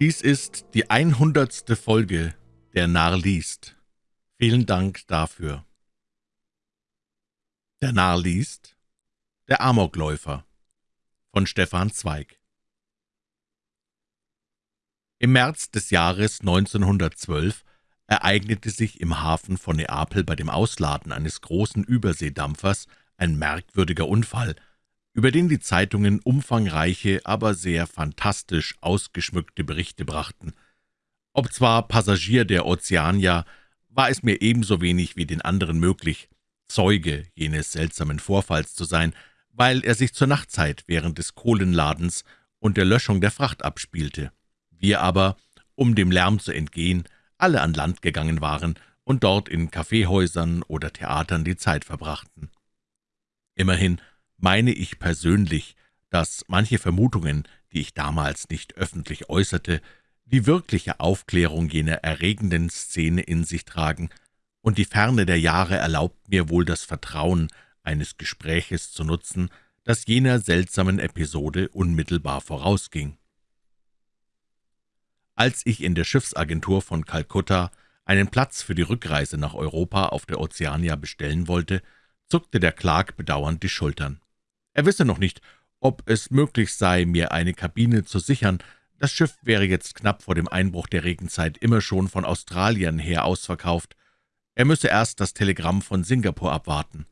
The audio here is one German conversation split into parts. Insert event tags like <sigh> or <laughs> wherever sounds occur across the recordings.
Dies ist die einhundertste Folge der Narr liest. Vielen Dank dafür. Der Narr liest Der Amokläufer von Stefan Zweig Im März des Jahres 1912 ereignete sich im Hafen von Neapel bei dem Ausladen eines großen Überseedampfers ein merkwürdiger Unfall, über den die Zeitungen umfangreiche, aber sehr fantastisch ausgeschmückte Berichte brachten. Ob zwar Passagier der Ozeania, war es mir ebenso wenig wie den anderen möglich, Zeuge jenes seltsamen Vorfalls zu sein, weil er sich zur Nachtzeit während des Kohlenladens und der Löschung der Fracht abspielte. Wir aber, um dem Lärm zu entgehen, alle an Land gegangen waren und dort in Kaffeehäusern oder Theatern die Zeit verbrachten. Immerhin meine ich persönlich, dass manche Vermutungen, die ich damals nicht öffentlich äußerte, die wirkliche Aufklärung jener erregenden Szene in sich tragen, und die Ferne der Jahre erlaubt mir wohl das Vertrauen eines Gespräches zu nutzen, das jener seltsamen Episode unmittelbar vorausging. Als ich in der Schiffsagentur von Kalkutta einen Platz für die Rückreise nach Europa auf der Ozeania bestellen wollte, zuckte der Clark bedauernd die Schultern. Er wisse noch nicht, ob es möglich sei, mir eine Kabine zu sichern. Das Schiff wäre jetzt knapp vor dem Einbruch der Regenzeit immer schon von Australien her ausverkauft. Er müsse erst das Telegramm von Singapur abwarten.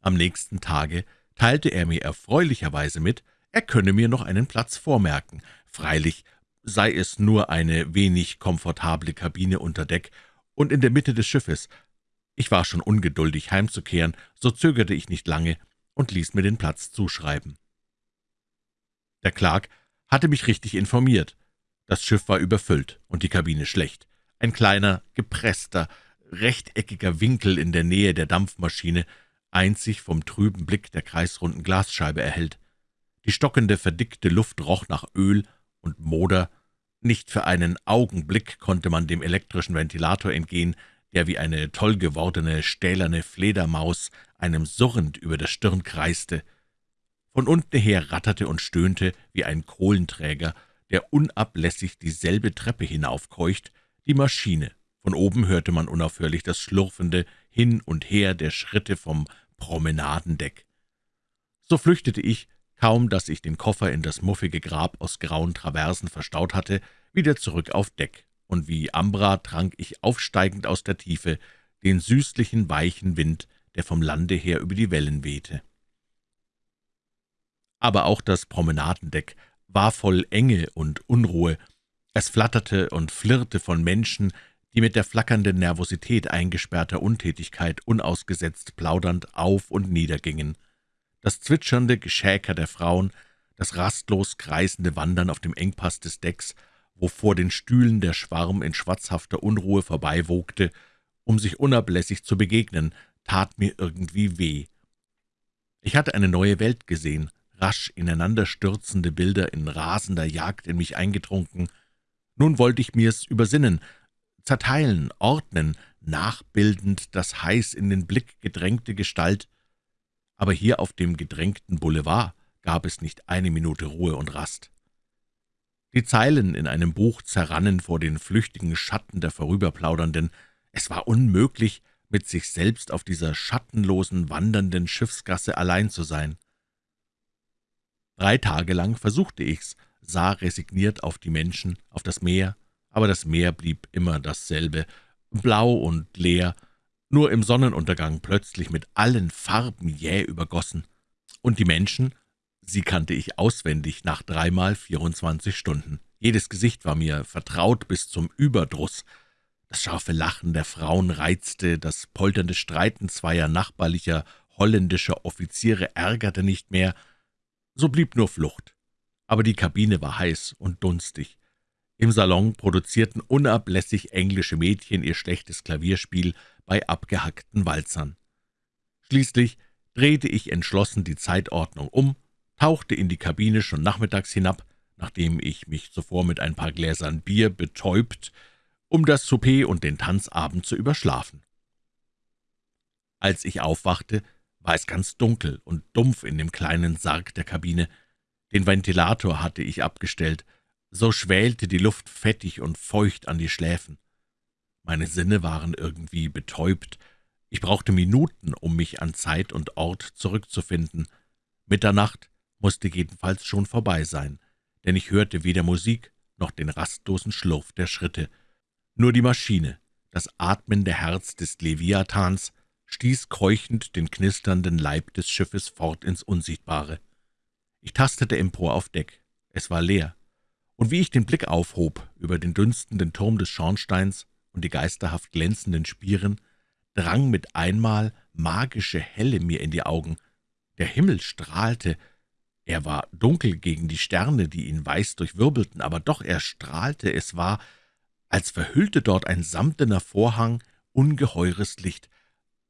Am nächsten Tage teilte er mir erfreulicherweise mit, er könne mir noch einen Platz vormerken. Freilich sei es nur eine wenig komfortable Kabine unter Deck und in der Mitte des Schiffes. Ich war schon ungeduldig, heimzukehren, so zögerte ich nicht lange und ließ mir den Platz zuschreiben. Der Clark hatte mich richtig informiert. Das Schiff war überfüllt und die Kabine schlecht. Ein kleiner, gepresster, rechteckiger Winkel in der Nähe der Dampfmaschine, einzig vom trüben Blick der kreisrunden Glasscheibe erhellt. Die stockende, verdickte Luft roch nach Öl und Moder. Nicht für einen Augenblick konnte man dem elektrischen Ventilator entgehen, der wie eine toll gewordene stählerne Fledermaus einem surrend über der Stirn kreiste. Von unten her ratterte und stöhnte wie ein Kohlenträger, der unablässig dieselbe Treppe hinaufkeucht, die Maschine. Von oben hörte man unaufhörlich das schlurfende Hin und Her der Schritte vom Promenadendeck. So flüchtete ich, kaum dass ich den Koffer in das muffige Grab aus grauen Traversen verstaut hatte, wieder zurück auf Deck, und wie Ambra trank ich aufsteigend aus der Tiefe den süßlichen, weichen Wind, der vom Lande her über die Wellen wehte. Aber auch das Promenadendeck war voll Enge und Unruhe. Es flatterte und flirrte von Menschen, die mit der flackernden Nervosität eingesperrter Untätigkeit unausgesetzt plaudernd auf und nieder gingen. Das zwitschernde Geschäker der Frauen, das rastlos kreisende Wandern auf dem Engpass des Decks, wo vor den Stühlen der Schwarm in schwatzhafter Unruhe vorbeiwogte, um sich unablässig zu begegnen, tat mir irgendwie weh. Ich hatte eine neue Welt gesehen, rasch ineinanderstürzende Bilder in rasender Jagd in mich eingetrunken. Nun wollte ich mir's übersinnen, zerteilen, ordnen, nachbildend das heiß in den Blick gedrängte Gestalt. Aber hier auf dem gedrängten Boulevard gab es nicht eine Minute Ruhe und Rast. Die Zeilen in einem Buch zerrannen vor den flüchtigen Schatten der Vorüberplaudernden. Es war unmöglich, mit sich selbst auf dieser schattenlosen, wandernden Schiffsgasse allein zu sein. Drei Tage lang versuchte ich's, sah resigniert auf die Menschen, auf das Meer, aber das Meer blieb immer dasselbe, blau und leer, nur im Sonnenuntergang plötzlich mit allen Farben jäh übergossen. Und die Menschen, sie kannte ich auswendig nach dreimal vierundzwanzig Stunden. Jedes Gesicht war mir vertraut bis zum Überdruss, das scharfe Lachen der Frauen reizte, das polternde Streiten zweier nachbarlicher holländischer Offiziere ärgerte nicht mehr. So blieb nur Flucht. Aber die Kabine war heiß und dunstig. Im Salon produzierten unablässig englische Mädchen ihr schlechtes Klavierspiel bei abgehackten Walzern. Schließlich drehte ich entschlossen die Zeitordnung um, tauchte in die Kabine schon nachmittags hinab, nachdem ich mich zuvor mit ein paar Gläsern Bier betäubt, um das Souper und den Tanzabend zu überschlafen. Als ich aufwachte, war es ganz dunkel und dumpf in dem kleinen Sarg der Kabine. Den Ventilator hatte ich abgestellt, so schwälte die Luft fettig und feucht an die Schläfen. Meine Sinne waren irgendwie betäubt. Ich brauchte Minuten, um mich an Zeit und Ort zurückzufinden. Mitternacht musste jedenfalls schon vorbei sein, denn ich hörte weder Musik noch den rastlosen Schlurf der Schritte. Nur die Maschine, das atmende Herz des Leviathans, stieß keuchend den knisternden Leib des Schiffes fort ins Unsichtbare. Ich tastete empor auf Deck. Es war leer. Und wie ich den Blick aufhob über den dünstenden Turm des Schornsteins und die geisterhaft glänzenden Spieren, drang mit einmal magische Helle mir in die Augen. Der Himmel strahlte, er war dunkel gegen die Sterne, die ihn weiß durchwirbelten, aber doch er strahlte, es war, als verhüllte dort ein samtener Vorhang ungeheures Licht,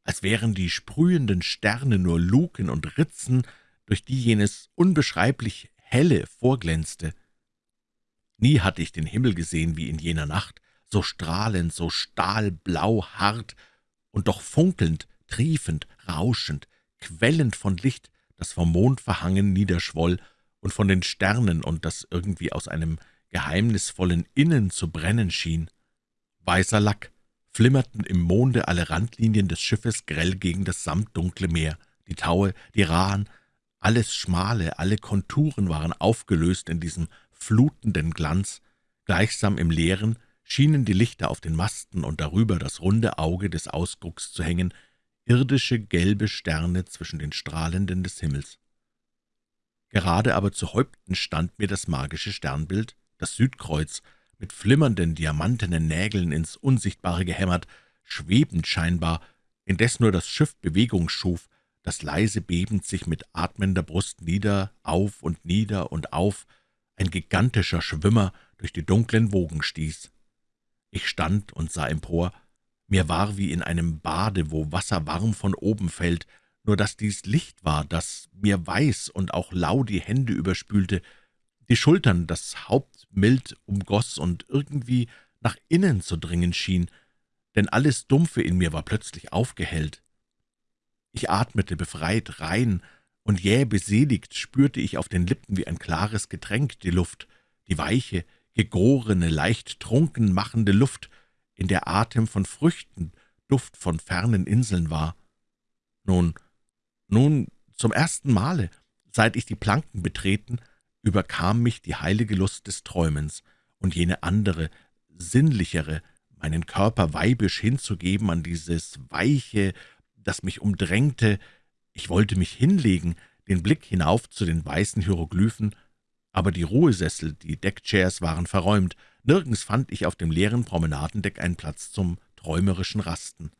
als wären die sprühenden Sterne nur Luken und Ritzen, durch die jenes unbeschreiblich Helle vorglänzte. Nie hatte ich den Himmel gesehen wie in jener Nacht, so strahlend, so stahlblau hart und doch funkelnd, triefend, rauschend, quellend von Licht, das vom Mond verhangen niederschwoll und von den Sternen und das irgendwie aus einem geheimnisvollen Innen zu brennen schien. Weißer Lack, flimmerten im Monde alle Randlinien des Schiffes grell gegen das samtdunkle Meer, die Taue, die Rahen, alles Schmale, alle Konturen waren aufgelöst in diesem flutenden Glanz, gleichsam im Leeren schienen die Lichter auf den Masten und darüber das runde Auge des Ausgucks zu hängen, irdische gelbe Sterne zwischen den Strahlenden des Himmels. Gerade aber zu Häupten stand mir das magische Sternbild, das Südkreuz, mit flimmernden, diamantenen Nägeln ins Unsichtbare gehämmert, schwebend scheinbar, indes nur das Schiff Bewegung schuf, das leise bebend sich mit atmender Brust nieder, auf und nieder und auf, ein gigantischer Schwimmer durch die dunklen Wogen stieß. Ich stand und sah empor, mir war wie in einem Bade, wo Wasser warm von oben fällt, nur dass dies Licht war, das mir weiß und auch lau die Hände überspülte, die Schultern das Haupt mild umgoss und irgendwie nach innen zu dringen schien, denn alles Dumpfe in mir war plötzlich aufgehellt. Ich atmete befreit, rein, und jäh beseligt spürte ich auf den Lippen wie ein klares Getränk die Luft, die weiche, gegorene, leicht trunken machende Luft, in der Atem von Früchten, Duft von fernen Inseln war. Nun, nun, zum ersten Male, seit ich die Planken betreten, überkam mich die heilige Lust des Träumens und jene andere, sinnlichere, meinen Körper weibisch hinzugeben an dieses Weiche, das mich umdrängte. Ich wollte mich hinlegen, den Blick hinauf zu den weißen Hieroglyphen, aber die Ruhesessel, die Deckchairs waren verräumt, nirgends fand ich auf dem leeren Promenadendeck einen Platz zum träumerischen Rasten.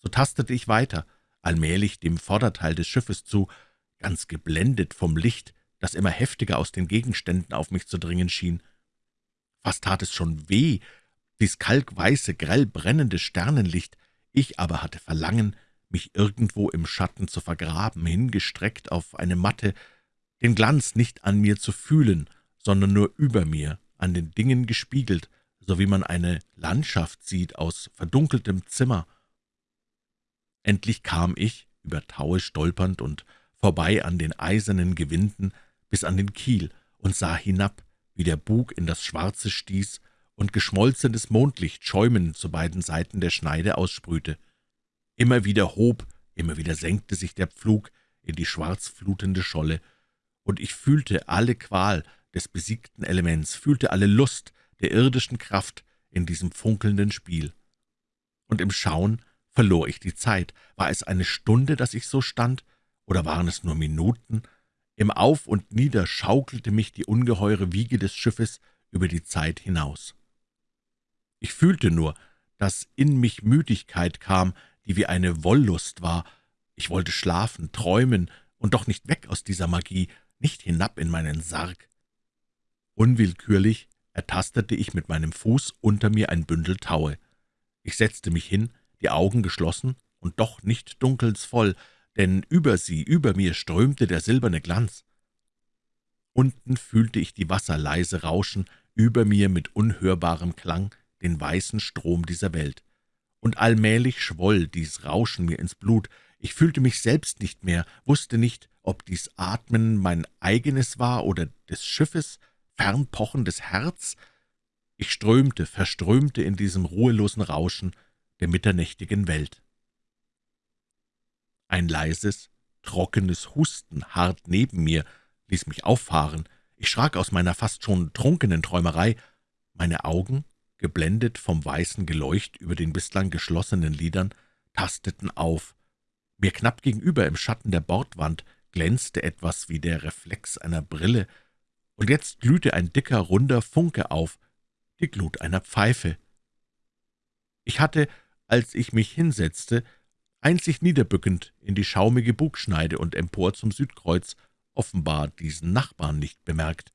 So tastete ich weiter, allmählich dem Vorderteil des Schiffes zu, ganz geblendet vom Licht, das immer heftiger aus den Gegenständen auf mich zu dringen schien. Fast tat es schon weh, dies kalkweiße, grell brennende Sternenlicht, ich aber hatte Verlangen, mich irgendwo im Schatten zu vergraben, hingestreckt auf eine Matte, den Glanz nicht an mir zu fühlen, sondern nur über mir, an den Dingen gespiegelt, so wie man eine Landschaft sieht aus verdunkeltem Zimmer. Endlich kam ich, über Taue stolpernd und vorbei an den eisernen Gewinden, bis an den Kiel und sah hinab, wie der Bug in das Schwarze stieß und geschmolzenes Mondlicht schäumend zu beiden Seiten der Schneide aussprühte. Immer wieder hob, immer wieder senkte sich der Pflug in die schwarzflutende Scholle, und ich fühlte alle Qual des besiegten Elements, fühlte alle Lust der irdischen Kraft in diesem funkelnden Spiel. Und im Schauen verlor ich die Zeit. War es eine Stunde, dass ich so stand, oder waren es nur Minuten, im Auf und Nieder schaukelte mich die ungeheure Wiege des Schiffes über die Zeit hinaus. Ich fühlte nur, dass in mich Müdigkeit kam, die wie eine Wollust war. Ich wollte schlafen, träumen und doch nicht weg aus dieser Magie, nicht hinab in meinen Sarg. Unwillkürlich ertastete ich mit meinem Fuß unter mir ein Bündel Taue. Ich setzte mich hin, die Augen geschlossen und doch nicht dunkelsvoll, denn über sie, über mir strömte der silberne Glanz. Unten fühlte ich die Wasser leise rauschen, über mir mit unhörbarem Klang den weißen Strom dieser Welt. Und allmählich schwoll dies Rauschen mir ins Blut. Ich fühlte mich selbst nicht mehr, wusste nicht, ob dies Atmen mein eigenes war oder des Schiffes, fernpochendes Herz? Ich strömte, verströmte in diesem ruhelosen Rauschen der mitternächtigen Welt. Ein leises, trockenes Husten hart neben mir ließ mich auffahren. Ich schrak aus meiner fast schon trunkenen Träumerei. Meine Augen, geblendet vom weißen Geleucht über den bislang geschlossenen Lidern, tasteten auf. Mir knapp gegenüber im Schatten der Bordwand glänzte etwas wie der Reflex einer Brille, und jetzt glühte ein dicker, runder Funke auf, die Glut einer Pfeife. Ich hatte, als ich mich hinsetzte, einzig niederbückend in die schaumige Bugschneide und empor zum Südkreuz, offenbar diesen Nachbarn nicht bemerkt,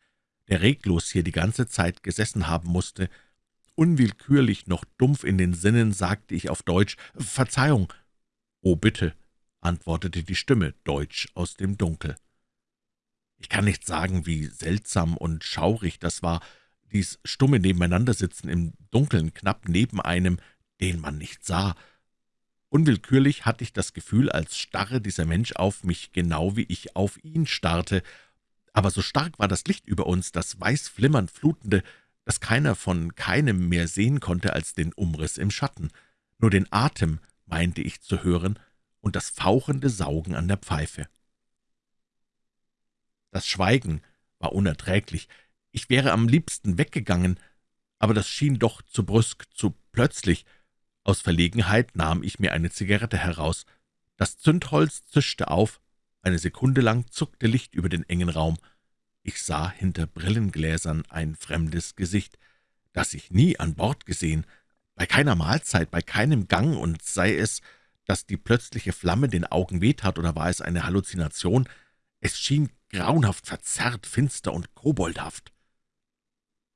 der reglos hier die ganze Zeit gesessen haben musste. Unwillkürlich noch dumpf in den Sinnen sagte ich auf Deutsch »Verzeihung«. »Oh, bitte«, antwortete die Stimme deutsch aus dem Dunkel. Ich kann nicht sagen, wie seltsam und schaurig das war, dies stumme Nebeneinandersitzen im Dunkeln knapp neben einem, den man nicht sah. Unwillkürlich hatte ich das Gefühl, als starre dieser Mensch auf mich, genau wie ich auf ihn starrte. Aber so stark war das Licht über uns, das weiß flimmernd flutende, dass keiner von keinem mehr sehen konnte als den Umriss im Schatten. Nur den Atem meinte ich zu hören und das fauchende Saugen an der Pfeife. Das Schweigen war unerträglich. Ich wäre am liebsten weggegangen, aber das schien doch zu brüsk, zu plötzlich. Aus Verlegenheit nahm ich mir eine Zigarette heraus. Das Zündholz zischte auf. Eine Sekunde lang zuckte Licht über den engen Raum. Ich sah hinter Brillengläsern ein fremdes Gesicht, das ich nie an Bord gesehen, bei keiner Mahlzeit, bei keinem Gang, und sei es, dass die plötzliche Flamme den Augen wehtat, oder war es eine Halluzination, es schien grauenhaft verzerrt, finster und koboldhaft.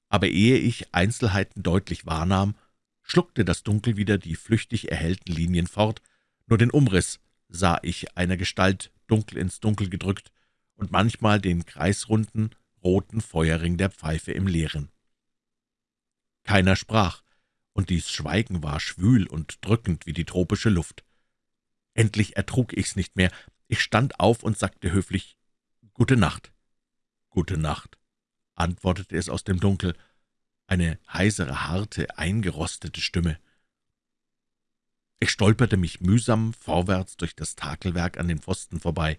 Aber ehe ich Einzelheiten deutlich wahrnahm, schluckte das Dunkel wieder die flüchtig erhellten Linien fort, nur den Umriss sah ich einer Gestalt dunkel ins Dunkel gedrückt und manchmal den kreisrunden, roten Feuerring der Pfeife im Leeren. Keiner sprach, und dies Schweigen war schwül und drückend wie die tropische Luft. Endlich ertrug ich's nicht mehr. Ich stand auf und sagte höflich »Gute Nacht.« »Gute Nacht«, antwortete es aus dem Dunkel, eine heisere, harte, eingerostete Stimme. Ich stolperte mich mühsam vorwärts durch das Takelwerk an den Pfosten vorbei.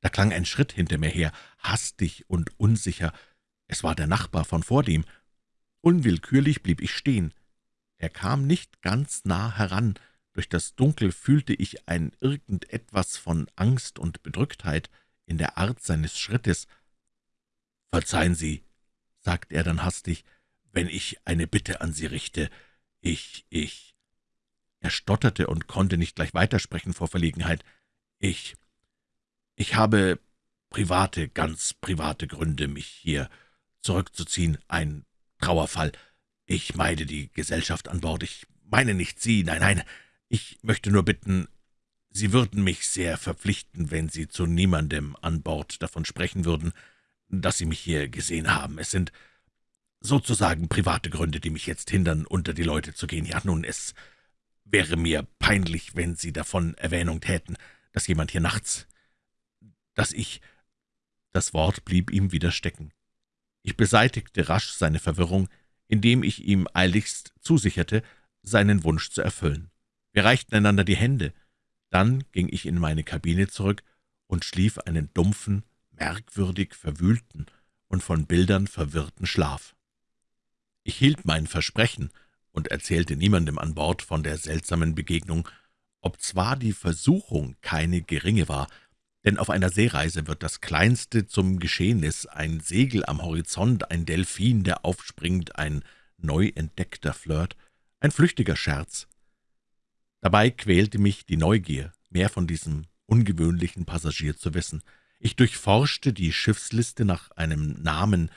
Da klang ein Schritt hinter mir her, hastig und unsicher. Es war der Nachbar von vordem. Unwillkürlich blieb ich stehen. Er kam nicht ganz nah heran. Durch das Dunkel fühlte ich ein irgendetwas von Angst und Bedrücktheit in der Art seines Schrittes. »Verzeihen Sie«, sagte er dann hastig, »wenn ich eine Bitte an Sie richte. Ich, ich...« Er stotterte und konnte nicht gleich weitersprechen vor Verlegenheit. »Ich, ich habe private, ganz private Gründe, mich hier zurückzuziehen. Ein Trauerfall. Ich meide die Gesellschaft an Bord. Ich meine nicht Sie, nein, nein. Ich möchte nur bitten, Sie würden mich sehr verpflichten, wenn Sie zu niemandem an Bord davon sprechen würden, dass Sie mich hier gesehen haben. Es sind sozusagen private Gründe, die mich jetzt hindern, unter die Leute zu gehen. Ja, nun, es wäre mir peinlich, wenn Sie davon Erwähnung täten, dass jemand hier nachts, dass ich...« Das Wort blieb ihm wieder stecken. Ich beseitigte rasch seine Verwirrung, indem ich ihm eiligst zusicherte, seinen Wunsch zu erfüllen. Wir reichten einander die Hände, dann ging ich in meine Kabine zurück und schlief einen dumpfen, merkwürdig verwühlten und von Bildern verwirrten Schlaf. Ich hielt mein Versprechen und erzählte niemandem an Bord von der seltsamen Begegnung, obzwar die Versuchung keine geringe war, denn auf einer Seereise wird das Kleinste zum Geschehnis, ein Segel am Horizont, ein Delfin, der aufspringt, ein neu entdeckter Flirt, ein flüchtiger Scherz, Dabei quälte mich die Neugier, mehr von diesem ungewöhnlichen Passagier zu wissen. Ich durchforschte die Schiffsliste nach einem Namen,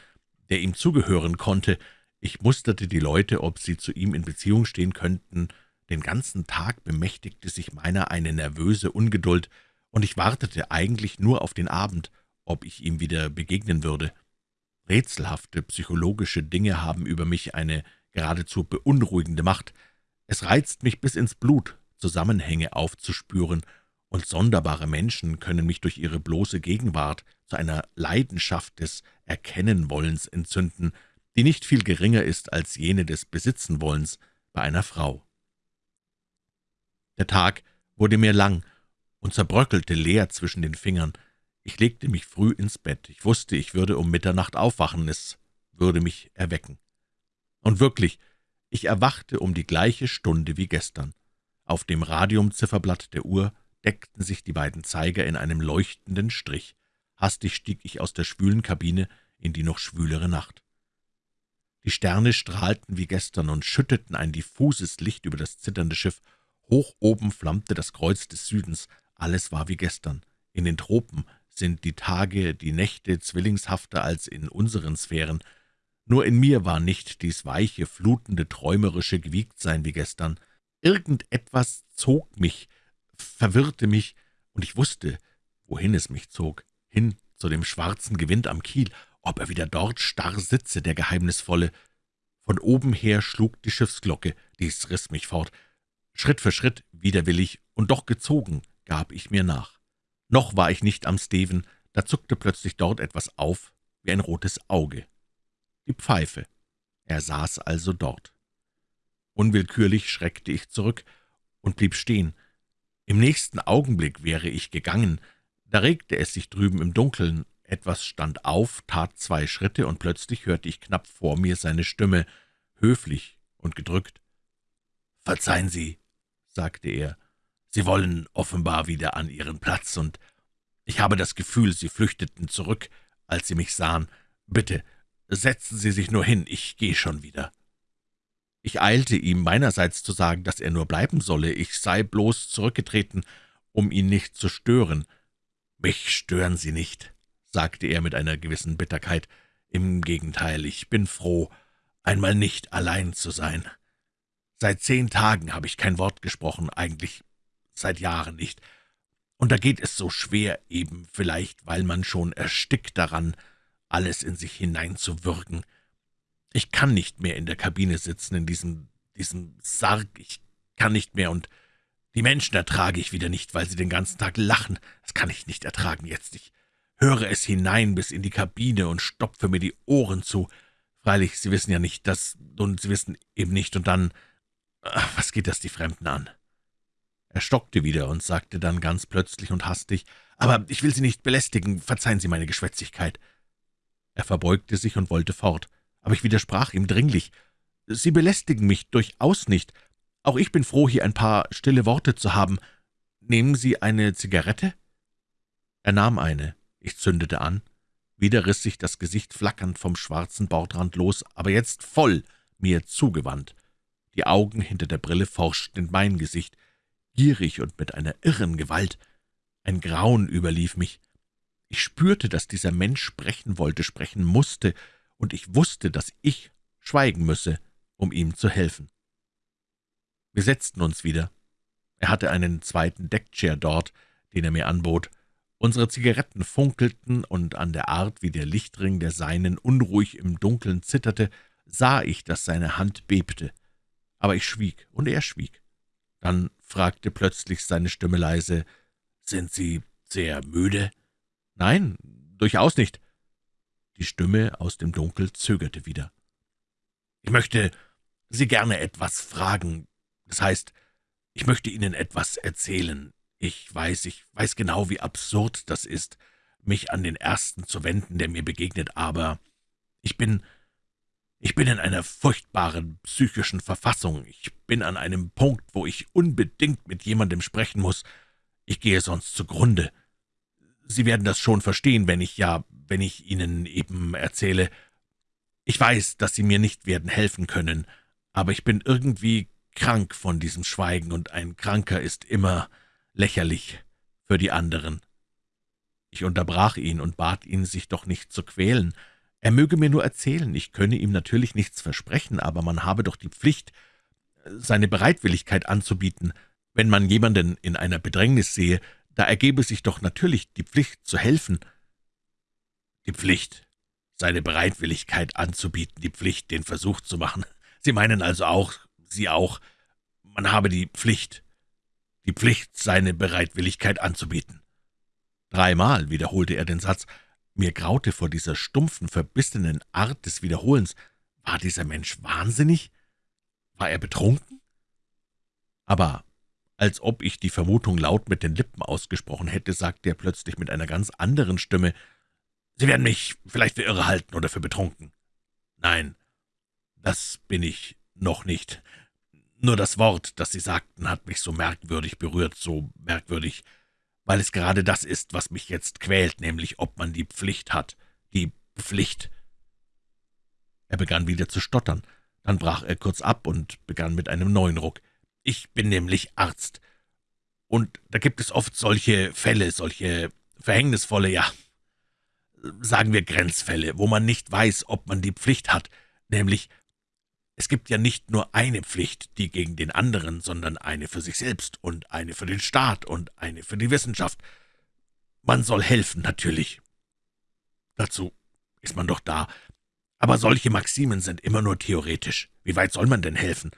der ihm zugehören konnte. Ich musterte die Leute, ob sie zu ihm in Beziehung stehen könnten. Den ganzen Tag bemächtigte sich meiner eine nervöse Ungeduld, und ich wartete eigentlich nur auf den Abend, ob ich ihm wieder begegnen würde. Rätselhafte psychologische Dinge haben über mich eine geradezu beunruhigende Macht. Es reizt mich bis ins Blut, Zusammenhänge aufzuspüren und sonderbare Menschen können mich durch ihre bloße Gegenwart zu einer Leidenschaft des Erkennenwollens entzünden, die nicht viel geringer ist als jene des Besitzenwollens bei einer Frau. Der Tag wurde mir lang und zerbröckelte leer zwischen den Fingern. Ich legte mich früh ins Bett. Ich wusste, ich würde um Mitternacht aufwachen, es würde mich erwecken. Und wirklich, ich erwachte um die gleiche Stunde wie gestern. Auf dem Radiumzifferblatt der Uhr deckten sich die beiden Zeiger in einem leuchtenden Strich. Hastig stieg ich aus der schwülen Kabine in die noch schwülere Nacht. Die Sterne strahlten wie gestern und schütteten ein diffuses Licht über das zitternde Schiff. Hoch oben flammte das Kreuz des Südens. Alles war wie gestern. In den Tropen sind die Tage, die Nächte zwillingshafter als in unseren Sphären. Nur in mir war nicht dies weiche, flutende, träumerische Gewiegtsein wie gestern. Irgendetwas zog mich, verwirrte mich, und ich wusste, wohin es mich zog, hin zu dem schwarzen Gewind am Kiel, ob er wieder dort starr sitze, der Geheimnisvolle. Von oben her schlug die Schiffsglocke, dies riss mich fort. Schritt für Schritt, widerwillig und doch gezogen, gab ich mir nach. Noch war ich nicht am Steven, da zuckte plötzlich dort etwas auf, wie ein rotes Auge. Die Pfeife. Er saß also dort. Unwillkürlich schreckte ich zurück und blieb stehen. Im nächsten Augenblick wäre ich gegangen, da regte es sich drüben im Dunkeln, etwas stand auf, tat zwei Schritte, und plötzlich hörte ich knapp vor mir seine Stimme, höflich und gedrückt. »Verzeihen Sie«, sagte er, »Sie wollen offenbar wieder an Ihren Platz, und ich habe das Gefühl, Sie flüchteten zurück, als Sie mich sahen. Bitte, setzen Sie sich nur hin, ich gehe schon wieder.« Ich eilte ihm meinerseits zu sagen, dass er nur bleiben solle, ich sei bloß zurückgetreten, um ihn nicht zu stören. »Mich stören Sie nicht«, sagte er mit einer gewissen Bitterkeit. »Im Gegenteil, ich bin froh, einmal nicht allein zu sein. Seit zehn Tagen habe ich kein Wort gesprochen, eigentlich seit Jahren nicht. Und da geht es so schwer, eben vielleicht, weil man schon erstickt daran, alles in sich hineinzuwürgen. Ich kann nicht mehr in der Kabine sitzen, in diesem, diesem Sarg, ich kann nicht mehr, und die Menschen ertrage ich wieder nicht, weil sie den ganzen Tag lachen. Das kann ich nicht ertragen jetzt. Ich höre es hinein bis in die Kabine und stopfe mir die Ohren zu. Freilich, Sie wissen ja nicht, dass, und Sie wissen eben nicht, und dann, ach, was geht das die Fremden an?« Er stockte wieder und sagte dann ganz plötzlich und hastig, »Aber ich will Sie nicht belästigen, verzeihen Sie meine Geschwätzigkeit.« Er verbeugte sich und wollte fort, aber ich widersprach ihm dringlich, »Sie belästigen mich durchaus nicht. Auch ich bin froh, hier ein paar stille Worte zu haben. Nehmen Sie eine Zigarette?« Er nahm eine. Ich zündete an. Wieder riss sich das Gesicht flackernd vom schwarzen Bordrand los, aber jetzt voll mir zugewandt. Die Augen hinter der Brille forschten in mein Gesicht, gierig und mit einer irren Gewalt. Ein Grauen überlief mich. Ich spürte, dass dieser Mensch sprechen wollte, sprechen musste, und ich wusste, dass ich schweigen müsse, um ihm zu helfen. Wir setzten uns wieder. Er hatte einen zweiten Deckchair dort, den er mir anbot. Unsere Zigaretten funkelten, und an der Art, wie der Lichtring der Seinen unruhig im Dunkeln zitterte, sah ich, dass seine Hand bebte. Aber ich schwieg, und er schwieg. Dann fragte plötzlich seine Stimme leise, »Sind Sie sehr müde?« »Nein, durchaus nicht.« Die Stimme aus dem Dunkel zögerte wieder. »Ich möchte Sie gerne etwas fragen, das heißt, ich möchte Ihnen etwas erzählen. Ich weiß, ich weiß genau, wie absurd das ist, mich an den Ersten zu wenden, der mir begegnet, aber ich bin, ich bin in einer furchtbaren psychischen Verfassung. Ich bin an einem Punkt, wo ich unbedingt mit jemandem sprechen muss. Ich gehe sonst zugrunde. Sie werden das schon verstehen, wenn ich ja, wenn ich Ihnen eben erzähle. Ich weiß, dass Sie mir nicht werden helfen können, aber ich bin irgendwie krank von diesem Schweigen, und ein Kranker ist immer lächerlich für die anderen. Ich unterbrach ihn und bat ihn, sich doch nicht zu quälen. Er möge mir nur erzählen, ich könne ihm natürlich nichts versprechen, aber man habe doch die Pflicht, seine Bereitwilligkeit anzubieten. Wenn man jemanden in einer Bedrängnis sehe, da ergebe sich doch natürlich die Pflicht zu helfen. Die Pflicht, seine Bereitwilligkeit anzubieten, die Pflicht, den Versuch zu machen. Sie meinen also auch, Sie auch, man habe die Pflicht. die Pflicht, seine Bereitwilligkeit anzubieten.« Dreimal wiederholte er den Satz. Mir graute vor dieser stumpfen, verbissenen Art des Wiederholens. War dieser Mensch wahnsinnig? War er betrunken? Aber als ob ich die Vermutung laut mit den Lippen ausgesprochen hätte, sagte er plötzlich mit einer ganz anderen Stimme, »Sie werden mich vielleicht für irre halten oder für betrunken.« »Nein, das bin ich noch nicht. Nur das Wort, das Sie sagten, hat mich so merkwürdig berührt, so merkwürdig, weil es gerade das ist, was mich jetzt quält, nämlich ob man die Pflicht hat, die Pflicht.« Er begann wieder zu stottern, dann brach er kurz ab und begann mit einem neuen Ruck. »Ich bin nämlich Arzt, und da gibt es oft solche Fälle, solche verhängnisvolle, ja, sagen wir Grenzfälle, wo man nicht weiß, ob man die Pflicht hat, nämlich es gibt ja nicht nur eine Pflicht, die gegen den anderen, sondern eine für sich selbst und eine für den Staat und eine für die Wissenschaft. Man soll helfen, natürlich. Dazu ist man doch da. Aber solche Maximen sind immer nur theoretisch. Wie weit soll man denn helfen?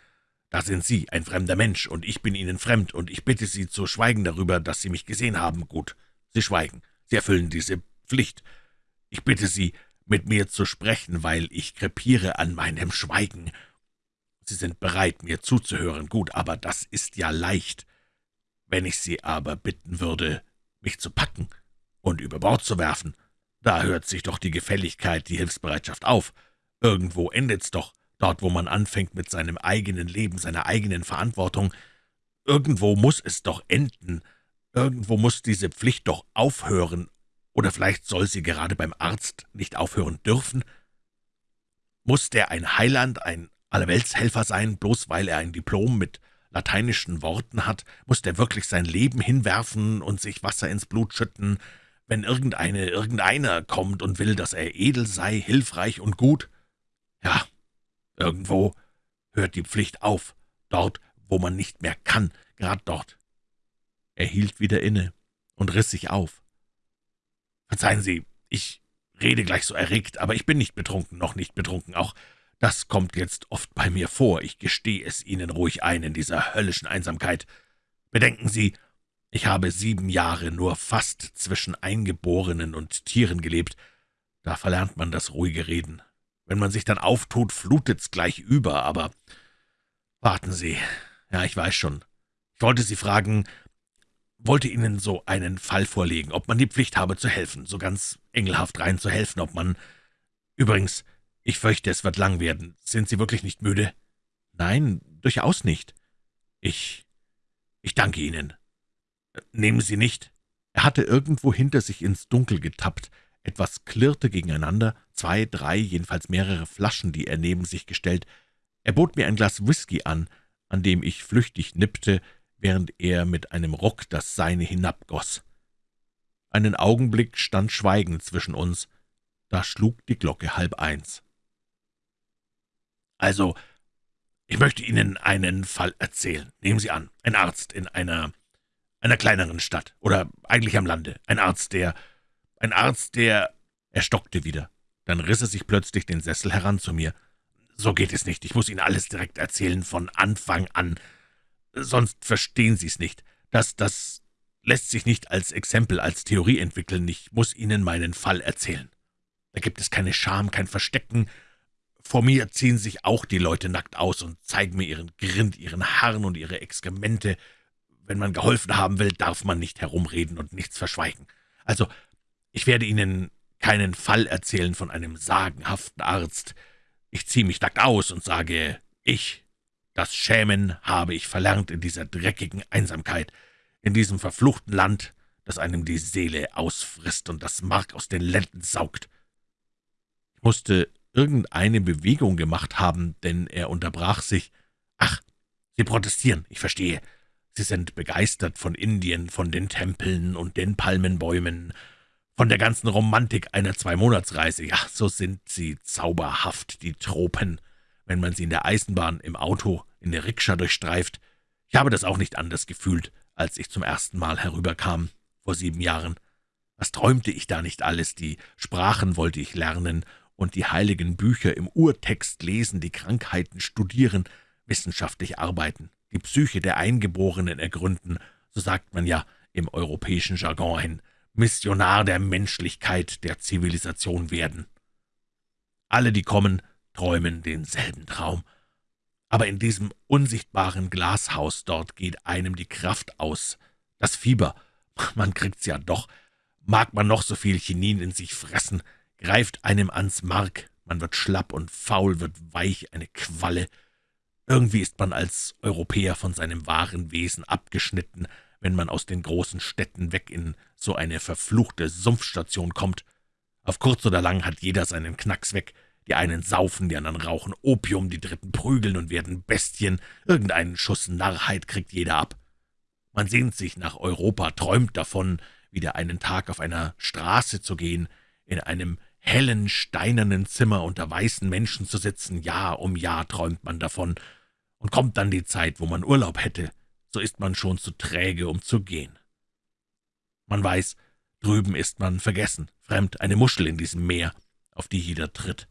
Da sind Sie, ein fremder Mensch, und ich bin Ihnen fremd, und ich bitte Sie zu schweigen darüber, dass Sie mich gesehen haben. Gut, Sie schweigen. Sie erfüllen diese Pflicht. Ich bitte Sie, mit mir zu sprechen, weil ich krepiere an meinem Schweigen. Sie sind bereit, mir zuzuhören, gut, aber das ist ja leicht. Wenn ich Sie aber bitten würde, mich zu packen und über Bord zu werfen, da hört sich doch die Gefälligkeit, die Hilfsbereitschaft auf. Irgendwo endet's doch, dort, wo man anfängt mit seinem eigenen Leben, seiner eigenen Verantwortung. Irgendwo muss es doch enden. Irgendwo muss diese Pflicht doch aufhören. Oder vielleicht soll sie gerade beim Arzt nicht aufhören dürfen? Muss der ein Heiland, ein Allerweltshelfer sein, bloß weil er ein Diplom mit lateinischen Worten hat, muss der wirklich sein Leben hinwerfen und sich Wasser ins Blut schütten, wenn irgendeine, irgendeiner kommt und will, dass er edel sei, hilfreich und gut? Ja, irgendwo hört die Pflicht auf, dort, wo man nicht mehr kann, grad dort. Er hielt wieder inne und riss sich auf. »Verzeihen Sie, ich rede gleich so erregt, aber ich bin nicht betrunken, noch nicht betrunken, auch das kommt jetzt oft bei mir vor, ich gestehe es Ihnen ruhig ein in dieser höllischen Einsamkeit. Bedenken Sie, ich habe sieben Jahre nur fast zwischen Eingeborenen und Tieren gelebt. Da verlernt man das ruhige Reden. Wenn man sich dann auftut, flutet's gleich über, aber warten Sie. Ja, ich weiß schon. Ich wollte Sie fragen, wollte Ihnen so einen Fall vorlegen, ob man die Pflicht habe zu helfen, so ganz engelhaft rein zu helfen, ob man... Übrigens, »Ich fürchte, es wird lang werden. Sind Sie wirklich nicht müde?« »Nein, durchaus nicht.« »Ich... ich danke Ihnen. Nehmen Sie nicht?« Er hatte irgendwo hinter sich ins Dunkel getappt. Etwas klirrte gegeneinander, zwei, drei, jedenfalls mehrere Flaschen, die er neben sich gestellt. Er bot mir ein Glas Whisky an, an dem ich flüchtig nippte, während er mit einem Ruck das Seine hinabgoss. Einen Augenblick stand Schweigen zwischen uns, da schlug die Glocke halb eins. »Also, ich möchte Ihnen einen Fall erzählen. Nehmen Sie an, ein Arzt in einer, einer kleineren Stadt, oder eigentlich am Lande. Ein Arzt, der, ein Arzt, der...« Er stockte wieder. Dann riss er sich plötzlich den Sessel heran zu mir. »So geht es nicht. Ich muss Ihnen alles direkt erzählen, von Anfang an. Sonst verstehen Sie es nicht. Das, das lässt sich nicht als Exempel, als Theorie entwickeln. Ich muss Ihnen meinen Fall erzählen. Da gibt es keine Scham, kein Verstecken, vor mir ziehen sich auch die Leute nackt aus und zeigen mir ihren Grind, ihren Harn und ihre Exkremente. Wenn man geholfen haben will, darf man nicht herumreden und nichts verschweigen. Also, ich werde Ihnen keinen Fall erzählen von einem sagenhaften Arzt. Ich ziehe mich nackt aus und sage, ich, das Schämen habe ich verlernt in dieser dreckigen Einsamkeit, in diesem verfluchten Land, das einem die Seele ausfrisst und das Mark aus den Lenden saugt. Ich musste irgendeine Bewegung gemacht haben, denn er unterbrach sich. »Ach, Sie protestieren, ich verstehe. Sie sind begeistert von Indien, von den Tempeln und den Palmenbäumen, von der ganzen Romantik einer Zweimonatsreise. Ja, so sind sie zauberhaft, die Tropen, wenn man sie in der Eisenbahn, im Auto, in der Rikscha durchstreift. Ich habe das auch nicht anders gefühlt, als ich zum ersten Mal herüberkam, vor sieben Jahren. Was träumte ich da nicht alles? Die Sprachen wollte ich lernen und die heiligen Bücher im Urtext lesen, die Krankheiten studieren, wissenschaftlich arbeiten, die Psyche der Eingeborenen ergründen, so sagt man ja im europäischen Jargon ein Missionar der Menschlichkeit, der Zivilisation werden. Alle, die kommen, träumen denselben Traum. Aber in diesem unsichtbaren Glashaus dort geht einem die Kraft aus. Das Fieber, man kriegt's ja doch. Mag man noch so viel Chinin in sich fressen, greift einem ans Mark, man wird schlapp und faul, wird weich, eine Qualle. Irgendwie ist man als Europäer von seinem wahren Wesen abgeschnitten, wenn man aus den großen Städten weg in so eine verfluchte Sumpfstation kommt. Auf kurz oder lang hat jeder seinen Knacks weg. Die einen saufen, die anderen rauchen Opium, die dritten prügeln und werden Bestien. Irgendeinen Schuss Narrheit kriegt jeder ab. Man sehnt sich nach Europa, träumt davon, wieder einen Tag auf einer Straße zu gehen, in einem hellen, steinernen Zimmer unter weißen Menschen zu sitzen, Jahr um Jahr träumt man davon, und kommt dann die Zeit, wo man Urlaub hätte, so ist man schon zu träge, um zu gehen. Man weiß, drüben ist man vergessen, fremd, eine Muschel in diesem Meer, auf die jeder tritt.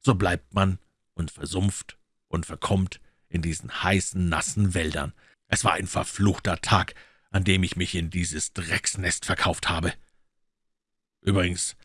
So bleibt man und versumpft und verkommt in diesen heißen, nassen Wäldern. Es war ein verfluchter Tag, an dem ich mich in dieses Drecksnest verkauft habe. Übrigens,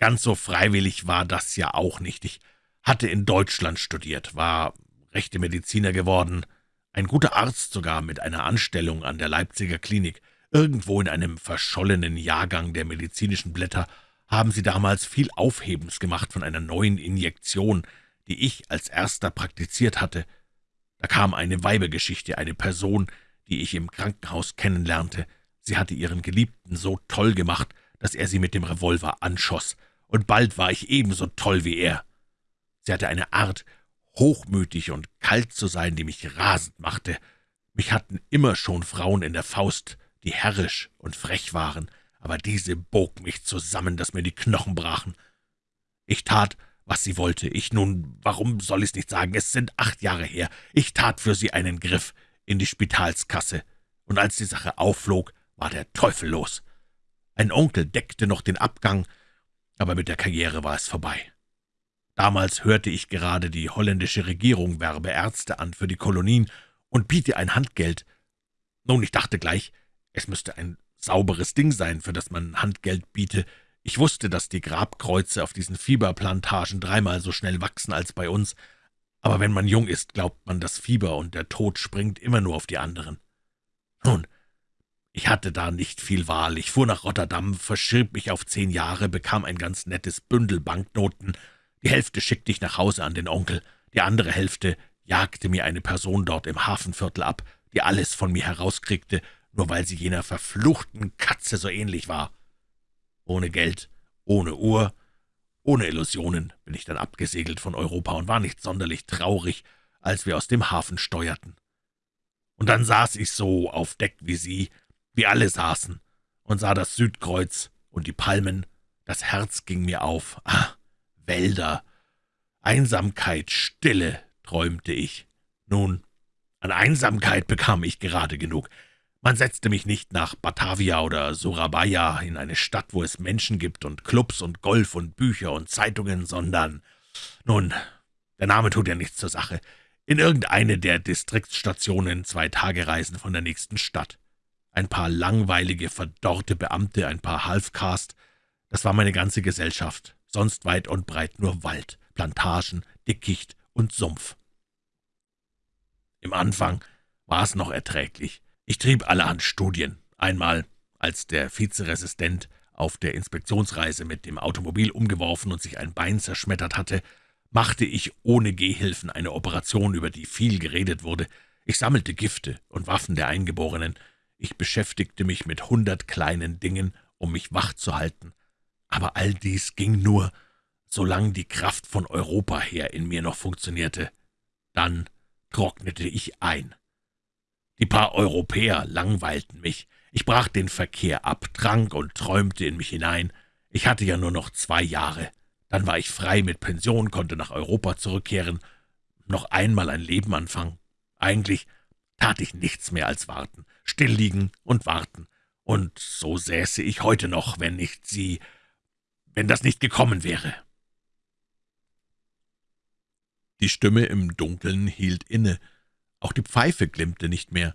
Ganz so freiwillig war das ja auch nicht. Ich hatte in Deutschland studiert, war rechte Mediziner geworden, ein guter Arzt sogar mit einer Anstellung an der Leipziger Klinik. Irgendwo in einem verschollenen Jahrgang der medizinischen Blätter haben sie damals viel Aufhebens gemacht von einer neuen Injektion, die ich als erster praktiziert hatte. Da kam eine Weibergeschichte, eine Person, die ich im Krankenhaus kennenlernte. Sie hatte ihren Geliebten so toll gemacht, dass er sie mit dem Revolver anschoss und bald war ich ebenso toll wie er. Sie hatte eine Art, hochmütig und kalt zu sein, die mich rasend machte. Mich hatten immer schon Frauen in der Faust, die herrisch und frech waren, aber diese bog mich zusammen, dass mir die Knochen brachen. Ich tat, was sie wollte. Ich nun, warum soll ich's nicht sagen, es sind acht Jahre her. Ich tat für sie einen Griff in die Spitalskasse, und als die Sache aufflog, war der Teufel los. Ein Onkel deckte noch den Abgang, aber mit der Karriere war es vorbei. Damals hörte ich gerade, die holländische Regierung werbe Ärzte an für die Kolonien und biete ein Handgeld. Nun, ich dachte gleich, es müsste ein sauberes Ding sein, für das man Handgeld biete. Ich wusste, dass die Grabkreuze auf diesen Fieberplantagen dreimal so schnell wachsen als bei uns, aber wenn man jung ist, glaubt man, das Fieber und der Tod springt immer nur auf die anderen. Nun, ich hatte da nicht viel Wahl. Ich fuhr nach Rotterdam, verschrieb mich auf zehn Jahre, bekam ein ganz nettes Bündel Banknoten. Die Hälfte schickte ich nach Hause an den Onkel, die andere Hälfte jagte mir eine Person dort im Hafenviertel ab, die alles von mir herauskriegte, nur weil sie jener verfluchten Katze so ähnlich war. Ohne Geld, ohne Uhr, ohne Illusionen bin ich dann abgesegelt von Europa und war nicht sonderlich traurig, als wir aus dem Hafen steuerten. Und dann saß ich so auf Deck wie Sie, wir alle saßen und sah das Südkreuz und die Palmen. Das Herz ging mir auf. Ah, Wälder, Einsamkeit, Stille, träumte ich. Nun, an Einsamkeit bekam ich gerade genug. Man setzte mich nicht nach Batavia oder Surabaya in eine Stadt, wo es Menschen gibt und Clubs und Golf und Bücher und Zeitungen, sondern, nun, der Name tut ja nichts zur Sache, in irgendeine der Distriktsstationen zwei Tagereisen von der nächsten Stadt. Ein paar langweilige, verdorrte Beamte, ein paar Halfcast, das war meine ganze Gesellschaft, sonst weit und breit nur Wald, Plantagen, Dickicht und Sumpf. Im Anfang war es noch erträglich. Ich trieb allerhand Studien. Einmal, als der Vizeresistent auf der Inspektionsreise mit dem Automobil umgeworfen und sich ein Bein zerschmettert hatte, machte ich ohne Gehhilfen eine Operation, über die viel geredet wurde. Ich sammelte Gifte und Waffen der Eingeborenen, ich beschäftigte mich mit hundert kleinen Dingen, um mich wach zu halten, aber all dies ging nur, solange die Kraft von Europa her in mir noch funktionierte. Dann trocknete ich ein. Die paar Europäer langweilten mich. Ich brach den Verkehr ab, trank und träumte in mich hinein. Ich hatte ja nur noch zwei Jahre. Dann war ich frei mit Pension, konnte nach Europa zurückkehren, noch einmal ein Leben anfangen. Eigentlich tat ich nichts mehr als warten still liegen und warten. Und so säße ich heute noch, wenn nicht Sie, wenn das nicht gekommen wäre.« Die Stimme im Dunkeln hielt inne, Auch die Pfeife glimmte nicht mehr.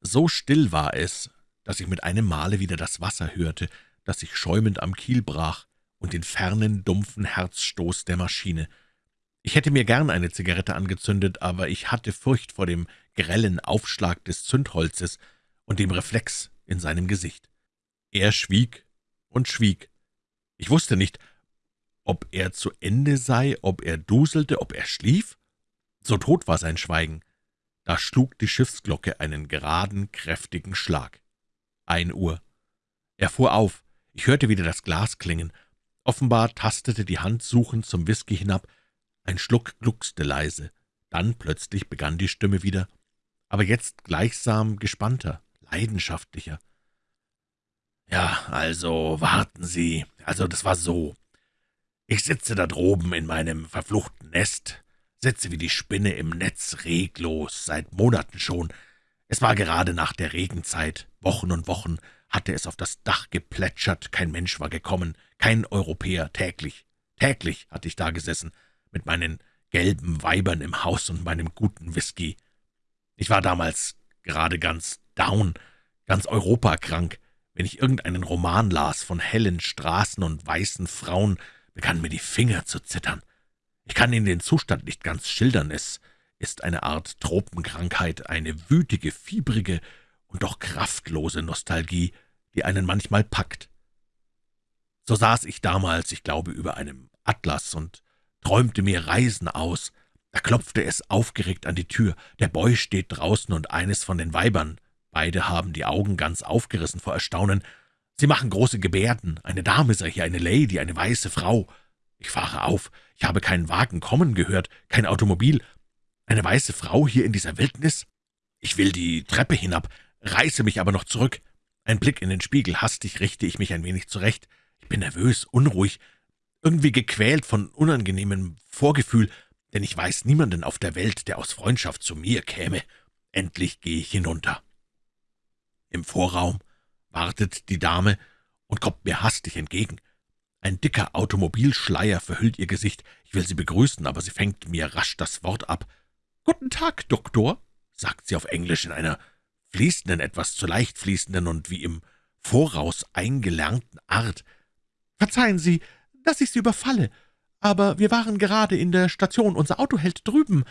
So still war es, dass ich mit einem Male wieder das Wasser hörte, das sich schäumend am Kiel brach, und den fernen, dumpfen Herzstoß der Maschine. Ich hätte mir gern eine Zigarette angezündet, aber ich hatte Furcht vor dem grellen Aufschlag des Zündholzes und dem Reflex in seinem Gesicht. Er schwieg und schwieg. Ich wusste nicht, ob er zu Ende sei, ob er duselte, ob er schlief. So tot war sein Schweigen. Da schlug die Schiffsglocke einen geraden, kräftigen Schlag. Ein Uhr. Er fuhr auf. Ich hörte wieder das Glas klingen. Offenbar tastete die Hand suchend zum Whisky hinab. Ein Schluck gluckste leise. Dann plötzlich begann die Stimme wieder, aber jetzt gleichsam gespannter, leidenschaftlicher. »Ja, also, warten Sie. Also, das war so. Ich sitze da droben in meinem verfluchten Nest, sitze wie die Spinne im Netz reglos, seit Monaten schon. Es war gerade nach der Regenzeit, Wochen und Wochen hatte es auf das Dach geplätschert, kein Mensch war gekommen, kein Europäer, täglich, täglich hatte ich da gesessen, mit meinen gelben Weibern im Haus und meinem guten Whisky. Ich war damals gerade ganz down, ganz europakrank. Wenn ich irgendeinen Roman las von hellen Straßen und weißen Frauen, begannen mir die Finger zu zittern. Ich kann Ihnen den Zustand nicht ganz schildern. Es ist eine Art Tropenkrankheit, eine wütige, fiebrige und doch kraftlose Nostalgie, die einen manchmal packt. So saß ich damals, ich glaube, über einem Atlas und träumte mir Reisen aus. Da klopfte es aufgeregt an die Tür. Der Boy steht draußen und eines von den Weibern. Beide haben die Augen ganz aufgerissen vor Erstaunen. Sie machen große Gebärden. Eine Dame sei hier, eine Lady, eine weiße Frau. Ich fahre auf. Ich habe keinen Wagen kommen gehört, kein Automobil. Eine weiße Frau hier in dieser Wildnis? Ich will die Treppe hinab, reiße mich aber noch zurück. Ein Blick in den Spiegel, hastig richte ich mich ein wenig zurecht. Ich bin nervös, unruhig, irgendwie gequält von unangenehmem Vorgefühl, denn ich weiß niemanden auf der Welt, der aus Freundschaft zu mir käme. Endlich gehe ich hinunter. Im Vorraum wartet die Dame und kommt mir hastig entgegen. Ein dicker Automobilschleier verhüllt ihr Gesicht. Ich will sie begrüßen, aber sie fängt mir rasch das Wort ab. »Guten Tag, Doktor«, sagt sie auf Englisch in einer fließenden, etwas zu leicht fließenden und wie im Voraus eingelernten Art. »Verzeihen Sie, dass ich Sie überfalle, aber wir waren gerade in der Station, unser Auto hält drüben.«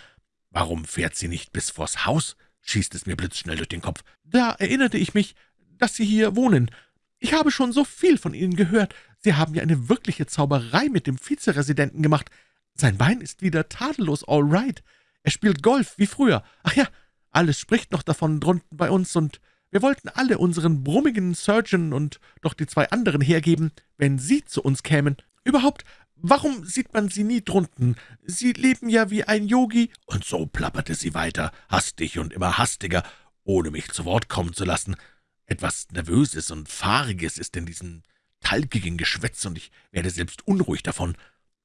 »Warum fährt sie nicht bis vors Haus?« Schießt es mir blitzschnell durch den Kopf. »Da erinnerte ich mich, dass Sie hier wohnen. Ich habe schon so viel von Ihnen gehört. Sie haben ja eine wirkliche Zauberei mit dem Vizeresidenten gemacht. Sein Bein ist wieder tadellos all right. Er spielt Golf wie früher. Ach ja, alles spricht noch davon drunten bei uns, und wir wollten alle unseren brummigen Surgeon und doch die zwei anderen hergeben, wenn Sie zu uns kämen. Überhaupt, warum sieht man Sie nie drunten? Sie leben ja wie ein Yogi.« Und so plapperte sie weiter, hastig und immer hastiger, ohne mich zu Wort kommen zu lassen. Etwas Nervöses und Fahriges ist in diesem talgigen Geschwätz, und ich werde selbst unruhig davon.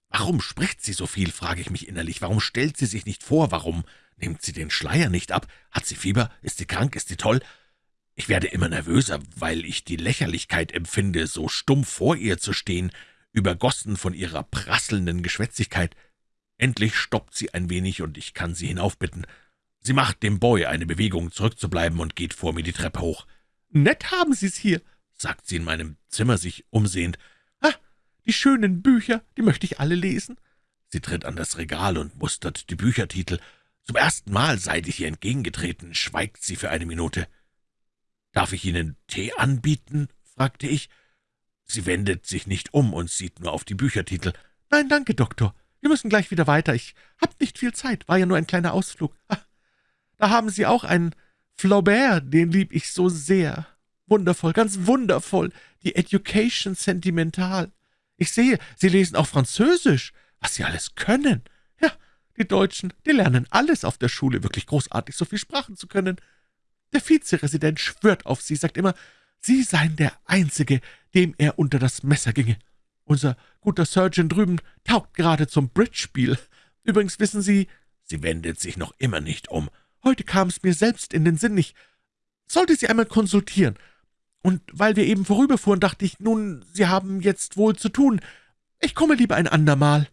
Warum spricht sie so viel, frage ich mich innerlich. Warum stellt sie sich nicht vor? Warum nimmt sie den Schleier nicht ab? Hat sie Fieber? Ist sie krank? Ist sie toll? Ich werde immer nervöser, weil ich die Lächerlichkeit empfinde, so stumm vor ihr zu stehen, übergossen von ihrer prasselnden Geschwätzigkeit. Endlich stoppt sie ein wenig, und ich kann sie hinaufbitten. Sie macht dem Boy eine Bewegung, zurückzubleiben, und geht vor mir die Treppe hoch. »Nett haben Sie's hier«, sagt sie in meinem Zimmer sich umsehend. »Ah, die schönen Bücher, die möchte ich alle lesen.« Sie tritt an das Regal und mustert die Büchertitel. Zum ersten Mal, seit ich ihr entgegengetreten, schweigt sie für eine Minute. »Darf ich Ihnen Tee anbieten?« fragte ich. Sie wendet sich nicht um und sieht nur auf die Büchertitel. »Nein, danke, Doktor. Wir müssen gleich wieder weiter. Ich hab nicht viel Zeit. War ja nur ein kleiner Ausflug. Ah, da haben Sie auch einen Flaubert, den lieb ich so sehr. Wundervoll, ganz wundervoll. Die Education sentimental. Ich sehe, Sie lesen auch Französisch. Was Sie alles können. Ja, die Deutschen, die lernen alles auf der Schule. Wirklich großartig, so viel Sprachen zu können. Der Vizeresident schwört auf Sie, sagt immer, Sie seien der Einzige, dem er unter das Messer ginge. Unser guter Surgeon drüben taugt gerade zum Bridge-Spiel. Übrigens wissen Sie, sie wendet sich noch immer nicht um. Heute kam es mir selbst in den Sinn, ich sollte Sie einmal konsultieren. Und weil wir eben vorüberfuhren, dachte ich, nun, Sie haben jetzt wohl zu tun. Ich komme lieber ein andermal.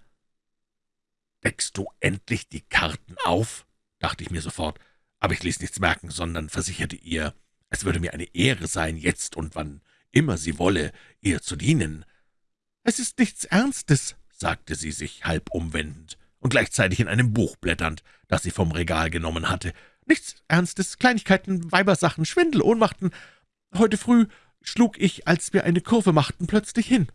»Deckst du endlich die Karten auf?« dachte ich mir sofort. Aber ich ließ nichts merken, sondern versicherte ihr, es würde mir eine Ehre sein, jetzt und wann immer sie wolle, ihr zu dienen. »Es ist nichts Ernstes«, sagte sie sich halb umwendend und gleichzeitig in einem Buch blätternd, das sie vom Regal genommen hatte. »Nichts Ernstes, Kleinigkeiten, Weibersachen, Schwindel, Ohnmachten. Heute früh schlug ich, als wir eine Kurve machten, plötzlich hin.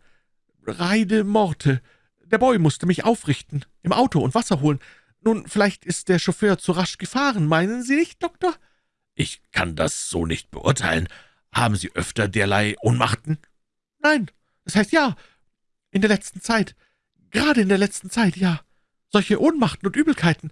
Reide Morte. Der Boy musste mich aufrichten, im Auto und Wasser holen. Nun, vielleicht ist der Chauffeur zu rasch gefahren, meinen Sie nicht, Doktor?« »Ich kann das so nicht beurteilen. Haben Sie öfter derlei Ohnmachten?« »Nein, das heißt ja, in der letzten Zeit. Gerade in der letzten Zeit, ja. Solche Ohnmachten und Übelkeiten.«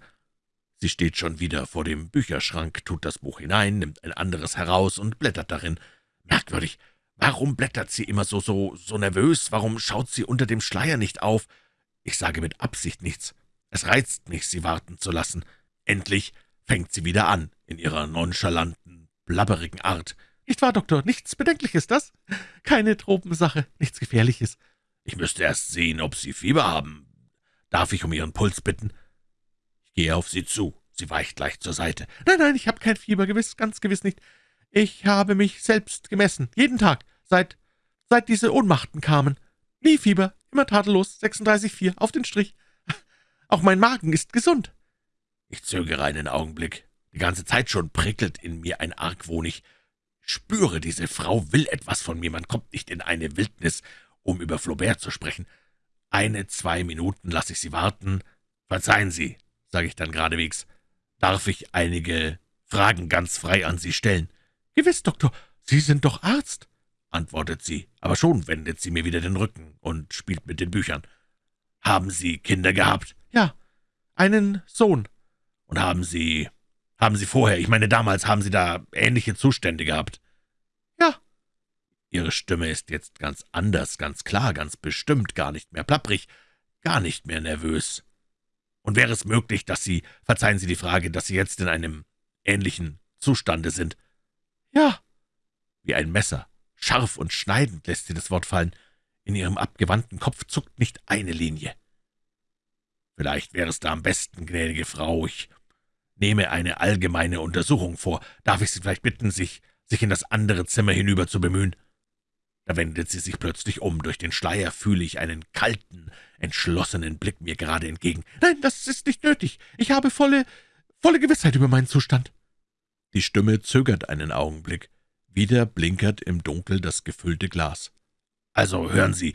Sie steht schon wieder vor dem Bücherschrank, tut das Buch hinein, nimmt ein anderes heraus und blättert darin. Merkwürdig. Warum blättert sie immer so, so, so nervös? Warum schaut sie unter dem Schleier nicht auf? Ich sage mit Absicht nichts. Es reizt mich, sie warten zu lassen. Endlich fängt sie wieder an, in ihrer nonchalanten, blabberigen Art. »Nicht wahr, Doktor? Nichts Bedenkliches, das? Keine Tropensache, nichts Gefährliches.« »Ich müsste erst sehen, ob Sie Fieber haben. Darf ich um Ihren Puls bitten?« Ich gehe auf Sie zu. Sie weicht leicht zur Seite. »Nein, nein, ich habe kein Fieber, gewiss, ganz gewiss nicht. Ich habe mich selbst gemessen, jeden Tag, seit, seit diese Ohnmachten kamen. Nie Fieber, immer tadellos, 36,4, auf den Strich. Auch mein Magen ist gesund.« Ich zögere einen Augenblick. Die ganze Zeit schon prickelt in mir ein Argwohn. Spüre, diese Frau will etwas von mir. Man kommt nicht in eine Wildnis, um über Flaubert zu sprechen. Eine, zwei Minuten lasse ich Sie warten. Verzeihen Sie, sage ich dann geradewegs, darf ich einige Fragen ganz frei an Sie stellen? »Gewiss, Doktor, Sie sind doch Arzt«, antwortet sie, aber schon wendet sie mir wieder den Rücken und spielt mit den Büchern. »Haben Sie Kinder gehabt?« »Ja, einen Sohn.« »Und haben Sie, haben Sie vorher, ich meine damals, haben Sie da ähnliche Zustände gehabt?« »Ja.« Ihre Stimme ist jetzt ganz anders, ganz klar, ganz bestimmt, gar nicht mehr plapprig, gar nicht mehr nervös. Und wäre es möglich, dass Sie, verzeihen Sie die Frage, dass Sie jetzt in einem ähnlichen Zustande sind?« »Ja.« Wie ein Messer, scharf und schneidend lässt sie das Wort fallen. In ihrem abgewandten Kopf zuckt nicht eine Linie. »Vielleicht wäre es da am besten, gnädige Frau, ich nehme eine allgemeine Untersuchung vor. Darf ich Sie vielleicht bitten, sich, sich in das andere Zimmer hinüber zu bemühen?« Da wendet sie sich plötzlich um. Durch den Schleier fühle ich einen kalten, entschlossenen Blick mir gerade entgegen. »Nein, das ist nicht nötig. Ich habe volle, volle Gewissheit über meinen Zustand.« die Stimme zögert einen Augenblick. Wieder blinkert im Dunkel das gefüllte Glas. »Also hören Sie,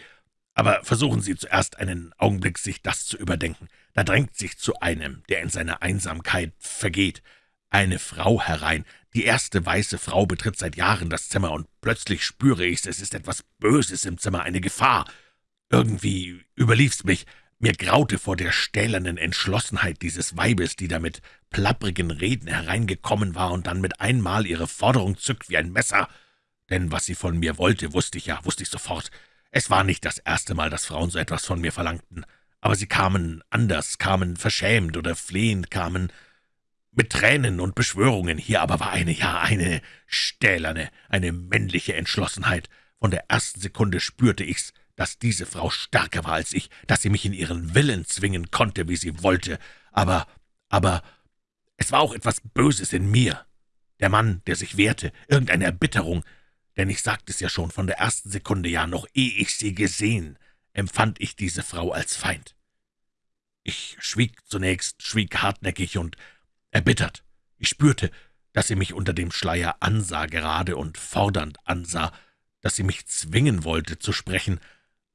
aber versuchen Sie zuerst einen Augenblick, sich das zu überdenken. Da drängt sich zu einem, der in seiner Einsamkeit vergeht, eine Frau herein. Die erste weiße Frau betritt seit Jahren das Zimmer, und plötzlich spüre ich's, es ist etwas Böses im Zimmer, eine Gefahr. Irgendwie überlief's mich. Mir graute vor der stählernen Entschlossenheit dieses Weibes, die da mit plapprigen Reden hereingekommen war und dann mit einmal ihre Forderung zückt wie ein Messer. Denn was sie von mir wollte, wusste ich ja, wusste ich sofort. Es war nicht das erste Mal, dass Frauen so etwas von mir verlangten. Aber sie kamen anders, kamen verschämt oder flehend, kamen mit Tränen und Beschwörungen. Hier aber war eine, ja, eine stählerne, eine männliche Entschlossenheit. Von der ersten Sekunde spürte ich's, dass diese Frau stärker war als ich, dass sie mich in ihren Willen zwingen konnte, wie sie wollte. Aber, aber, es war auch etwas Böses in mir. Der Mann, der sich wehrte, irgendeine Erbitterung, denn ich sagte es ja schon von der ersten Sekunde, ja, noch ehe ich sie gesehen, empfand ich diese Frau als Feind. Ich schwieg zunächst, schwieg hartnäckig und erbittert. Ich spürte, dass sie mich unter dem Schleier ansah, gerade und fordernd ansah, dass sie mich zwingen wollte zu sprechen,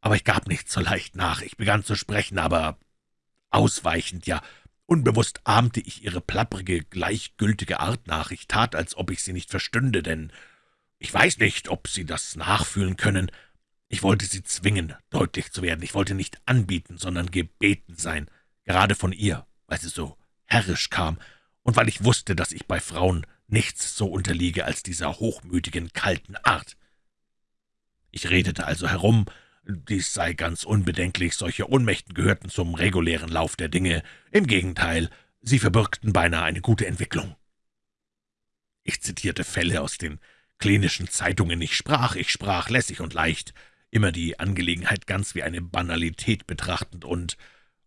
aber ich gab nicht so leicht nach. Ich begann zu sprechen, aber ausweichend, ja. Unbewusst ahmte ich ihre plapprige, gleichgültige Art nach. Ich tat, als ob ich sie nicht verstünde, denn ich weiß nicht, ob Sie das nachfühlen können. Ich wollte Sie zwingen, deutlich zu werden. Ich wollte nicht anbieten, sondern gebeten sein, gerade von ihr, weil sie so herrisch kam und weil ich wusste, dass ich bei Frauen nichts so unterliege als dieser hochmütigen, kalten Art. Ich redete also herum, dies sei ganz unbedenklich, solche Ohnmächten gehörten zum regulären Lauf der Dinge. Im Gegenteil, sie verbürgten beinahe eine gute Entwicklung. Ich zitierte Fälle aus den klinischen Zeitungen. Ich sprach, ich sprach lässig und leicht, immer die Angelegenheit ganz wie eine Banalität betrachtend und,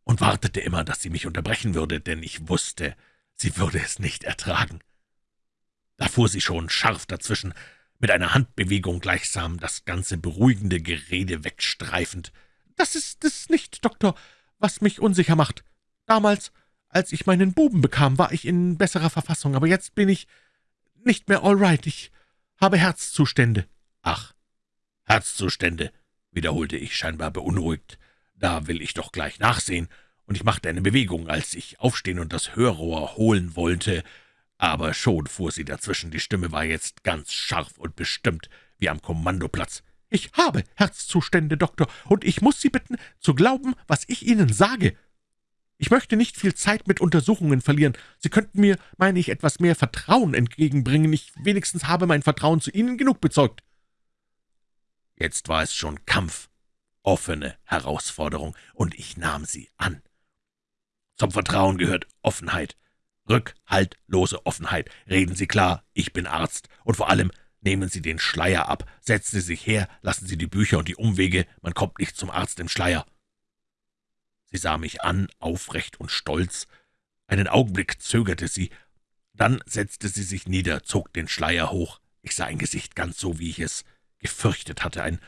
und wartete immer, dass sie mich unterbrechen würde, denn ich wusste, sie würde es nicht ertragen. Da fuhr sie schon scharf dazwischen, mit einer Handbewegung gleichsam das ganze beruhigende Gerede wegstreifend. »Das ist es nicht, Doktor, was mich unsicher macht. Damals, als ich meinen Buben bekam, war ich in besserer Verfassung, aber jetzt bin ich nicht mehr all right. Ich habe Herzzustände.« »Ach, Herzzustände«, wiederholte ich scheinbar beunruhigt. »Da will ich doch gleich nachsehen.« und ich machte eine Bewegung, als ich aufstehen und das Hörrohr holen wollte, aber schon fuhr sie dazwischen, die Stimme war jetzt ganz scharf und bestimmt, wie am Kommandoplatz. »Ich habe Herzzustände, Doktor, und ich muss Sie bitten, zu glauben, was ich Ihnen sage. Ich möchte nicht viel Zeit mit Untersuchungen verlieren. Sie könnten mir, meine ich, etwas mehr Vertrauen entgegenbringen. Ich wenigstens habe mein Vertrauen zu Ihnen genug bezeugt.« Jetzt war es schon Kampf, offene Herausforderung, und ich nahm sie an. Zum Vertrauen gehört Offenheit, rückhaltlose Offenheit. Reden Sie klar, ich bin Arzt, und vor allem nehmen Sie den Schleier ab, setzen Sie sich her, lassen Sie die Bücher und die Umwege, man kommt nicht zum Arzt im Schleier.« Sie sah mich an, aufrecht und stolz. Einen Augenblick zögerte sie, dann setzte sie sich nieder, zog den Schleier hoch. Ich sah ein Gesicht ganz so, wie ich es gefürchtet hatte, ein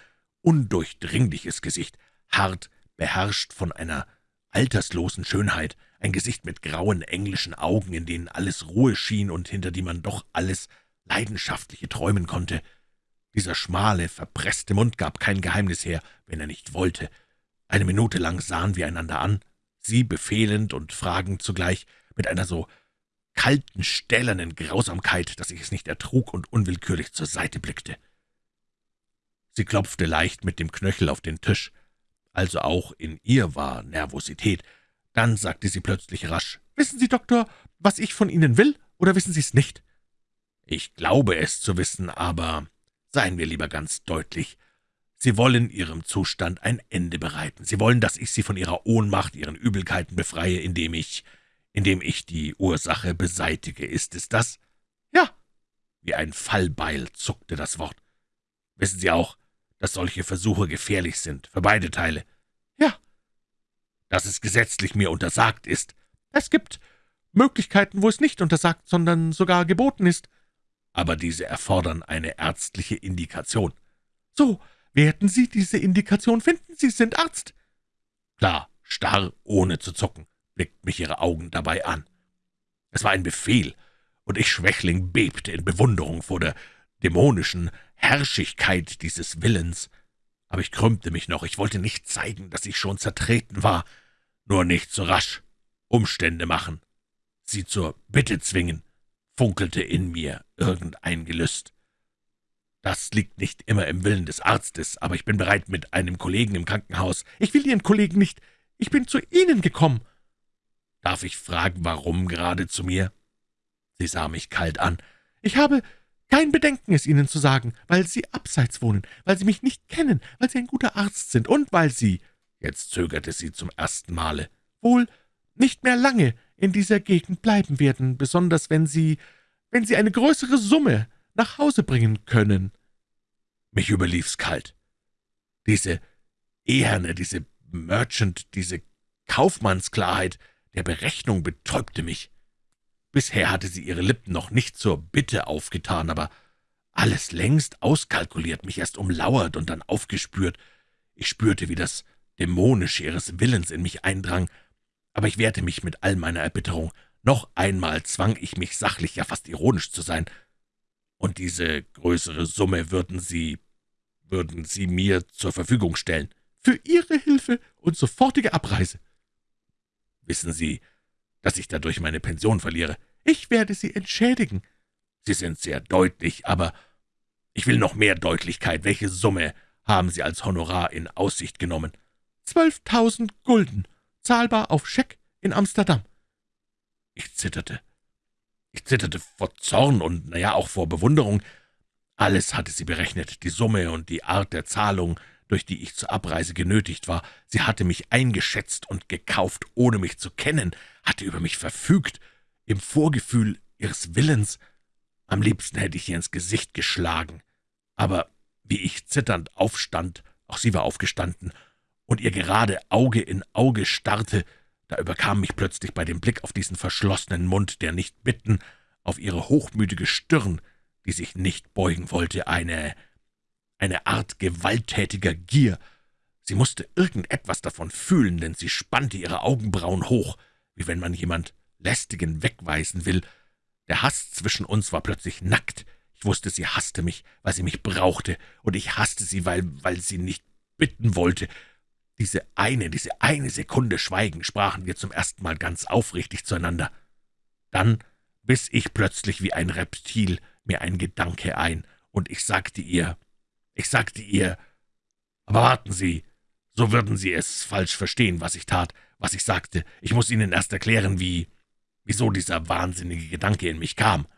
undurchdringliches Gesicht, hart, beherrscht von einer alterslosen Schönheit, ein Gesicht mit grauen englischen Augen, in denen alles Ruhe schien und hinter die man doch alles Leidenschaftliche träumen konnte. Dieser schmale, verpresste Mund gab kein Geheimnis her, wenn er nicht wollte. Eine Minute lang sahen wir einander an, sie befehlend und fragend zugleich, mit einer so kalten, stählernen Grausamkeit, dass ich es nicht ertrug und unwillkürlich zur Seite blickte. Sie klopfte leicht mit dem Knöchel auf den Tisch also auch in ihr war Nervosität. Dann sagte sie plötzlich rasch, »Wissen Sie, Doktor, was ich von Ihnen will, oder wissen Sie es nicht?« »Ich glaube es zu wissen, aber seien wir lieber ganz deutlich. Sie wollen Ihrem Zustand ein Ende bereiten. Sie wollen, dass ich Sie von Ihrer Ohnmacht, Ihren Übelkeiten befreie, indem ich, indem ich die Ursache beseitige. Ist es das?« »Ja.« Wie ein Fallbeil zuckte das Wort. »Wissen Sie auch, dass solche Versuche gefährlich sind, für beide Teile. Ja. Dass es gesetzlich mir untersagt ist. Es gibt Möglichkeiten, wo es nicht untersagt, sondern sogar geboten ist. Aber diese erfordern eine ärztliche Indikation. So, werden Sie diese Indikation finden? Sie sind Arzt. Klar, starr, ohne zu zucken, blickt mich Ihre Augen dabei an. Es war ein Befehl, und ich, Schwächling, bebte in Bewunderung vor der dämonischen Herrschigkeit dieses Willens. Aber ich krümmte mich noch, ich wollte nicht zeigen, dass ich schon zertreten war, nur nicht so rasch. Umstände machen, sie zur Bitte zwingen, funkelte in mir irgendein Gelüst. Das liegt nicht immer im Willen des Arztes, aber ich bin bereit mit einem Kollegen im Krankenhaus. Ich will Ihren Kollegen nicht, ich bin zu Ihnen gekommen. Darf ich fragen, warum gerade zu mir? Sie sah mich kalt an. Ich habe kein Bedenken, es Ihnen zu sagen, weil Sie abseits wohnen, weil Sie mich nicht kennen, weil Sie ein guter Arzt sind und weil Sie, jetzt zögerte sie zum ersten Male, wohl nicht mehr lange in dieser Gegend bleiben werden, besonders wenn Sie, wenn Sie eine größere Summe nach Hause bringen können.« Mich überlief's kalt. Diese eherne, diese Merchant, diese Kaufmannsklarheit der Berechnung betäubte mich. Bisher hatte sie ihre Lippen noch nicht zur Bitte aufgetan, aber alles längst auskalkuliert, mich erst umlauert und dann aufgespürt. Ich spürte, wie das Dämonische ihres Willens in mich eindrang, aber ich wehrte mich mit all meiner Erbitterung. Noch einmal zwang ich mich sachlich, ja fast ironisch zu sein. Und diese größere Summe würden Sie, würden Sie mir zur Verfügung stellen. Für Ihre Hilfe und sofortige Abreise. Wissen Sie, dass ich dadurch meine Pension verliere. Ich werde Sie entschädigen. Sie sind sehr deutlich, aber ich will noch mehr Deutlichkeit. Welche Summe haben Sie als Honorar in Aussicht genommen? Zwölftausend Gulden, zahlbar auf Scheck in Amsterdam. Ich zitterte. Ich zitterte vor Zorn und, naja, auch vor Bewunderung. Alles hatte sie berechnet, die Summe und die Art der Zahlung, durch die ich zur Abreise genötigt war. Sie hatte mich eingeschätzt und gekauft, ohne mich zu kennen, hatte über mich verfügt, im Vorgefühl ihres Willens. Am liebsten hätte ich ihr ins Gesicht geschlagen. Aber wie ich zitternd aufstand, auch sie war aufgestanden, und ihr gerade Auge in Auge starrte, da überkam mich plötzlich bei dem Blick auf diesen verschlossenen Mund, der nicht bitten, auf ihre hochmütige Stirn, die sich nicht beugen wollte, eine, eine Art gewalttätiger Gier. Sie musste irgendetwas davon fühlen, denn sie spannte ihre Augenbrauen hoch, wie wenn man jemand lästigen wegweisen will. Der Hass zwischen uns war plötzlich nackt. Ich wusste, sie hasste mich, weil sie mich brauchte, und ich hasste sie, weil, weil sie nicht bitten wollte. Diese eine, diese eine Sekunde Schweigen sprachen wir zum ersten Mal ganz aufrichtig zueinander. Dann biss ich plötzlich wie ein Reptil mir ein Gedanke ein, und ich sagte ihr, ich sagte ihr, aber warten Sie, so würden Sie es falsch verstehen, was ich tat, was ich sagte. Ich muss Ihnen erst erklären, wie, wieso dieser wahnsinnige Gedanke in mich kam.«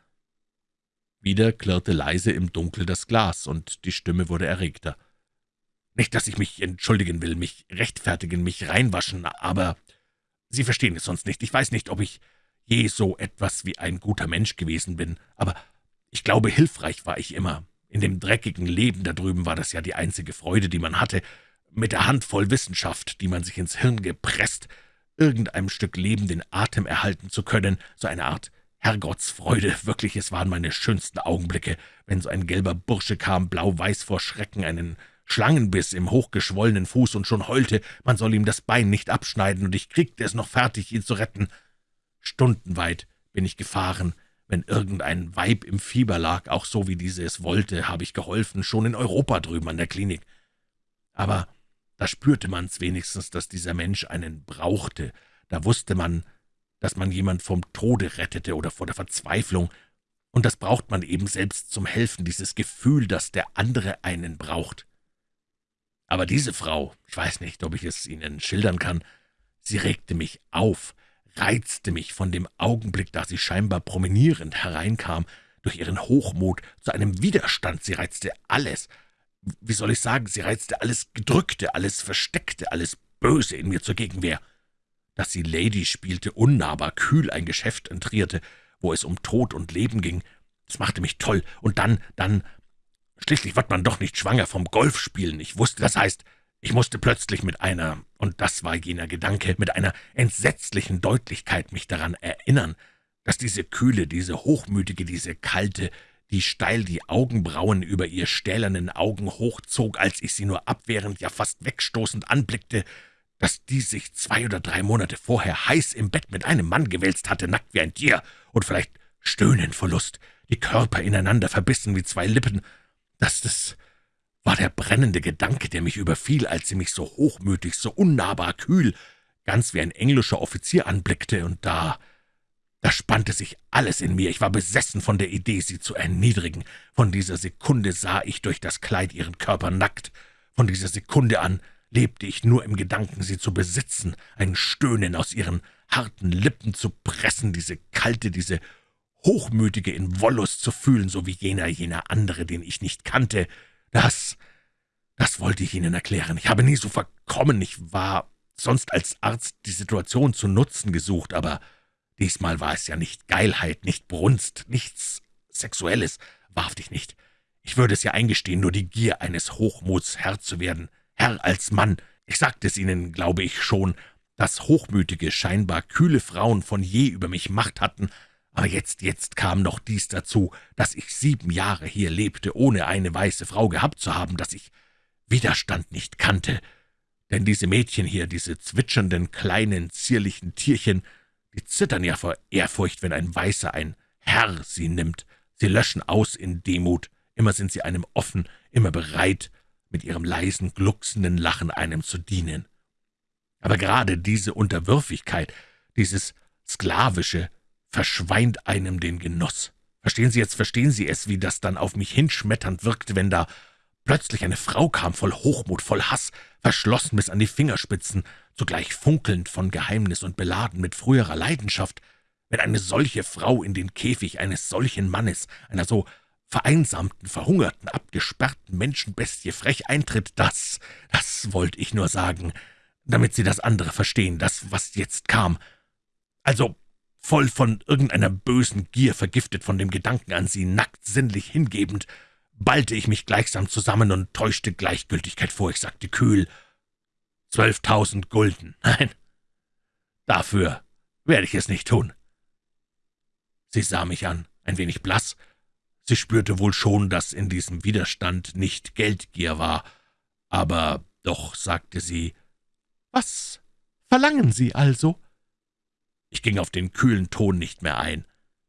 Wieder klirrte leise im Dunkel das Glas, und die Stimme wurde erregter. »Nicht, dass ich mich entschuldigen will, mich rechtfertigen, mich reinwaschen, aber Sie verstehen es sonst nicht. Ich weiß nicht, ob ich je so etwas wie ein guter Mensch gewesen bin, aber ich glaube, hilfreich war ich immer. In dem dreckigen Leben da drüben war das ja die einzige Freude, die man hatte, mit der Handvoll Wissenschaft, die man sich ins Hirn gepresst, irgendeinem Stück Leben den Atem erhalten zu können, so eine Art Herrgottsfreude. Wirklich, es waren meine schönsten Augenblicke, wenn so ein gelber Bursche kam, blau-weiß vor Schrecken, einen Schlangenbiss im hochgeschwollenen Fuß und schon heulte, man soll ihm das Bein nicht abschneiden, und ich kriegte es noch fertig, ihn zu retten. Stundenweit bin ich gefahren, wenn irgendein Weib im Fieber lag, auch so wie diese es wollte, habe ich geholfen, schon in Europa drüben an der Klinik. Aber da spürte man's wenigstens, dass dieser Mensch einen brauchte. Da wusste man, dass man jemand vom Tode rettete oder vor der Verzweiflung. Und das braucht man eben selbst zum Helfen, dieses Gefühl, dass der andere einen braucht. Aber diese Frau, ich weiß nicht, ob ich es Ihnen schildern kann, sie regte mich auf, reizte mich von dem Augenblick, da sie scheinbar promenierend hereinkam, durch ihren Hochmut zu einem Widerstand. Sie reizte alles, wie soll ich sagen, sie reizte alles Gedrückte, alles Versteckte, alles Böse in mir zur Gegenwehr. Dass sie Lady spielte, unnahbar, kühl ein Geschäft entrierte, wo es um Tod und Leben ging, das machte mich toll. Und dann, dann, schließlich wird man doch nicht schwanger vom Golfspielen. Ich wusste, das heißt, ich musste plötzlich mit einer, und das war jener Gedanke, mit einer entsetzlichen Deutlichkeit mich daran erinnern, dass diese kühle, diese hochmütige, diese kalte, die steil die Augenbrauen über ihr stählernen Augen hochzog, als ich sie nur abwehrend, ja fast wegstoßend anblickte, dass die sich zwei oder drei Monate vorher heiß im Bett mit einem Mann gewälzt hatte, nackt wie ein Tier und vielleicht stöhnend vor Lust, die Körper ineinander verbissen wie zwei Lippen, dass das war der brennende Gedanke, der mich überfiel, als sie mich so hochmütig, so unnahbar kühl, ganz wie ein englischer Offizier anblickte, und da da spannte sich alles in mir. Ich war besessen von der Idee, sie zu erniedrigen. Von dieser Sekunde sah ich durch das Kleid ihren Körper nackt. Von dieser Sekunde an lebte ich nur im Gedanken, sie zu besitzen, ein Stöhnen aus ihren harten Lippen zu pressen, diese kalte, diese hochmütige in Wollust zu fühlen, so wie jener, jener andere, den ich nicht kannte. Das, das wollte ich Ihnen erklären. Ich habe nie so verkommen. Ich war sonst als Arzt die Situation zu nutzen gesucht, aber Diesmal war es ja nicht Geilheit, nicht Brunst, nichts Sexuelles, wahrhaftig nicht. Ich würde es ja eingestehen, nur die Gier eines Hochmuts, Herr zu werden, Herr als Mann. Ich sagte es Ihnen, glaube ich, schon, dass hochmütige, scheinbar kühle Frauen von je über mich Macht hatten, aber jetzt, jetzt kam noch dies dazu, dass ich sieben Jahre hier lebte, ohne eine weiße Frau gehabt zu haben, dass ich Widerstand nicht kannte. Denn diese Mädchen hier, diese zwitschernden, kleinen, zierlichen Tierchen, die zittern ja vor Ehrfurcht, wenn ein Weißer, ein Herr sie nimmt. Sie löschen aus in Demut. Immer sind sie einem offen, immer bereit, mit ihrem leisen, glucksenden Lachen einem zu dienen. Aber gerade diese Unterwürfigkeit, dieses Sklavische, verschweint einem den Genuss. Verstehen Sie jetzt, verstehen Sie es, wie das dann auf mich hinschmetternd wirkte, wenn da plötzlich eine Frau kam, voll Hochmut, voll Hass, verschlossen bis an die Fingerspitzen, zugleich funkelnd von Geheimnis und beladen mit früherer Leidenschaft, wenn eine solche Frau in den Käfig eines solchen Mannes, einer so vereinsamten, verhungerten, abgesperrten Menschenbestie frech eintritt, das, das wollte ich nur sagen, damit Sie das andere verstehen, das, was jetzt kam. Also voll von irgendeiner bösen Gier, vergiftet von dem Gedanken an Sie, nackt sinnlich hingebend, ballte ich mich gleichsam zusammen und täuschte Gleichgültigkeit vor. Ich sagte kühl, Zwölftausend Gulden. <laughs> Nein, dafür werde ich es nicht tun. Sie sah mich an, ein wenig blass. Sie spürte wohl schon, dass in diesem Widerstand nicht Geldgier war, aber doch sagte sie, »Was verlangen Sie also?« Ich ging auf den kühlen Ton nicht mehr ein.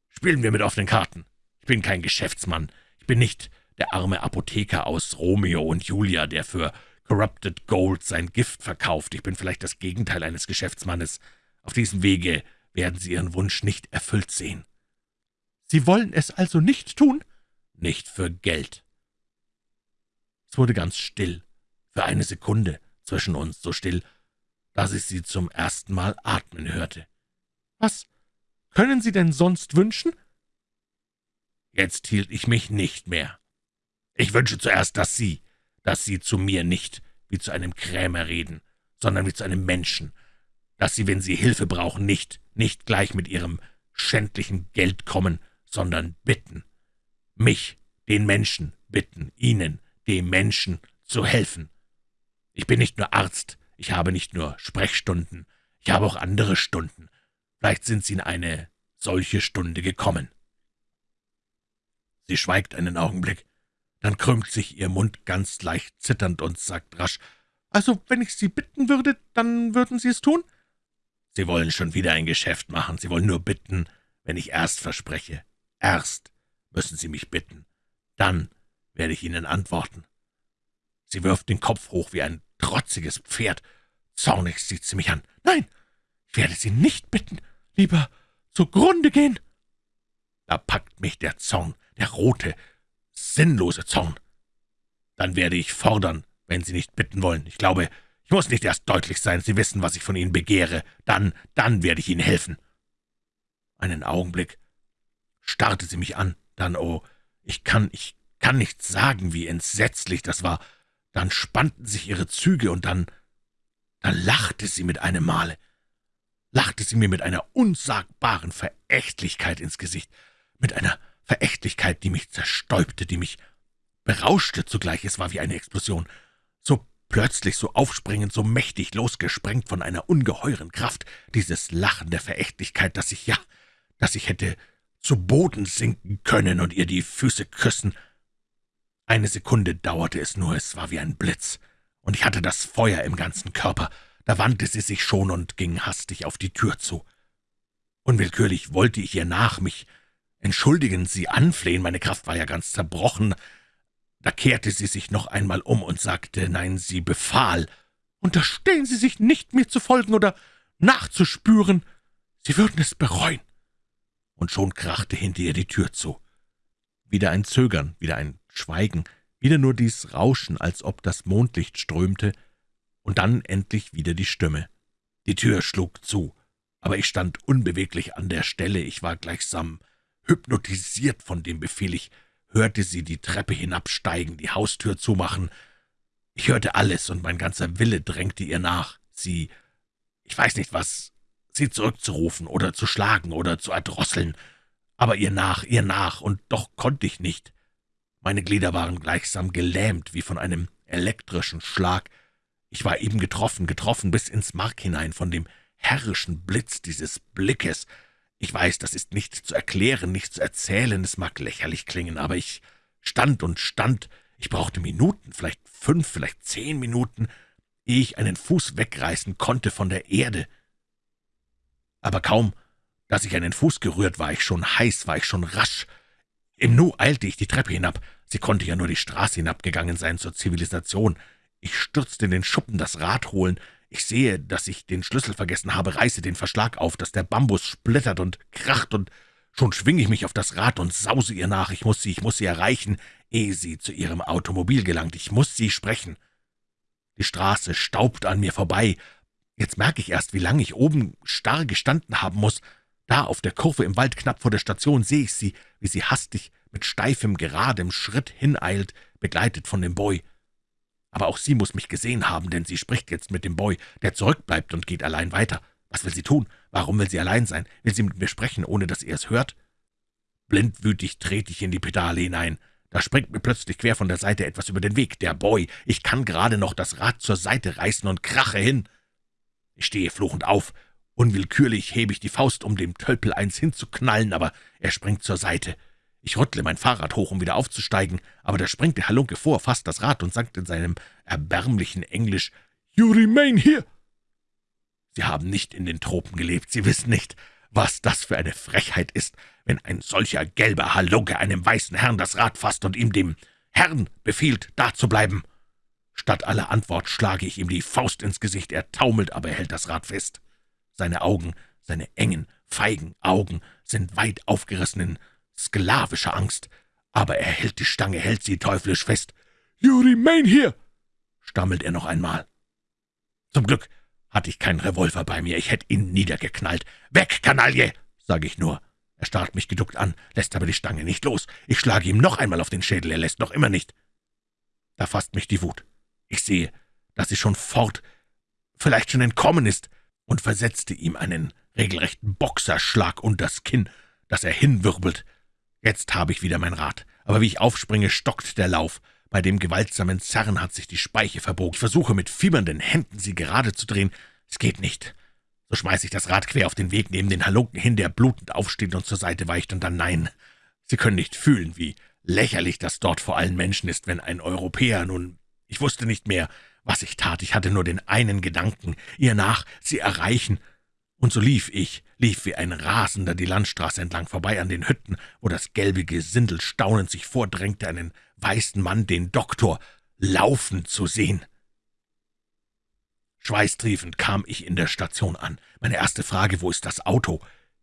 »Spielen wir mit offenen Karten. Ich bin kein Geschäftsmann. Ich bin nicht der arme Apotheker aus Romeo und Julia, der für Corrupted Gold sein Gift verkauft. Ich bin vielleicht das Gegenteil eines Geschäftsmannes. Auf diesem Wege werden Sie Ihren Wunsch nicht erfüllt sehen.« »Sie wollen es also nicht tun?« »Nicht für Geld.« Es wurde ganz still, für eine Sekunde zwischen uns, so still, dass ich sie zum ersten Mal atmen hörte. »Was können Sie denn sonst wünschen?« Jetzt hielt ich mich nicht mehr. Ich wünsche zuerst, dass Sie, dass Sie zu mir nicht wie zu einem Krämer reden, sondern wie zu einem Menschen, dass Sie, wenn Sie Hilfe brauchen, nicht, nicht gleich mit Ihrem schändlichen Geld kommen, sondern bitten. Mich, den Menschen, bitten, Ihnen, dem Menschen, zu helfen. Ich bin nicht nur Arzt, ich habe nicht nur Sprechstunden, ich habe auch andere Stunden. Vielleicht sind Sie in eine solche Stunde gekommen. Sie schweigt einen Augenblick, dann krümmt sich ihr Mund ganz leicht zitternd und sagt rasch, »Also, wenn ich Sie bitten würde, dann würden Sie es tun?« »Sie wollen schon wieder ein Geschäft machen. Sie wollen nur bitten, wenn ich erst verspreche. Erst müssen Sie mich bitten. Dann werde ich Ihnen antworten.« Sie wirft den Kopf hoch wie ein trotziges Pferd. Zornig sieht sie mich an. »Nein, werde Sie nicht bitten. Lieber zugrunde gehen.« Da packt mich der Zorn der rote, sinnlose Zorn. Dann werde ich fordern, wenn Sie nicht bitten wollen. Ich glaube, ich muss nicht erst deutlich sein, Sie wissen, was ich von Ihnen begehre. Dann, dann werde ich Ihnen helfen. Einen Augenblick starrte sie mich an, dann, oh, ich kann, ich kann nicht sagen, wie entsetzlich das war. Dann spannten sich ihre Züge, und dann, dann lachte sie mit einem Male. Lachte sie mir mit einer unsagbaren Verächtlichkeit ins Gesicht, mit einer Verächtlichkeit, die mich zerstäubte, die mich berauschte zugleich. Es war wie eine Explosion. So plötzlich, so aufspringend, so mächtig losgesprengt von einer ungeheuren Kraft, dieses Lachen der Verächtlichkeit, dass ich, ja, dass ich hätte zu Boden sinken können und ihr die Füße küssen. Eine Sekunde dauerte es nur, es war wie ein Blitz, und ich hatte das Feuer im ganzen Körper. Da wandte sie sich schon und ging hastig auf die Tür zu. Unwillkürlich wollte ich ihr nach, mich entschuldigen, Sie anflehen, meine Kraft war ja ganz zerbrochen. Da kehrte sie sich noch einmal um und sagte, nein, sie befahl, unterstehen Sie sich nicht, mir zu folgen oder nachzuspüren. Sie würden es bereuen. Und schon krachte hinter ihr die Tür zu. Wieder ein Zögern, wieder ein Schweigen, wieder nur dies Rauschen, als ob das Mondlicht strömte, und dann endlich wieder die Stimme. Die Tür schlug zu, aber ich stand unbeweglich an der Stelle, ich war gleichsam Hypnotisiert von dem Befehl, ich hörte sie die Treppe hinabsteigen, die Haustür zumachen. Ich hörte alles, und mein ganzer Wille drängte ihr nach, sie, ich weiß nicht was, sie zurückzurufen oder zu schlagen oder zu erdrosseln, aber ihr nach, ihr nach, und doch konnte ich nicht. Meine Glieder waren gleichsam gelähmt wie von einem elektrischen Schlag. Ich war eben getroffen, getroffen bis ins Mark hinein von dem herrischen Blitz dieses Blickes, ich weiß, das ist nicht zu erklären, nicht zu erzählen, es mag lächerlich klingen, aber ich stand und stand, ich brauchte Minuten, vielleicht fünf, vielleicht zehn Minuten, ehe ich einen Fuß wegreißen konnte von der Erde. Aber kaum, dass ich einen Fuß gerührt, war ich schon heiß, war ich schon rasch. Im Nu eilte ich die Treppe hinab, sie konnte ja nur die Straße hinabgegangen sein zur Zivilisation. Ich stürzte in den Schuppen das Rad holen, ich sehe, dass ich den Schlüssel vergessen habe, reiße den Verschlag auf, dass der Bambus splittert und kracht, und schon schwinge ich mich auf das Rad und sause ihr nach. Ich muss sie, ich muss sie erreichen, ehe sie zu ihrem Automobil gelangt. Ich muss sie sprechen. Die Straße staubt an mir vorbei. Jetzt merke ich erst, wie lange ich oben starr gestanden haben muss. Da auf der Kurve im Wald knapp vor der Station sehe ich sie, wie sie hastig mit steifem, geradem Schritt hineilt, begleitet von dem Boy. Aber auch sie muss mich gesehen haben, denn sie spricht jetzt mit dem Boy, der zurückbleibt und geht allein weiter. Was will sie tun? Warum will sie allein sein? Will sie mit mir sprechen, ohne dass er es hört? Blindwütig trete ich in die Pedale hinein. Da springt mir plötzlich quer von der Seite etwas über den Weg. Der Boy. Ich kann gerade noch das Rad zur Seite reißen und krache hin. Ich stehe fluchend auf Unwillkürlich hebe ich die Faust, um dem Tölpel eins hinzuknallen, aber er springt zur Seite. Ich rüttle mein Fahrrad hoch, um wieder aufzusteigen, aber da springt der Halunke vor, fasst das Rad und sagt in seinem erbärmlichen Englisch, »You remain here!« Sie haben nicht in den Tropen gelebt, Sie wissen nicht, was das für eine Frechheit ist, wenn ein solcher gelber Halunke einem weißen Herrn das Rad fasst und ihm dem Herrn befiehlt, da zu bleiben. Statt aller Antwort schlage ich ihm die Faust ins Gesicht, er taumelt, aber er hält das Rad fest. Seine Augen, seine engen, feigen Augen sind weit aufgerissen in sklavischer Angst, aber er hält die Stange, hält sie teuflisch fest. »You remain here«, stammelt er noch einmal. Zum Glück hatte ich keinen Revolver bei mir, ich hätte ihn niedergeknallt. »Weg, Kanaille«, sage ich nur. Er starrt mich geduckt an, lässt aber die Stange nicht los. Ich schlage ihm noch einmal auf den Schädel, er lässt noch immer nicht. Da fasst mich die Wut. Ich sehe, dass sie schon fort, vielleicht schon entkommen ist und versetzte ihm einen regelrechten Boxerschlag unters Kinn, dass er hinwirbelt. Jetzt habe ich wieder mein Rad, aber wie ich aufspringe, stockt der Lauf. Bei dem gewaltsamen Zerren hat sich die Speiche verbogen. Ich versuche mit fiebernden Händen, sie gerade zu drehen. Es geht nicht. So schmeiße ich das Rad quer auf den Weg neben den Halunken hin, der blutend aufsteht und zur Seite weicht, und dann nein. Sie können nicht fühlen, wie lächerlich das dort vor allen Menschen ist, wenn ein Europäer nun... Ich wusste nicht mehr, was ich tat, ich hatte nur den einen Gedanken, ihr nach, sie erreichen. Und so lief ich, lief wie ein Rasender die Landstraße entlang vorbei an den Hütten, wo das gelbe Gesindel staunend sich vordrängte, einen weißen Mann, den Doktor, laufen zu sehen. Schweißtriefend kam ich in der Station an. Meine erste Frage, wo ist das Auto?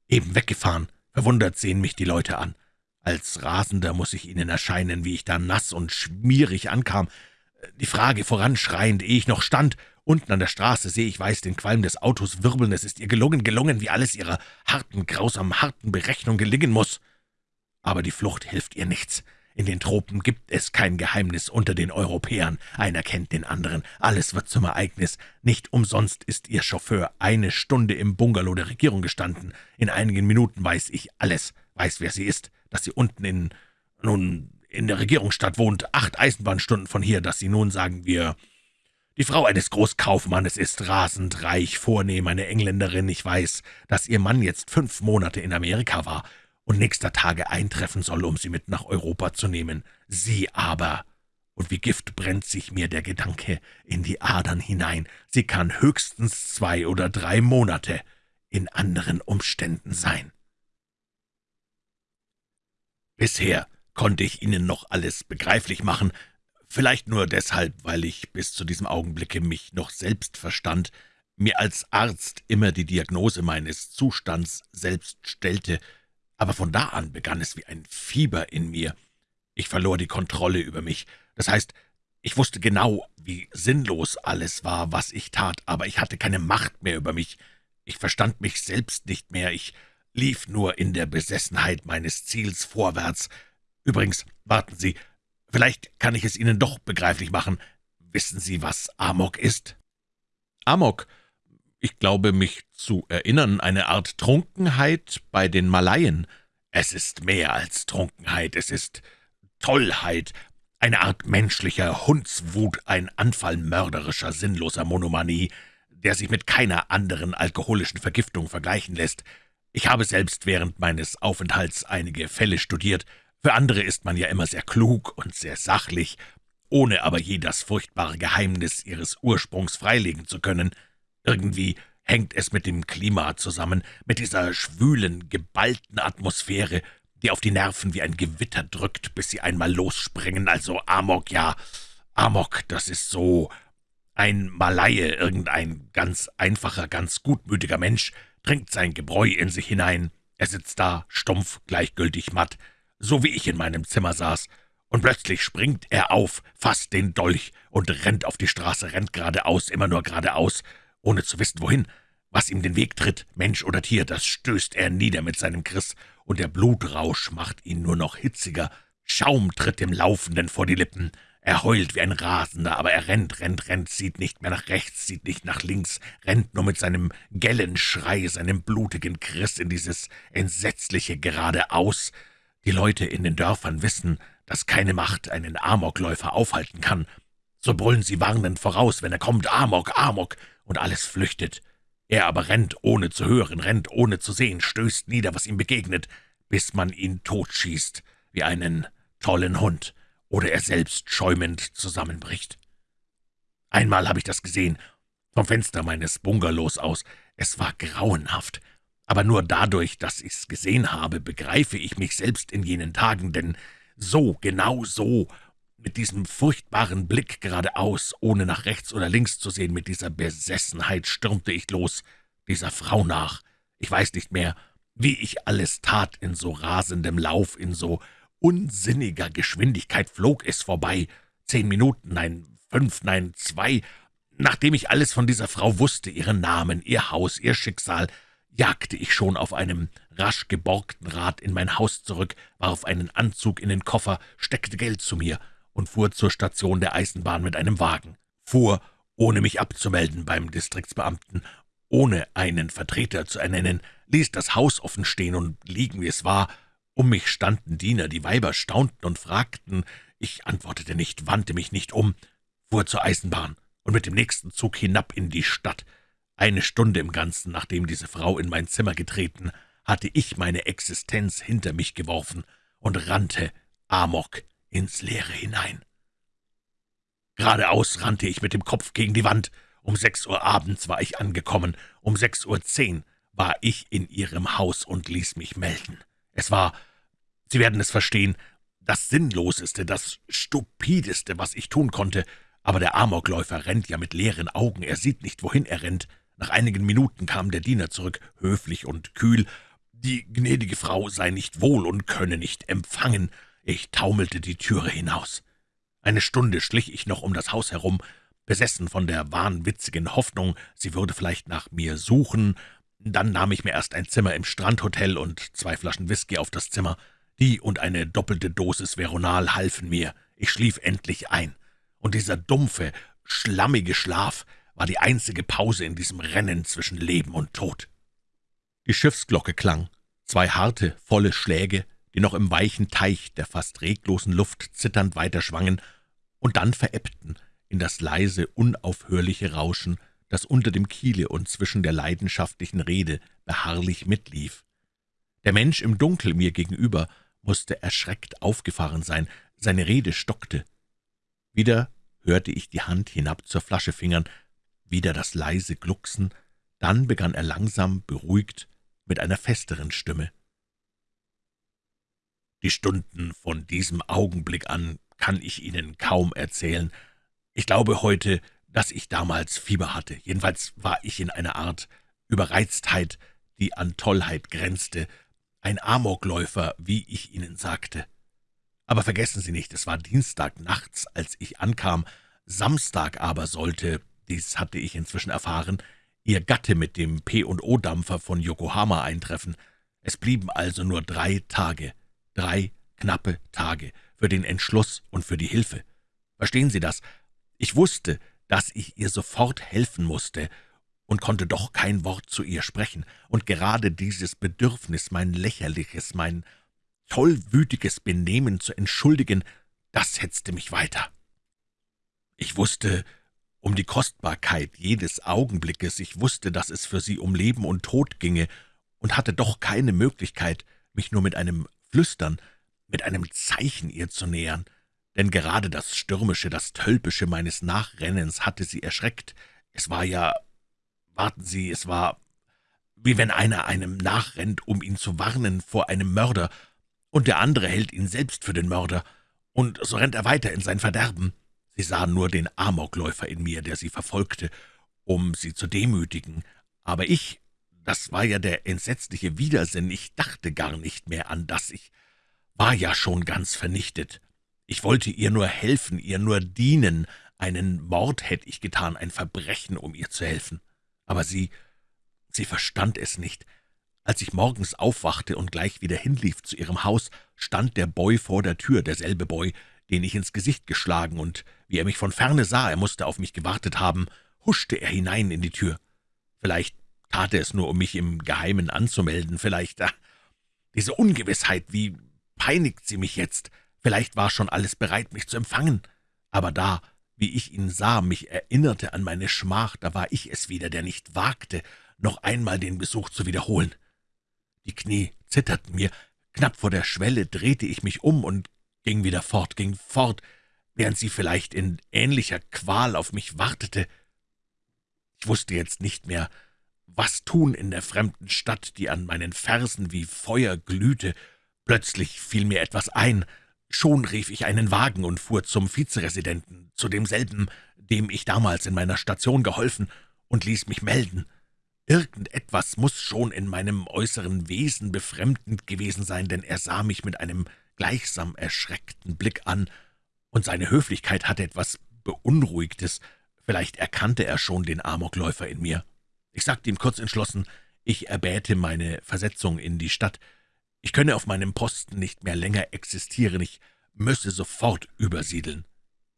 Eben weggefahren. Verwundert sehen mich die Leute an. Als Rasender muss ich ihnen erscheinen, wie ich da nass und schmierig ankam, die Frage voranschreiend, ehe ich noch stand. Unten an der Straße sehe ich weiß den Qualm des Autos wirbeln. Es ist ihr gelungen, gelungen, wie alles ihrer harten, grausam harten Berechnung gelingen muss. Aber die Flucht hilft ihr nichts. In den Tropen gibt es kein Geheimnis unter den Europäern. Einer kennt den anderen. Alles wird zum Ereignis. Nicht umsonst ist ihr Chauffeur eine Stunde im Bungalow der Regierung gestanden. In einigen Minuten weiß ich alles, weiß, wer sie ist, dass sie unten in, nun, in der Regierungsstadt wohnt, acht Eisenbahnstunden von hier, dass sie nun, sagen wir, die Frau eines Großkaufmannes ist rasend reich, vornehm, eine Engländerin. Ich weiß, dass ihr Mann jetzt fünf Monate in Amerika war und nächster Tage eintreffen soll, um sie mit nach Europa zu nehmen. Sie aber, und wie Gift brennt sich mir der Gedanke in die Adern hinein, sie kann höchstens zwei oder drei Monate in anderen Umständen sein. Bisher konnte ich Ihnen noch alles begreiflich machen, vielleicht nur deshalb, weil ich bis zu diesem Augenblicke mich noch selbst verstand, mir als Arzt immer die Diagnose meines Zustands selbst stellte, aber von da an begann es wie ein Fieber in mir. Ich verlor die Kontrolle über mich, das heißt, ich wusste genau, wie sinnlos alles war, was ich tat, aber ich hatte keine Macht mehr über mich. Ich verstand mich selbst nicht mehr, ich lief nur in der Besessenheit meines Ziels vorwärts, Übrigens, warten Sie, vielleicht kann ich es Ihnen doch begreiflich machen. Wissen Sie, was Amok ist?« »Amok? Ich glaube, mich zu erinnern, eine Art Trunkenheit bei den Malaien.« »Es ist mehr als Trunkenheit, es ist Tollheit, eine Art menschlicher Hundswut, ein Anfall mörderischer, sinnloser Monomanie, der sich mit keiner anderen alkoholischen Vergiftung vergleichen lässt. Ich habe selbst während meines Aufenthalts einige Fälle studiert, für andere ist man ja immer sehr klug und sehr sachlich, ohne aber je das furchtbare Geheimnis ihres Ursprungs freilegen zu können. Irgendwie hängt es mit dem Klima zusammen, mit dieser schwülen, geballten Atmosphäre, die auf die Nerven wie ein Gewitter drückt, bis sie einmal losspringen. Also Amok, ja, Amok, das ist so. Ein Malaie, irgendein ganz einfacher, ganz gutmütiger Mensch, trinkt sein Gebräu in sich hinein. Er sitzt da, stumpf, gleichgültig matt, so wie ich in meinem Zimmer saß, und plötzlich springt er auf, fasst den Dolch und rennt auf die Straße, rennt geradeaus, immer nur geradeaus, ohne zu wissen, wohin. Was ihm den Weg tritt, Mensch oder Tier, das stößt er nieder mit seinem Kriss, und der Blutrausch macht ihn nur noch hitziger. Schaum tritt dem Laufenden vor die Lippen. Er heult wie ein Rasender, aber er rennt, rennt, rennt, sieht nicht mehr nach rechts, sieht nicht nach links, rennt nur mit seinem Gellenschrei, seinem blutigen Kriss in dieses entsetzliche Geradeaus, die Leute in den Dörfern wissen, dass keine Macht einen Amokläufer aufhalten kann. So brüllen sie warnend voraus, wenn er kommt, Amok, Amok, und alles flüchtet. Er aber rennt, ohne zu hören, rennt, ohne zu sehen, stößt nieder, was ihm begegnet, bis man ihn totschießt, wie einen tollen Hund, oder er selbst schäumend zusammenbricht. Einmal habe ich das gesehen, vom Fenster meines Bungalows aus. Es war grauenhaft. Aber nur dadurch, dass ich's gesehen habe, begreife ich mich selbst in jenen Tagen, denn so, genau so, mit diesem furchtbaren Blick geradeaus, ohne nach rechts oder links zu sehen, mit dieser Besessenheit stürmte ich los, dieser Frau nach. Ich weiß nicht mehr, wie ich alles tat, in so rasendem Lauf, in so unsinniger Geschwindigkeit flog es vorbei. Zehn Minuten, nein, fünf, nein, zwei, nachdem ich alles von dieser Frau wusste, ihren Namen, ihr Haus, ihr Schicksal, jagte ich schon auf einem rasch geborgten Rad in mein Haus zurück, warf einen Anzug in den Koffer, steckte Geld zu mir und fuhr zur Station der Eisenbahn mit einem Wagen, fuhr, ohne mich abzumelden beim Distriktsbeamten, ohne einen Vertreter zu ernennen, ließ das Haus offen stehen und liegen, wie es war. Um mich standen Diener, die Weiber staunten und fragten. Ich antwortete nicht, wandte mich nicht um, fuhr zur Eisenbahn und mit dem nächsten Zug hinab in die Stadt. Eine Stunde im Ganzen, nachdem diese Frau in mein Zimmer getreten, hatte ich meine Existenz hinter mich geworfen und rannte amok ins Leere hinein. Geradeaus rannte ich mit dem Kopf gegen die Wand. Um sechs Uhr abends war ich angekommen, um sechs Uhr zehn war ich in ihrem Haus und ließ mich melden. Es war, Sie werden es verstehen, das Sinnloseste, das Stupideste, was ich tun konnte, aber der Amokläufer rennt ja mit leeren Augen, er sieht nicht, wohin er rennt. Nach einigen Minuten kam der Diener zurück, höflich und kühl. Die gnädige Frau sei nicht wohl und könne nicht empfangen. Ich taumelte die Türe hinaus. Eine Stunde schlich ich noch um das Haus herum, besessen von der wahnwitzigen Hoffnung, sie würde vielleicht nach mir suchen. Dann nahm ich mir erst ein Zimmer im Strandhotel und zwei Flaschen Whisky auf das Zimmer. Die und eine doppelte Dosis Veronal halfen mir. Ich schlief endlich ein. Und dieser dumpfe, schlammige Schlaf war die einzige Pause in diesem Rennen zwischen Leben und Tod. Die Schiffsglocke klang. Zwei harte, volle Schläge die noch im weichen Teich der fast reglosen Luft zitternd weiterschwangen und dann verebbten in das leise, unaufhörliche Rauschen, das unter dem Kiele und zwischen der leidenschaftlichen Rede beharrlich mitlief. Der Mensch im Dunkel mir gegenüber musste erschreckt aufgefahren sein, seine Rede stockte. Wieder hörte ich die Hand hinab zur Flasche fingern, wieder das leise Glucksen, dann begann er langsam, beruhigt, mit einer festeren Stimme. Die Stunden von diesem Augenblick an kann ich Ihnen kaum erzählen. Ich glaube heute, dass ich damals Fieber hatte. Jedenfalls war ich in einer Art Überreiztheit, die an Tollheit grenzte, ein Amokläufer, wie ich Ihnen sagte. Aber vergessen Sie nicht, es war Dienstag nachts, als ich ankam, Samstag aber sollte, dies hatte ich inzwischen erfahren, Ihr Gatte mit dem P&O-Dampfer von Yokohama eintreffen. Es blieben also nur drei Tage. Drei knappe Tage für den Entschluss und für die Hilfe. Verstehen Sie das? Ich wusste, dass ich ihr sofort helfen musste und konnte doch kein Wort zu ihr sprechen, und gerade dieses Bedürfnis, mein lächerliches, mein tollwütiges Benehmen zu entschuldigen, das hetzte mich weiter. Ich wusste um die Kostbarkeit jedes Augenblickes, ich wusste, dass es für sie um Leben und Tod ginge, und hatte doch keine Möglichkeit, mich nur mit einem Flüstern, mit einem Zeichen ihr zu nähern, denn gerade das Stürmische, das Tölpische meines Nachrennens hatte sie erschreckt. Es war ja, warten Sie, es war, wie wenn einer einem nachrennt, um ihn zu warnen vor einem Mörder, und der andere hält ihn selbst für den Mörder, und so rennt er weiter in sein Verderben. Sie sahen nur den Amokläufer in mir, der sie verfolgte, um sie zu demütigen, aber ich das war ja der entsetzliche Widersinn. Ich dachte gar nicht mehr an das. Ich war ja schon ganz vernichtet. Ich wollte ihr nur helfen, ihr nur dienen. Einen Mord hätte ich getan, ein Verbrechen, um ihr zu helfen. Aber sie, sie verstand es nicht. Als ich morgens aufwachte und gleich wieder hinlief zu ihrem Haus, stand der Boy vor der Tür, derselbe Boy, den ich ins Gesicht geschlagen, und wie er mich von ferne sah, er musste auf mich gewartet haben, huschte er hinein in die Tür. Vielleicht tat er es nur, um mich im Geheimen anzumelden, vielleicht. Ach, diese Ungewissheit, wie peinigt sie mich jetzt? Vielleicht war schon alles bereit, mich zu empfangen. Aber da, wie ich ihn sah, mich erinnerte an meine Schmach, da war ich es wieder, der nicht wagte, noch einmal den Besuch zu wiederholen. Die Knie zitterten mir, knapp vor der Schwelle drehte ich mich um und ging wieder fort, ging fort, während sie vielleicht in ähnlicher Qual auf mich wartete. Ich wusste jetzt nicht mehr, was tun in der fremden Stadt, die an meinen Fersen wie Feuer glühte. Plötzlich fiel mir etwas ein. Schon rief ich einen Wagen und fuhr zum Vizeresidenten, zu demselben, dem ich damals in meiner Station geholfen, und ließ mich melden. Irgendetwas muss schon in meinem äußeren Wesen befremdend gewesen sein, denn er sah mich mit einem gleichsam erschreckten Blick an, und seine Höflichkeit hatte etwas Beunruhigtes. Vielleicht erkannte er schon den Amokläufer in mir. Ich sagte ihm kurz entschlossen, ich erbäte meine Versetzung in die Stadt. Ich könne auf meinem Posten nicht mehr länger existieren, ich müsse sofort übersiedeln.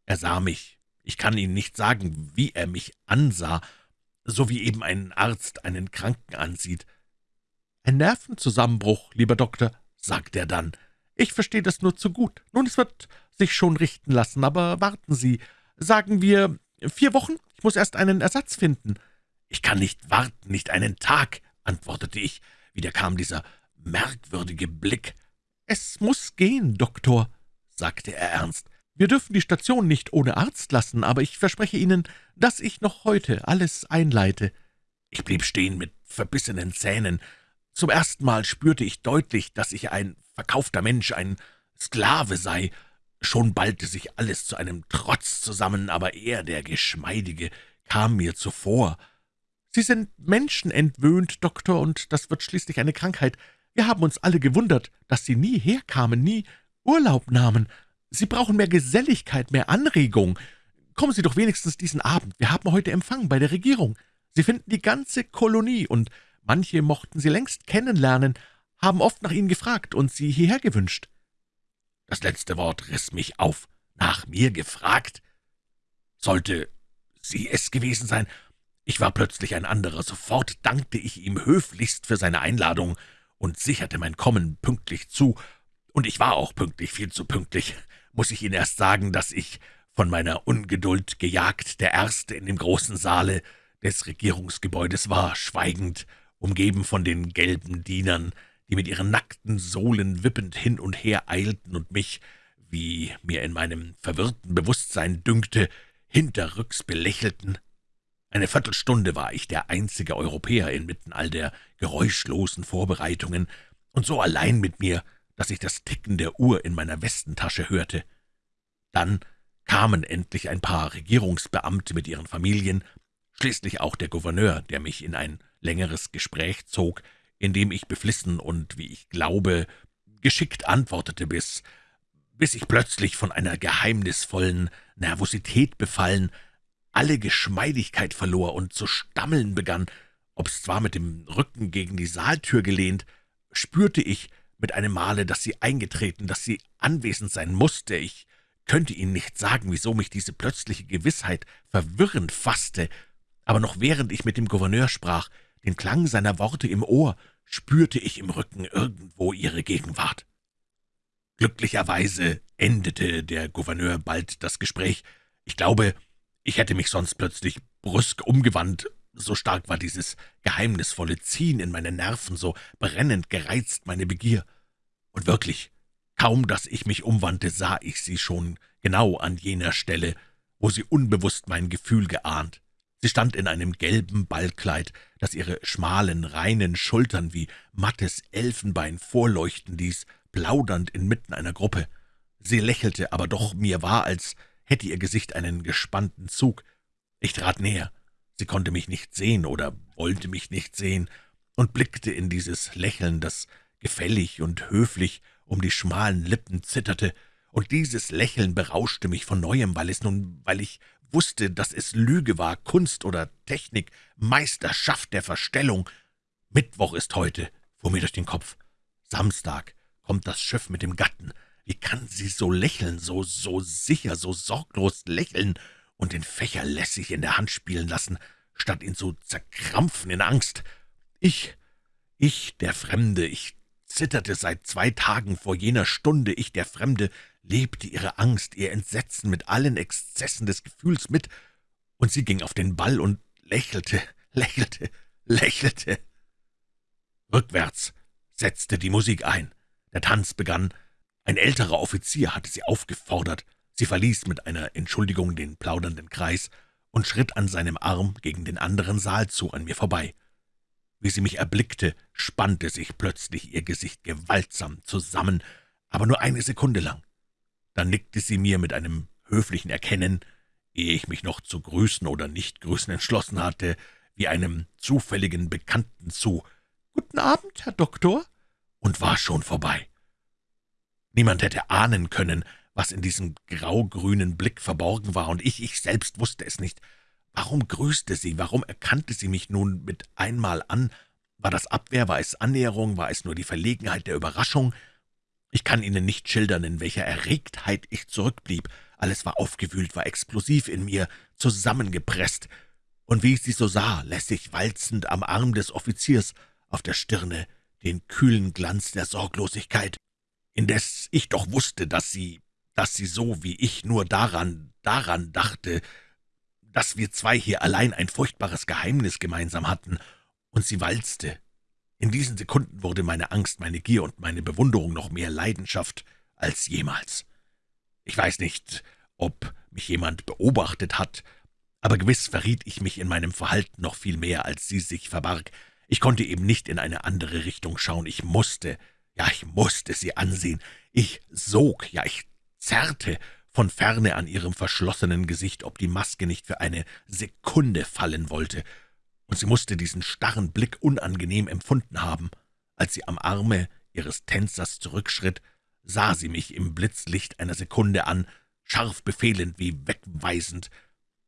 Er sah mich. Ich kann Ihnen nicht sagen, wie er mich ansah, so wie eben ein Arzt einen Kranken ansieht. »Ein Nervenzusammenbruch, lieber Doktor«, sagte er dann. »Ich verstehe das nur zu gut. Nun, es wird sich schon richten lassen, aber warten Sie. Sagen wir vier Wochen? Ich muss erst einen Ersatz finden.« »Ich kann nicht warten, nicht einen Tag«, antwortete ich. Wieder kam dieser merkwürdige Blick. »Es muss gehen, Doktor«, sagte er ernst. »Wir dürfen die Station nicht ohne Arzt lassen, aber ich verspreche Ihnen, dass ich noch heute alles einleite.« Ich blieb stehen mit verbissenen Zähnen. Zum ersten Mal spürte ich deutlich, dass ich ein verkaufter Mensch, ein Sklave sei. Schon ballte sich alles zu einem Trotz zusammen, aber er, der Geschmeidige, kam mir zuvor. »Sie sind menschenentwöhnt, Doktor, und das wird schließlich eine Krankheit. Wir haben uns alle gewundert, dass Sie nie herkamen, nie Urlaub nahmen. Sie brauchen mehr Geselligkeit, mehr Anregung. Kommen Sie doch wenigstens diesen Abend. Wir haben heute Empfang bei der Regierung. Sie finden die ganze Kolonie, und manche mochten Sie längst kennenlernen, haben oft nach Ihnen gefragt und Sie hierher gewünscht.« Das letzte Wort riss mich auf. Nach mir gefragt? Sollte sie es gewesen sein, ich war plötzlich ein anderer. Sofort dankte ich ihm höflichst für seine Einladung und sicherte mein Kommen pünktlich zu. Und ich war auch pünktlich, viel zu pünktlich. Muss ich Ihnen erst sagen, dass ich, von meiner Ungeduld gejagt, der Erste in dem großen Saale des Regierungsgebäudes war, schweigend, umgeben von den gelben Dienern, die mit ihren nackten Sohlen wippend hin und her eilten und mich, wie mir in meinem verwirrten Bewusstsein dünkte, hinterrücks belächelten. Eine Viertelstunde war ich der einzige Europäer inmitten all der geräuschlosen Vorbereitungen und so allein mit mir, dass ich das Ticken der Uhr in meiner Westentasche hörte. Dann kamen endlich ein paar Regierungsbeamte mit ihren Familien, schließlich auch der Gouverneur, der mich in ein längeres Gespräch zog, in dem ich beflissen und, wie ich glaube, geschickt antwortete, bis, bis ich plötzlich von einer geheimnisvollen Nervosität befallen alle Geschmeidigkeit verlor und zu stammeln begann, ob's zwar mit dem Rücken gegen die Saaltür gelehnt, spürte ich mit einem Male, dass sie eingetreten, dass sie anwesend sein musste. Ich könnte Ihnen nicht sagen, wieso mich diese plötzliche Gewissheit verwirrend fasste, aber noch während ich mit dem Gouverneur sprach, den Klang seiner Worte im Ohr, spürte ich im Rücken irgendwo ihre Gegenwart. Glücklicherweise endete der Gouverneur bald das Gespräch. Ich glaube, ich hätte mich sonst plötzlich brüsk umgewandt, so stark war dieses geheimnisvolle Ziehen in meine Nerven, so brennend gereizt meine Begier. Und wirklich, kaum dass ich mich umwandte, sah ich sie schon genau an jener Stelle, wo sie unbewusst mein Gefühl geahnt. Sie stand in einem gelben Ballkleid, das ihre schmalen, reinen Schultern wie mattes Elfenbein vorleuchten ließ, plaudernd inmitten einer Gruppe. Sie lächelte, aber doch mir war, als hätte ihr Gesicht einen gespannten Zug. Ich trat näher. Sie konnte mich nicht sehen oder wollte mich nicht sehen und blickte in dieses Lächeln, das gefällig und höflich um die schmalen Lippen zitterte, und dieses Lächeln berauschte mich von Neuem, weil es nun, weil ich wusste, dass es Lüge war, Kunst oder Technik, Meisterschaft der Verstellung. Mittwoch ist heute, fuhr mir durch den Kopf. Samstag kommt das Schiff mit dem Gatten. Wie kann sie so lächeln, so, so sicher, so sorglos lächeln und den Fächer lässig in der Hand spielen lassen, statt ihn zu zerkrampfen in Angst? Ich, ich, der Fremde, ich zitterte seit zwei Tagen vor jener Stunde, ich, der Fremde, lebte ihre Angst, ihr Entsetzen mit allen Exzessen des Gefühls mit, und sie ging auf den Ball und lächelte, <laughs> lächelte, lächelte. Rückwärts setzte die Musik ein. Der Tanz begann. Ein älterer Offizier hatte sie aufgefordert. Sie verließ mit einer Entschuldigung den plaudernden Kreis und schritt an seinem Arm gegen den anderen Saal zu an mir vorbei. Wie sie mich erblickte, spannte sich plötzlich ihr Gesicht gewaltsam zusammen, aber nur eine Sekunde lang. Dann nickte sie mir mit einem höflichen Erkennen, ehe ich mich noch zu grüßen oder nicht grüßen entschlossen hatte, wie einem zufälligen Bekannten zu, »Guten Abend, Herr Doktor«, und war schon vorbei. Niemand hätte ahnen können, was in diesem graugrünen Blick verborgen war, und ich, ich selbst wusste es nicht. Warum grüßte sie, warum erkannte sie mich nun mit einmal an? War das Abwehr, war es Annäherung, war es nur die Verlegenheit der Überraschung? Ich kann Ihnen nicht schildern, in welcher Erregtheit ich zurückblieb. Alles war aufgewühlt, war explosiv in mir, zusammengepresst. Und wie ich sie so sah, lässig walzend am Arm des Offiziers, auf der Stirne den kühlen Glanz der Sorglosigkeit, indes ich doch wusste, dass sie, dass sie so wie ich nur daran, daran dachte, dass wir zwei hier allein ein furchtbares Geheimnis gemeinsam hatten, und sie walzte. In diesen Sekunden wurde meine Angst, meine Gier und meine Bewunderung noch mehr Leidenschaft als jemals. Ich weiß nicht, ob mich jemand beobachtet hat, aber gewiss verriet ich mich in meinem Verhalten noch viel mehr, als sie sich verbarg. Ich konnte eben nicht in eine andere Richtung schauen. Ich musste, ja, ich musste sie ansehen. Ich sog, ja, ich zerrte von ferne an ihrem verschlossenen Gesicht, ob die Maske nicht für eine Sekunde fallen wollte, und sie musste diesen starren Blick unangenehm empfunden haben. Als sie am Arme ihres Tänzers zurückschritt, sah sie mich im Blitzlicht einer Sekunde an, scharf befehlend wie wegweisend.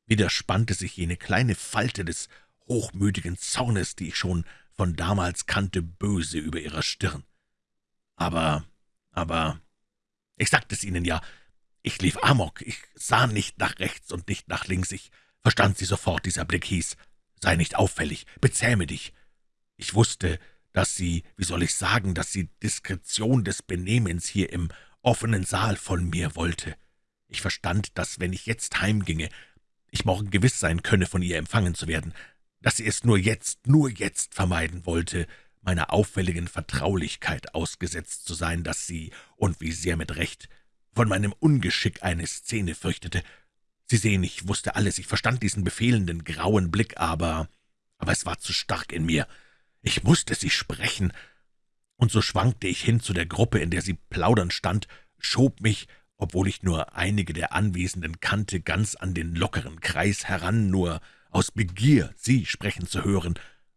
Wieder spannte sich jene kleine Falte des hochmütigen Zornes, die ich schon von damals kannte, böse über ihrer Stirn. Aber, aber, ich sagte es Ihnen ja, ich lief amok, ich sah nicht nach rechts und nicht nach links, ich verstand sie sofort, dieser Blick hieß, sei nicht auffällig, bezähme dich. Ich wusste, dass sie, wie soll ich sagen, dass sie Diskretion des Benehmens hier im offenen Saal von mir wollte. Ich verstand, dass, wenn ich jetzt heimginge, ich morgen gewiss sein könne, von ihr empfangen zu werden, dass sie es nur jetzt, nur jetzt vermeiden wollte, meiner auffälligen Vertraulichkeit ausgesetzt zu sein, dass sie, und wie sehr mit Recht, von meinem Ungeschick eine Szene fürchtete. Sie sehen, ich wusste alles, ich verstand diesen befehlenden, grauen Blick, aber, aber es war zu stark in mir. Ich musste sie sprechen, und so schwankte ich hin zu der Gruppe, in der sie plaudernd stand, schob mich, obwohl ich nur einige der Anwesenden kannte, ganz an den lockeren Kreis heran, nur aus Begier, sie sprechen zu hören,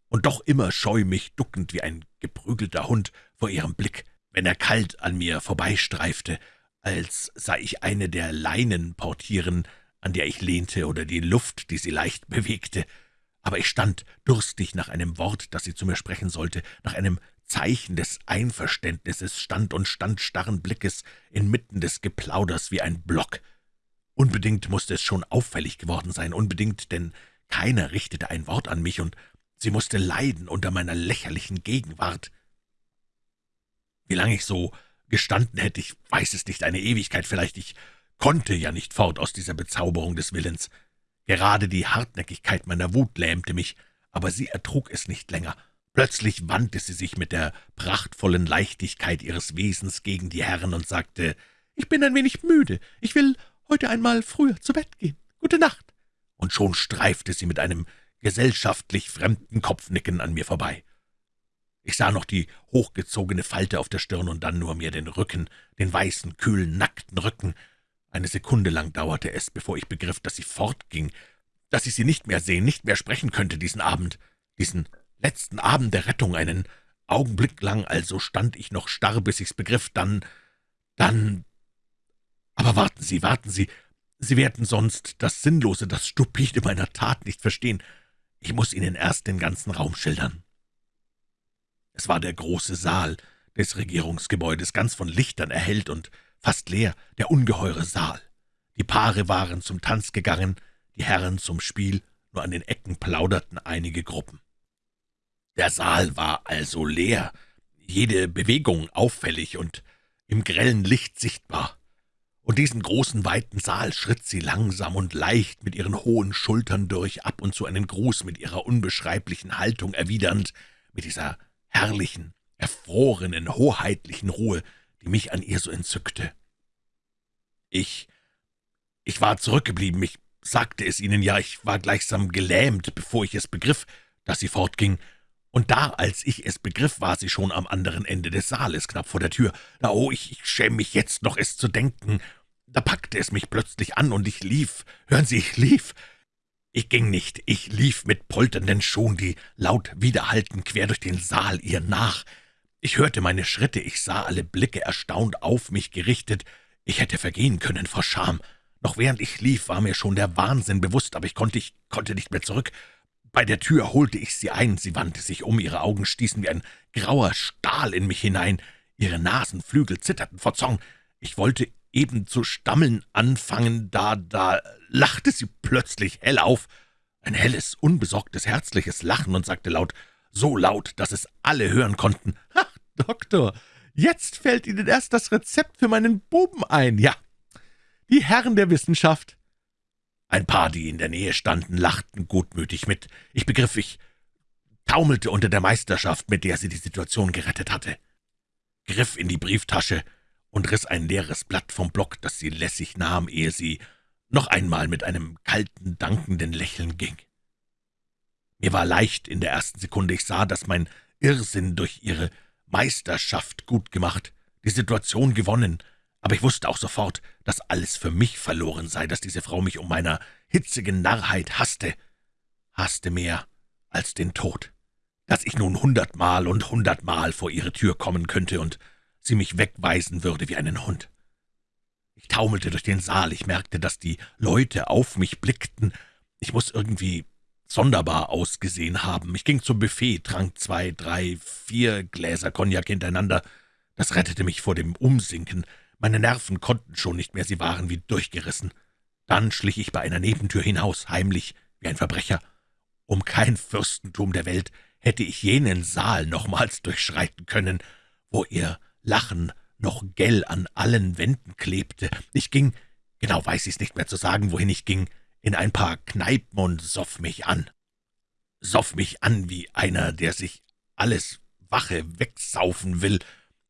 und doch immer scheu mich duckend wie ein geprügelter Hund vor ihrem Blick, wenn er kalt an mir vorbeistreifte, als sei ich eine der Leinen portieren, an der ich lehnte, oder die Luft, die sie leicht bewegte. Aber ich stand durstig nach einem Wort, das sie zu mir sprechen sollte, nach einem Zeichen des Einverständnisses, stand und stand starren Blickes inmitten des Geplauders wie ein Block. Unbedingt musste es schon auffällig geworden sein, unbedingt, denn keiner richtete ein Wort an mich, und sie musste leiden unter meiner lächerlichen Gegenwart. Wie lange ich so gestanden hätte, ich weiß es nicht, eine Ewigkeit vielleicht, ich konnte ja nicht fort aus dieser Bezauberung des Willens. Gerade die Hartnäckigkeit meiner Wut lähmte mich, aber sie ertrug es nicht länger. Plötzlich wandte sie sich mit der prachtvollen Leichtigkeit ihres Wesens gegen die Herren und sagte, »Ich bin ein wenig müde. Ich will heute einmal früher zu Bett gehen. Gute Nacht.« und schon streifte sie mit einem gesellschaftlich fremden Kopfnicken an mir vorbei. Ich sah noch die hochgezogene Falte auf der Stirn und dann nur mehr den Rücken, den weißen, kühlen, nackten Rücken. Eine Sekunde lang dauerte es, bevor ich begriff, dass sie fortging, dass ich sie nicht mehr sehen, nicht mehr sprechen könnte diesen Abend, diesen letzten Abend der Rettung, einen Augenblick lang also stand ich noch starr, bis ich's begriff, dann, dann... Aber warten Sie, warten Sie, Sie werden sonst das Sinnlose, das Stupide meiner Tat nicht verstehen. Ich muss Ihnen erst den ganzen Raum schildern. Es war der große Saal des Regierungsgebäudes, ganz von Lichtern erhellt und fast leer, der ungeheure Saal. Die Paare waren zum Tanz gegangen, die Herren zum Spiel, nur an den Ecken plauderten einige Gruppen. Der Saal war also leer, jede Bewegung auffällig und im grellen Licht sichtbar und diesen großen, weiten Saal schritt sie langsam und leicht mit ihren hohen Schultern durch, ab und zu einen Gruß mit ihrer unbeschreiblichen Haltung erwidernd, mit dieser herrlichen, erfrorenen, hoheitlichen Ruhe, die mich an ihr so entzückte. Ich, ich war zurückgeblieben, ich sagte es Ihnen ja, ich war gleichsam gelähmt, bevor ich es begriff, dass sie fortging, und da, als ich es begriff, war sie schon am anderen Ende des Saales, knapp vor der Tür. Da, oh, ich, ich schäme mich jetzt noch, es zu denken. Da packte es mich plötzlich an, und ich lief. Hören Sie, ich lief. Ich ging nicht, ich lief mit polternden Schuhen, die laut widerhallten quer durch den Saal ihr nach. Ich hörte meine Schritte, ich sah alle Blicke erstaunt auf mich gerichtet. Ich hätte vergehen können vor Scham. Noch während ich lief, war mir schon der Wahnsinn bewusst, aber ich konnte, ich konnte nicht mehr zurück. Bei der Tür holte ich sie ein, sie wandte sich um, ihre Augen stießen wie ein grauer Stahl in mich hinein, ihre Nasenflügel zitterten vor Zorn. Ich wollte eben zu stammeln anfangen, da, da lachte sie plötzlich hell auf, ein helles, unbesorgtes, herzliches Lachen und sagte laut, so laut, dass es alle hören konnten, »Ach, Doktor, jetzt fällt Ihnen erst das Rezept für meinen Buben ein, ja, die Herren der Wissenschaft.« ein paar, die in der Nähe standen, lachten gutmütig mit. Ich begriff, ich taumelte unter der Meisterschaft, mit der sie die Situation gerettet hatte, griff in die Brieftasche und riss ein leeres Blatt vom Block, das sie lässig nahm, ehe sie noch einmal mit einem kalten, dankenden Lächeln ging. Mir war leicht in der ersten Sekunde, ich sah, dass mein Irrsinn durch ihre Meisterschaft gut gemacht, die Situation gewonnen, aber ich wusste auch sofort, dass alles für mich verloren sei, dass diese Frau mich um meiner hitzigen Narrheit hasste, hasste mehr als den Tod, dass ich nun hundertmal und hundertmal vor ihre Tür kommen könnte und sie mich wegweisen würde wie einen Hund. Ich taumelte durch den Saal, ich merkte, dass die Leute auf mich blickten. Ich muss irgendwie sonderbar ausgesehen haben. Ich ging zum Buffet, trank zwei, drei, vier Gläser Cognac hintereinander. Das rettete mich vor dem Umsinken. Meine Nerven konnten schon nicht mehr, sie waren wie durchgerissen. Dann schlich ich bei einer Nebentür hinaus, heimlich, wie ein Verbrecher. Um kein Fürstentum der Welt hätte ich jenen Saal nochmals <laughs> durchschreiten können, wo ihr Lachen noch gell an allen Wänden klebte. Ich ging, genau weiß ich's nicht mehr zu sagen, wohin ich ging, in ein paar Kneipen und soff mich an. Soff mich an wie einer, der sich alles Wache wegsaufen will,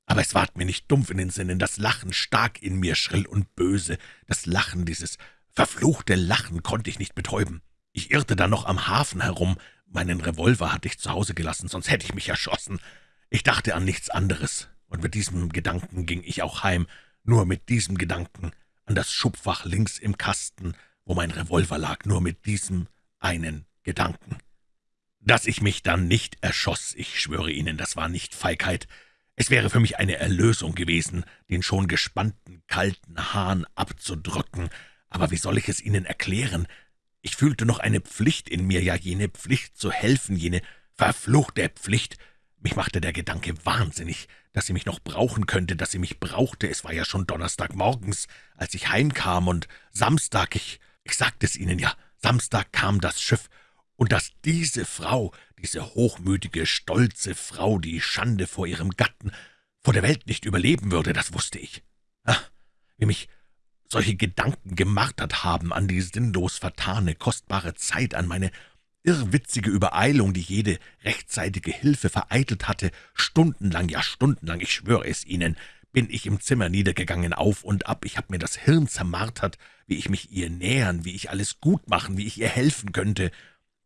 aber es ward mir nicht dumpf in den Sinnen, das Lachen stark in mir, schrill und böse. Das Lachen, dieses verfluchte Lachen, konnte ich nicht betäuben. Ich irrte dann noch am Hafen herum. Meinen Revolver hatte ich zu Hause gelassen, sonst hätte ich mich erschossen. Ich dachte an nichts anderes, und mit diesem Gedanken ging ich auch heim, nur mit diesem Gedanken, an das Schubfach links im Kasten, wo mein Revolver lag, nur mit diesem einen Gedanken. Dass ich mich dann nicht erschoss, ich schwöre Ihnen, das war nicht Feigheit, es wäre für mich eine Erlösung gewesen, den schon gespannten, kalten Hahn abzudrücken, aber wie soll ich es Ihnen erklären? Ich fühlte noch eine Pflicht in mir, ja jene Pflicht zu helfen, jene verfluchte Pflicht. Mich machte der Gedanke wahnsinnig, dass sie mich noch brauchen könnte, dass sie mich brauchte. Es war ja schon Donnerstagmorgens, als ich heimkam, und Samstag, ich, ich sagte es Ihnen ja, Samstag kam das Schiff, und dass diese Frau, diese hochmütige, stolze Frau, die Schande vor ihrem Gatten, vor der Welt nicht überleben würde, das wusste ich. Ach, wie mich solche Gedanken gemartert haben an die sinnlos vertane, kostbare Zeit, an meine irrwitzige Übereilung, die jede rechtzeitige Hilfe vereitelt hatte, stundenlang, ja stundenlang, ich schwöre es Ihnen, bin ich im Zimmer niedergegangen, auf und ab, ich habe mir das Hirn zermartert, wie ich mich ihr nähern, wie ich alles gut machen, wie ich ihr helfen könnte,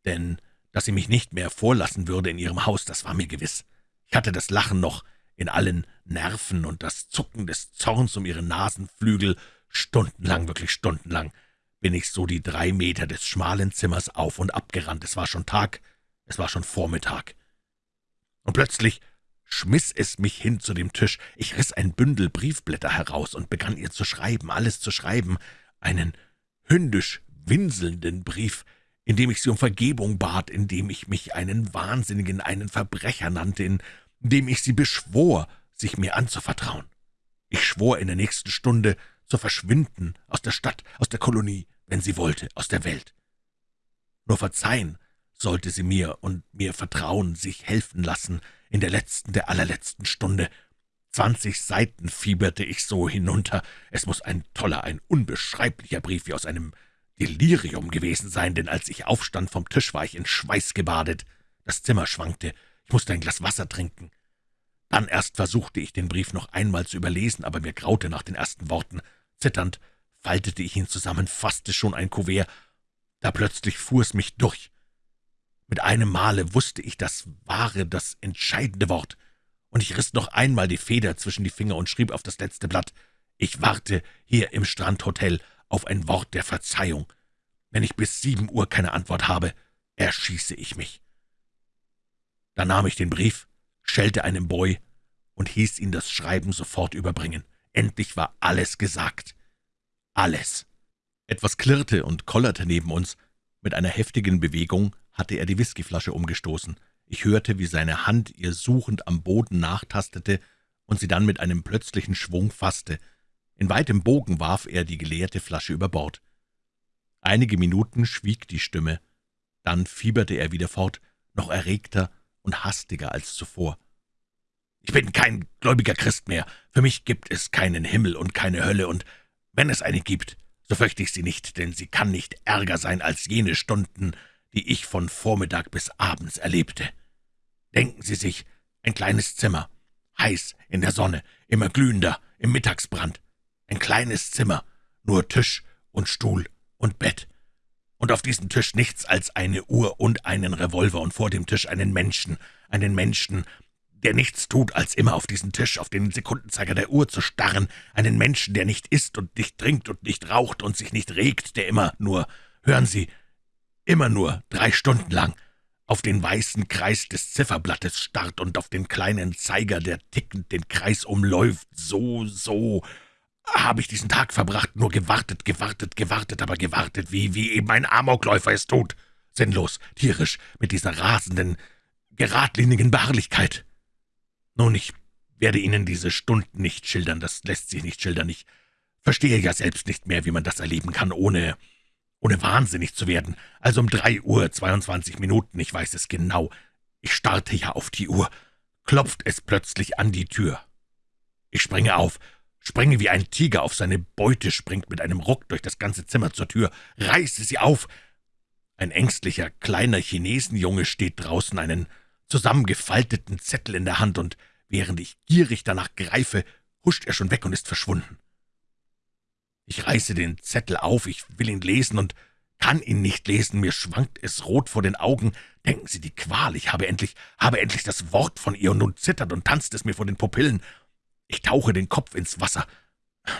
denn dass sie mich nicht mehr vorlassen würde in ihrem Haus, das war mir gewiss. Ich hatte das Lachen noch in allen Nerven und das Zucken des Zorns um ihre Nasenflügel. Stundenlang, wirklich stundenlang, bin ich so die drei Meter des schmalen Zimmers auf und ab gerannt. Es war schon Tag, es war schon Vormittag. Und plötzlich schmiss es mich hin zu dem Tisch. Ich riss ein Bündel Briefblätter heraus und begann ihr zu schreiben, alles zu schreiben, einen hündisch winselnden Brief, indem ich sie um Vergebung bat, indem ich mich einen Wahnsinnigen, einen Verbrecher nannte, indem ich sie beschwor, sich mir anzuvertrauen. Ich schwor in der nächsten Stunde zu verschwinden aus der Stadt, aus der Kolonie, wenn sie wollte, aus der Welt. Nur verzeihen sollte sie mir und mir vertrauen, sich helfen lassen in der letzten, der allerletzten Stunde. Zwanzig Seiten fieberte ich so hinunter. Es muss ein toller, ein unbeschreiblicher Brief wie aus einem Delirium gewesen sein, denn als ich aufstand vom Tisch, war ich in Schweiß gebadet. Das Zimmer schwankte. Ich musste ein Glas Wasser trinken. Dann erst versuchte ich, den Brief noch einmal zu überlesen, aber mir graute nach den ersten Worten. Zitternd faltete ich ihn zusammen, fasste schon ein Kuvert. Da plötzlich fuhr es mich durch. Mit einem Male wusste ich das wahre, das entscheidende Wort, und ich riss noch einmal die Feder zwischen die Finger und schrieb auf das letzte Blatt. Ich warte hier im Strandhotel auf ein Wort der Verzeihung. Wenn ich bis sieben Uhr keine Antwort habe, erschieße ich mich. Da nahm ich den Brief, schellte einem Boy und hieß ihn das Schreiben sofort überbringen. Endlich war alles gesagt. Alles. Etwas klirrte und kollerte neben uns. Mit einer heftigen Bewegung hatte er die Whiskyflasche umgestoßen. Ich hörte, wie seine Hand ihr suchend am Boden nachtastete und sie dann mit einem plötzlichen Schwung fasste. In weitem Bogen warf er die geleerte Flasche über Bord. Einige Minuten schwieg die Stimme. Dann fieberte er wieder fort, noch erregter und hastiger als zuvor. »Ich bin kein gläubiger Christ mehr. Für mich gibt es keinen Himmel und keine Hölle, und wenn es eine gibt, so fürchte ich sie nicht, denn sie kann nicht ärger sein als jene Stunden, die ich von Vormittag bis abends erlebte. Denken Sie sich, ein kleines Zimmer, heiß in der Sonne, immer glühender, im Mittagsbrand. Ein kleines Zimmer, nur Tisch und Stuhl und Bett. Und auf diesem Tisch nichts als eine Uhr und einen Revolver und vor dem Tisch einen Menschen, einen Menschen, der nichts tut, als immer auf diesen Tisch, auf den Sekundenzeiger der Uhr zu starren, einen Menschen, der nicht isst und nicht trinkt und nicht raucht und sich nicht regt, der immer nur, hören Sie, immer nur drei Stunden lang auf den weißen Kreis des Zifferblattes starrt und auf den kleinen Zeiger, der tickend den Kreis umläuft, so, so, habe ich diesen Tag verbracht, nur gewartet, gewartet, gewartet, aber gewartet, wie, wie eben ein Amokläufer es tut. Sinnlos, tierisch, mit dieser rasenden, geradlinigen Beharrlichkeit. Nun, ich werde Ihnen diese Stunden nicht schildern, das lässt sich nicht schildern. Ich verstehe ja selbst nicht mehr, wie man das erleben kann, ohne, ohne wahnsinnig zu werden. Also um drei Uhr, zweiundzwanzig Minuten, ich weiß es genau. Ich starte ja auf die Uhr. Klopft es plötzlich an die Tür. Ich springe auf, springe wie ein Tiger auf seine Beute, springt mit einem Ruck durch das ganze Zimmer zur Tür, reiße sie auf. Ein ängstlicher, kleiner Chinesenjunge steht draußen, einen zusammengefalteten Zettel in der Hand, und während ich gierig danach greife, huscht er schon weg und ist verschwunden. Ich reiße den Zettel auf, ich will ihn lesen und kann ihn nicht lesen, mir schwankt es rot vor den Augen. Denken Sie, die Qual, ich habe endlich, habe endlich das Wort von ihr, und nun zittert und tanzt es mir vor den Pupillen. Ich tauche den Kopf ins Wasser.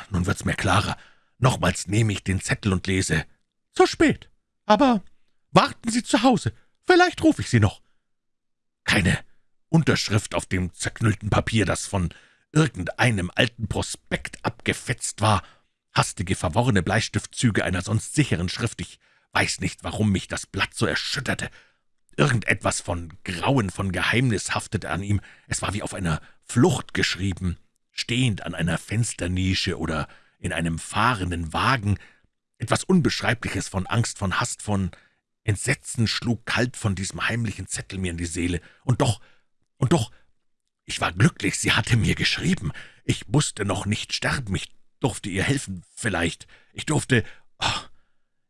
Nun wird's mir klarer. Nochmals nehme ich den Zettel und lese. »Zu spät. Aber warten Sie zu Hause. Vielleicht rufe ich Sie noch.« Keine Unterschrift auf dem zerknüllten Papier, das von irgendeinem alten Prospekt abgefetzt war, hastige, verworrene Bleistiftzüge einer sonst sicheren Schrift. Ich weiß nicht, warum mich das Blatt so erschütterte. Irgendetwas von Grauen, von Geheimnis haftete an ihm. Es war wie auf einer Flucht geschrieben stehend an einer Fensternische oder in einem fahrenden Wagen, etwas Unbeschreibliches von Angst, von Hast, von Entsetzen schlug kalt von diesem heimlichen Zettel mir in die Seele. Und doch, und doch, ich war glücklich, sie hatte mir geschrieben. Ich musste noch nicht sterben, ich durfte ihr helfen, vielleicht. Ich durfte... Oh,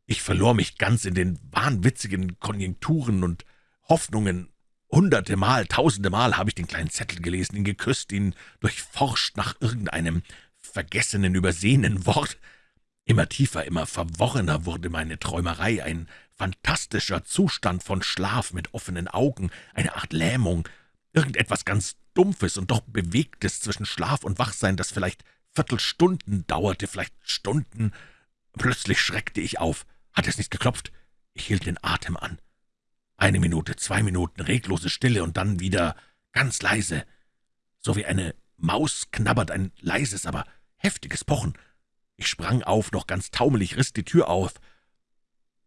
ich verlor mich ganz in den wahnwitzigen Konjunkturen und Hoffnungen Hunderte Mal, tausende Mal habe ich den kleinen Zettel gelesen, ihn geküsst, ihn durchforscht nach irgendeinem vergessenen, übersehenen Wort. Immer tiefer, immer verworrener wurde meine Träumerei, ein fantastischer Zustand von Schlaf mit offenen Augen, eine Art Lähmung, irgendetwas ganz Dumpfes und doch Bewegtes zwischen Schlaf und Wachsein, das vielleicht Viertelstunden dauerte, vielleicht Stunden. Plötzlich schreckte ich auf. Hat es nicht geklopft? Ich hielt den Atem an. Eine Minute, zwei Minuten, reglose Stille und dann wieder ganz leise. So wie eine Maus knabbert ein leises, aber heftiges Pochen. Ich sprang auf, noch ganz taumelig, riss die Tür auf.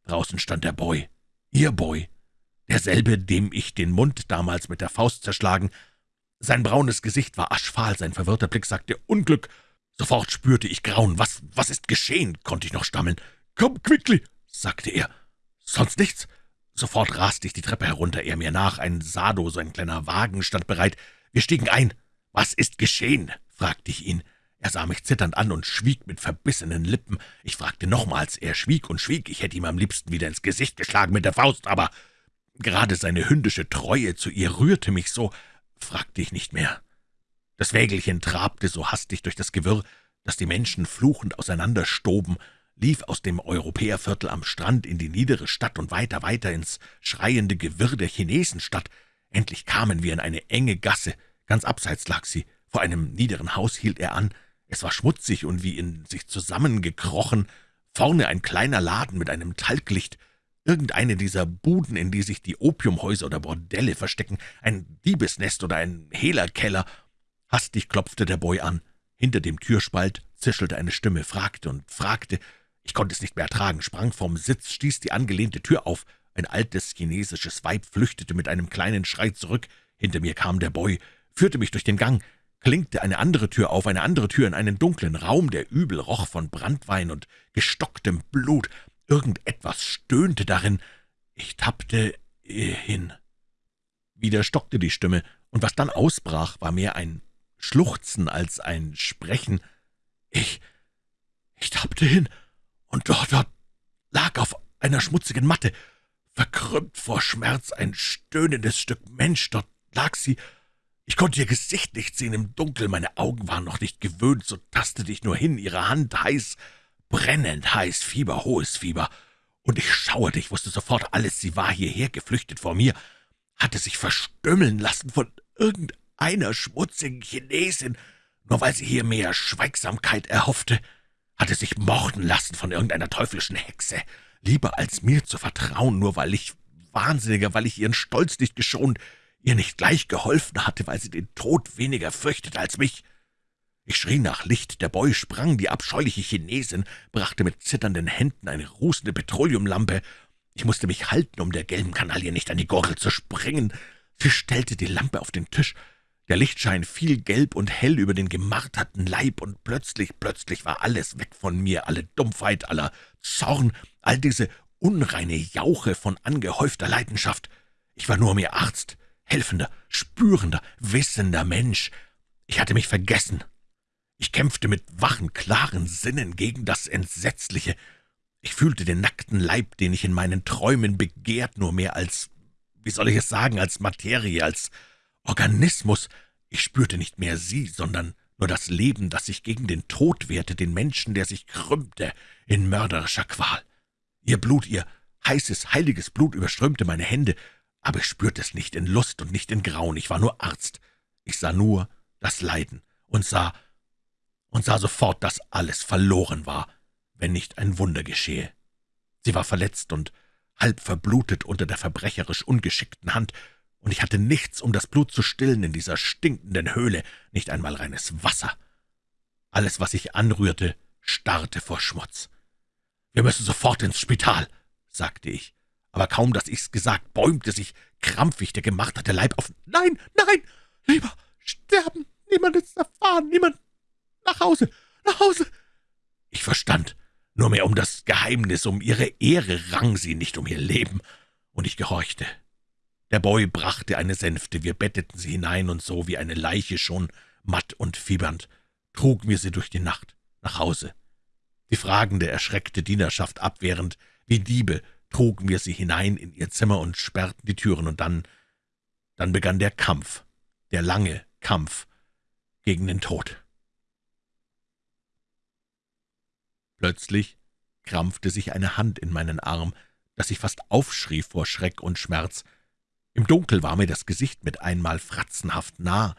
Draußen stand der Boy, ihr Boy, derselbe, dem ich den Mund damals mit der Faust zerschlagen. Sein braunes Gesicht war aschfahl, sein verwirrter Blick sagte Unglück. Sofort spürte ich Grauen. Was, was ist geschehen? konnte ich noch stammeln. »Komm, Quickly«, sagte er. »Sonst nichts?« Sofort raste ich die Treppe herunter, er mir nach. Ein Sado, so ein kleiner Wagen, stand bereit. Wir stiegen ein. »Was ist geschehen?« fragte ich ihn. Er sah mich zitternd an und schwieg mit verbissenen Lippen. Ich fragte nochmals, er schwieg und schwieg. Ich hätte ihm am liebsten wieder ins Gesicht geschlagen mit der Faust, aber gerade seine hündische Treue zu ihr rührte mich so, fragte ich nicht mehr. Das Wägelchen trabte so hastig durch das Gewirr, dass die Menschen fluchend auseinanderstoben, lief aus dem Europäerviertel am Strand in die niedere Stadt und weiter, weiter ins schreiende Gewirr der Chinesenstadt. Endlich kamen wir in eine enge Gasse. Ganz abseits lag sie. Vor einem niederen Haus hielt er an. Es war schmutzig und wie in sich zusammengekrochen. Vorne ein kleiner Laden mit einem Talglicht. Irgendeine dieser Buden, in die sich die Opiumhäuser oder Bordelle verstecken. Ein Diebesnest oder ein Hehlerkeller. Hastig klopfte der Boy an. Hinter dem Türspalt zischelte eine Stimme, fragte und fragte. Ich konnte es nicht mehr ertragen, sprang vom Sitz, stieß die angelehnte Tür auf. Ein altes chinesisches Weib flüchtete mit einem kleinen Schrei zurück. Hinter mir kam der Boy, führte mich durch den Gang, klinkte eine andere Tür auf, eine andere Tür in einen dunklen Raum, der übel roch von Brandwein und gestocktem Blut. Irgendetwas stöhnte darin. Ich tappte hin. Wieder stockte die Stimme, und was dann ausbrach, war mehr ein Schluchzen als ein Sprechen. Ich, ich tappte hin und dort, dort lag auf einer schmutzigen Matte, verkrümmt vor Schmerz, ein stöhnendes Stück Mensch, dort lag sie. Ich konnte ihr Gesicht nicht sehen im Dunkel, meine Augen waren noch nicht gewöhnt, so tastete ich nur hin, ihre Hand heiß, brennend heiß, Fieber, hohes Fieber. Und ich schauerte, ich wusste sofort alles, sie war hierher geflüchtet vor mir, hatte sich verstümmeln lassen von irgendeiner schmutzigen Chinesin, nur weil sie hier mehr Schweigsamkeit erhoffte hatte sich morden lassen von irgendeiner teuflischen Hexe, lieber als mir zu vertrauen, nur weil ich Wahnsinniger, weil ich ihren Stolz nicht geschont, ihr nicht gleich geholfen hatte, weil sie den Tod weniger fürchtete als mich. Ich schrie nach Licht, der Boy sprang, die abscheuliche Chinesin brachte mit zitternden Händen eine rußende Petroleumlampe. Ich musste mich halten, um der gelben Kanaille nicht an die Gurgel zu springen. Sie stellte die Lampe auf den Tisch, der Lichtschein fiel gelb und hell über den gemarterten Leib, und plötzlich, plötzlich war alles weg von mir, alle Dumpfheit, aller Zorn, all diese unreine Jauche von angehäufter Leidenschaft. Ich war nur mehr Arzt, helfender, spürender, wissender Mensch. Ich hatte mich vergessen. Ich kämpfte mit wachen, klaren Sinnen gegen das Entsetzliche. Ich fühlte den nackten Leib, den ich in meinen Träumen begehrt, nur mehr als, wie soll ich es sagen, als Materie, als Organismus. Ich spürte nicht mehr sie, sondern nur das Leben, das sich gegen den Tod wehrte, den Menschen, der sich krümmte in mörderischer Qual. Ihr Blut, ihr heißes, heiliges Blut überströmte meine Hände, aber ich spürte es nicht in Lust und nicht in Grauen. Ich war nur Arzt. Ich sah nur das Leiden und sah und sah sofort, dass alles verloren war, wenn nicht ein Wunder geschehe. Sie war verletzt und halb verblutet unter der verbrecherisch ungeschickten Hand, und ich hatte nichts, um das Blut zu stillen in dieser stinkenden Höhle, nicht einmal reines Wasser. Alles, was ich anrührte, starrte vor Schmutz. »Wir müssen sofort ins Spital«, sagte ich. Aber kaum, dass ich's gesagt, bäumte sich krampfig der gemarterte Leib auf. »Nein, nein, lieber sterben, niemand ist erfahren, niemand. Nach Hause, nach Hause!« Ich verstand, nur mehr um das Geheimnis, um ihre Ehre rang sie, nicht um ihr Leben, und ich gehorchte. Der Boy brachte eine Sänfte, wir betteten sie hinein, und so wie eine Leiche schon, matt und fiebernd, trugen wir sie durch die Nacht nach Hause. Die fragende, erschreckte Dienerschaft abwehrend, wie Diebe, trugen wir sie hinein in ihr Zimmer und sperrten die Türen, und dann, dann begann der Kampf, der lange Kampf gegen den Tod. Plötzlich krampfte sich eine Hand in meinen Arm, dass ich fast aufschrie vor Schreck und Schmerz. Im Dunkel war mir das Gesicht mit einmal fratzenhaft nah.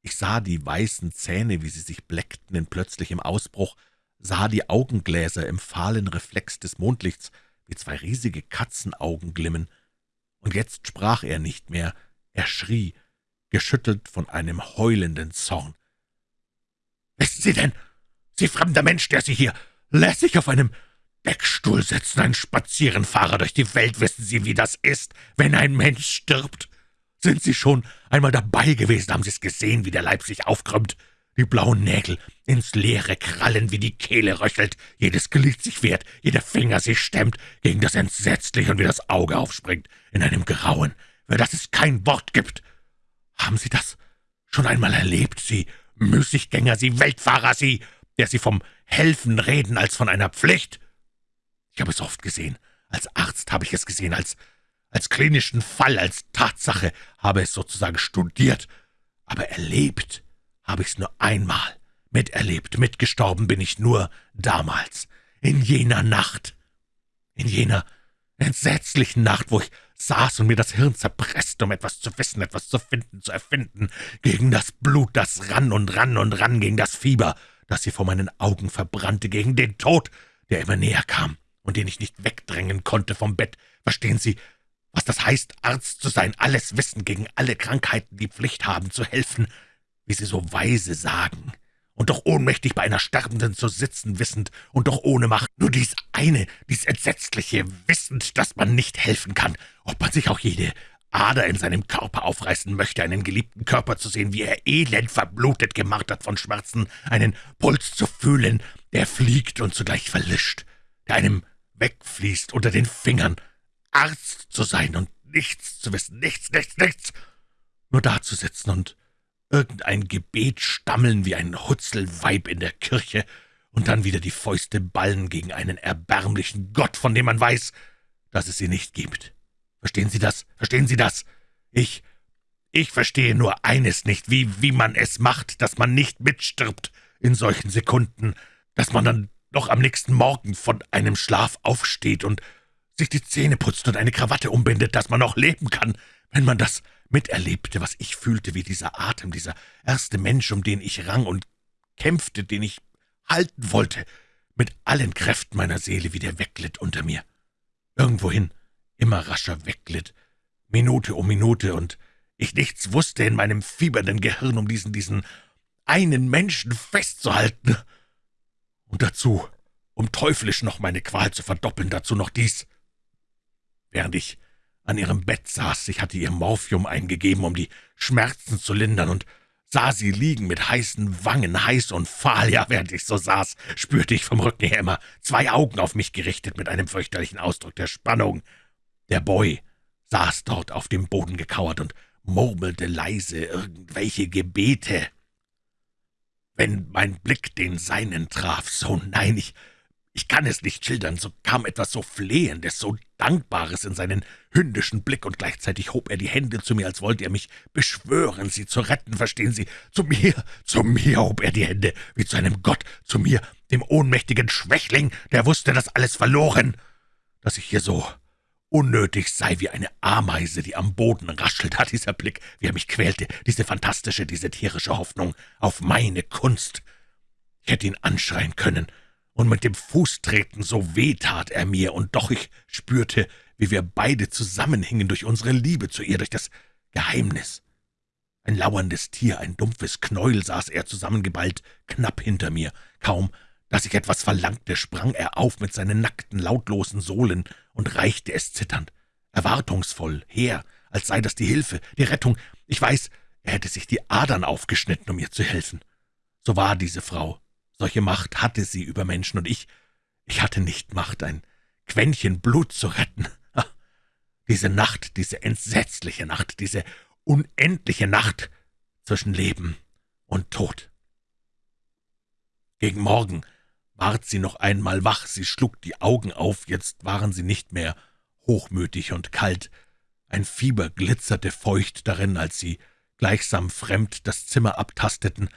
Ich sah die weißen Zähne, wie sie sich bleckten in plötzlichem Ausbruch, sah die Augengläser im fahlen Reflex des Mondlichts, wie zwei riesige Katzenaugen glimmen. Und jetzt sprach er nicht mehr, er schrie, geschüttelt von einem heulenden Zorn. »Wissen Sie denn, Sie fremder Mensch, der Sie hier lässig auf einem Deckstuhl sitzen, ein Spazierenfahrer durch die Welt. Wissen Sie, wie das ist, wenn ein Mensch stirbt? Sind Sie schon einmal dabei gewesen? Haben Sie es gesehen, wie der Leib sich aufkrümmt? Die blauen Nägel ins Leere krallen, wie die Kehle röchelt, jedes Glied sich wehrt, jeder Finger sich stemmt gegen das Entsetzliche und wie das Auge aufspringt, in einem Grauen, für das es kein Wort gibt. Haben Sie das schon einmal erlebt, Sie Müßiggänger, Sie Weltfahrer, Sie, der Sie vom Helfen reden als von einer Pflicht. Ich habe es oft gesehen. Als Arzt habe ich es gesehen, als, als klinischen Fall, als Tatsache habe es sozusagen studiert. Aber erlebt habe ich es nur einmal. Miterlebt, mitgestorben bin ich nur damals, in jener Nacht, in jener entsetzlichen Nacht, wo ich saß und mir das Hirn zerpresste, um etwas zu wissen, etwas zu finden, zu erfinden, gegen das Blut, das rann und rann und rann, gegen das Fieber, das sie vor meinen Augen verbrannte, gegen den Tod, der immer näher kam und den ich nicht wegdrängen konnte vom Bett. Verstehen Sie, was das heißt, Arzt zu sein, alles wissen, gegen alle Krankheiten die Pflicht haben, zu helfen, wie Sie so weise sagen, und doch ohnmächtig bei einer Sterbenden zu sitzen, wissend und doch ohne Macht, nur dies eine, dies Entsetzliche, wissend, dass man nicht helfen kann, ob man sich auch jede Ader in seinem Körper aufreißen möchte, einen geliebten Körper zu sehen, wie er elend verblutet, gemartert von Schmerzen, einen Puls zu fühlen, der fliegt und zugleich verlischt, der einem wegfließt unter den Fingern, Arzt zu sein und nichts zu wissen, nichts, nichts, nichts, nur da zu sitzen und irgendein Gebet stammeln wie ein Hutzelweib in der Kirche und dann wieder die Fäuste ballen gegen einen erbärmlichen Gott, von dem man weiß, dass es sie nicht gibt. Verstehen Sie das? Verstehen Sie das? Ich, ich verstehe nur eines nicht, wie, wie man es macht, dass man nicht mitstirbt in solchen Sekunden, dass man dann doch am nächsten Morgen von einem Schlaf aufsteht und sich die Zähne putzt und eine Krawatte umbindet, dass man noch leben kann, wenn man das miterlebte, was ich fühlte, wie dieser Atem, dieser erste Mensch, um den ich rang und kämpfte, den ich halten wollte, mit allen Kräften meiner Seele wieder wegglitt unter mir. Irgendwohin, immer rascher wegglitt, Minute um Minute, und ich nichts wusste in meinem fiebernden Gehirn, um diesen, diesen einen Menschen festzuhalten. Und dazu, um teuflisch noch meine Qual zu verdoppeln, dazu noch dies. Während ich an ihrem Bett saß. Ich hatte ihr Morphium eingegeben, um die Schmerzen zu lindern, und sah sie liegen mit heißen Wangen, heiß und fahl. Ja, während ich so saß, spürte ich vom Rücken her immer zwei Augen auf mich gerichtet mit einem fürchterlichen Ausdruck der Spannung. Der Boy saß dort auf dem Boden gekauert und murmelte leise irgendwelche Gebete. Wenn mein Blick den seinen traf, so nein, ich ich kann es nicht schildern, so kam etwas so Flehendes, so Dankbares in seinen hündischen Blick, und gleichzeitig hob er die Hände zu mir, als wollte er mich beschwören, sie zu retten, verstehen Sie? Zu mir, zu mir hob er die Hände, wie zu einem Gott, zu mir, dem ohnmächtigen Schwächling, der wusste, dass alles verloren, dass ich hier so unnötig sei wie eine Ameise, die am Boden raschelt, hat dieser Blick, wie er mich quälte, diese fantastische, diese tierische Hoffnung auf meine Kunst. Ich hätte ihn anschreien können, und mit dem Fuß treten, so weh tat er mir, und doch ich spürte, wie wir beide zusammenhingen durch unsere Liebe zu ihr, durch das Geheimnis. Ein lauerndes Tier, ein dumpfes Knäuel saß er zusammengeballt, knapp hinter mir. Kaum, dass ich etwas verlangte, sprang er auf mit seinen nackten, lautlosen Sohlen und reichte es zitternd, erwartungsvoll, her, als sei das die Hilfe, die Rettung. Ich weiß, er hätte sich die Adern aufgeschnitten, um ihr zu helfen. So war diese Frau, solche Macht hatte sie über Menschen, und ich, ich hatte nicht Macht, ein Quäntchen Blut zu retten. Diese Nacht, diese entsetzliche Nacht, diese unendliche Nacht zwischen Leben und Tod. Gegen Morgen ward sie noch einmal wach, sie schlug die Augen auf, jetzt waren sie nicht mehr hochmütig und kalt. Ein Fieber glitzerte feucht darin, als sie gleichsam fremd das Zimmer abtasteten,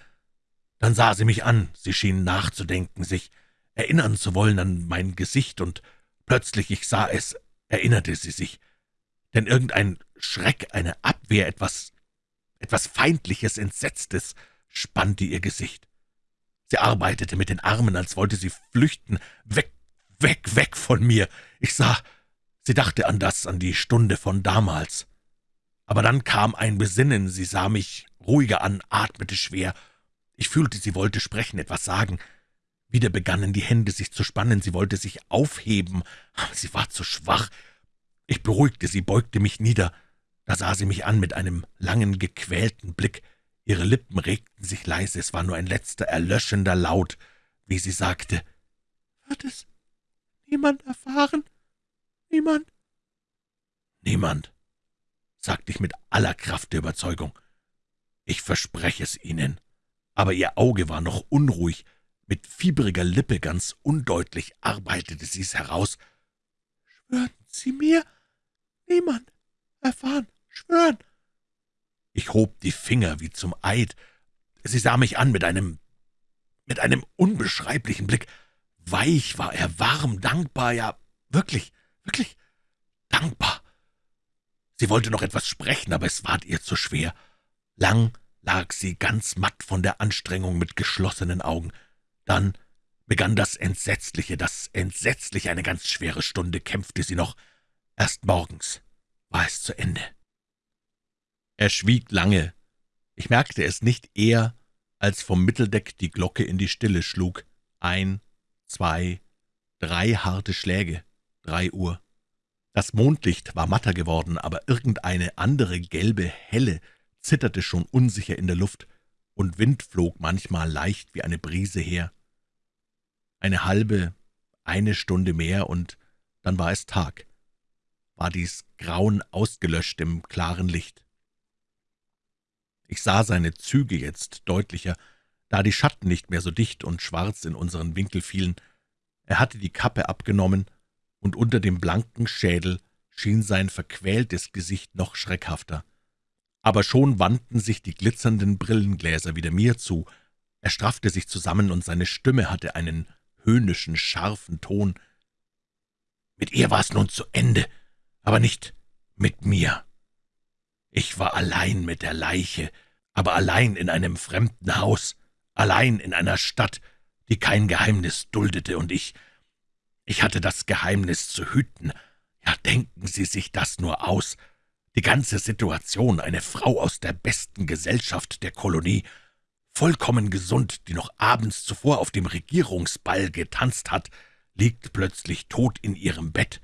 dann sah sie mich an, sie schien nachzudenken, sich erinnern zu wollen an mein Gesicht, und plötzlich, ich sah es, erinnerte sie sich. Denn irgendein Schreck, eine Abwehr, etwas, etwas Feindliches, Entsetztes spannte ihr Gesicht. Sie arbeitete mit den Armen, als wollte sie flüchten, weg, weg, weg von mir. Ich sah, sie dachte an das, an die Stunde von damals. Aber dann kam ein Besinnen, sie sah mich ruhiger an, atmete schwer, ich fühlte, sie wollte sprechen, etwas sagen. Wieder begannen die Hände sich zu spannen, sie wollte sich aufheben, aber sie war zu schwach. Ich beruhigte sie, beugte mich nieder. Da sah sie mich an mit einem langen, gequälten Blick. Ihre Lippen regten sich leise, es war nur ein letzter, erlöschender Laut, wie sie sagte, »Wird es niemand erfahren? Niemand?« »Niemand«, sagte ich mit aller Kraft der Überzeugung. »Ich verspreche es Ihnen.« aber ihr Auge war noch unruhig. Mit fiebriger Lippe ganz undeutlich arbeitete sie's heraus. »Schwören Sie mir, niemand erfahren, schwören!« Ich hob die Finger wie zum Eid. Sie sah mich an mit einem, mit einem unbeschreiblichen Blick. Weich war er, warm, dankbar, ja, wirklich, wirklich dankbar. Sie wollte noch etwas sprechen, aber es ward ihr zu schwer. Lang lag sie ganz matt von der Anstrengung mit geschlossenen Augen. Dann begann das Entsetzliche, das Entsetzliche, eine ganz schwere Stunde kämpfte sie noch. Erst morgens war es zu Ende. Er schwieg lange. Ich merkte es nicht eher, als vom Mitteldeck die Glocke in die Stille schlug. Ein, zwei, drei harte Schläge, drei Uhr. Das Mondlicht war matter geworden, aber irgendeine andere gelbe Helle zitterte schon unsicher in der Luft, und Wind flog manchmal leicht wie eine Brise her. Eine halbe, eine Stunde mehr, und dann war es Tag, war dies Grauen ausgelöscht im klaren Licht. Ich sah seine Züge jetzt deutlicher, da die Schatten nicht mehr so dicht und schwarz in unseren Winkel fielen. Er hatte die Kappe abgenommen, und unter dem blanken Schädel schien sein verquältes Gesicht noch schreckhafter aber schon wandten sich die glitzernden Brillengläser wieder mir zu. Er straffte sich zusammen, und seine Stimme hatte einen höhnischen, scharfen Ton. »Mit ihr war es nun zu Ende, aber nicht mit mir. Ich war allein mit der Leiche, aber allein in einem fremden Haus, allein in einer Stadt, die kein Geheimnis duldete, und ich, ich hatte das Geheimnis zu hüten. Ja, denken Sie sich das nur aus!« die ganze Situation, eine Frau aus der besten Gesellschaft der Kolonie, vollkommen gesund, die noch abends zuvor auf dem Regierungsball getanzt hat, liegt plötzlich tot in ihrem Bett.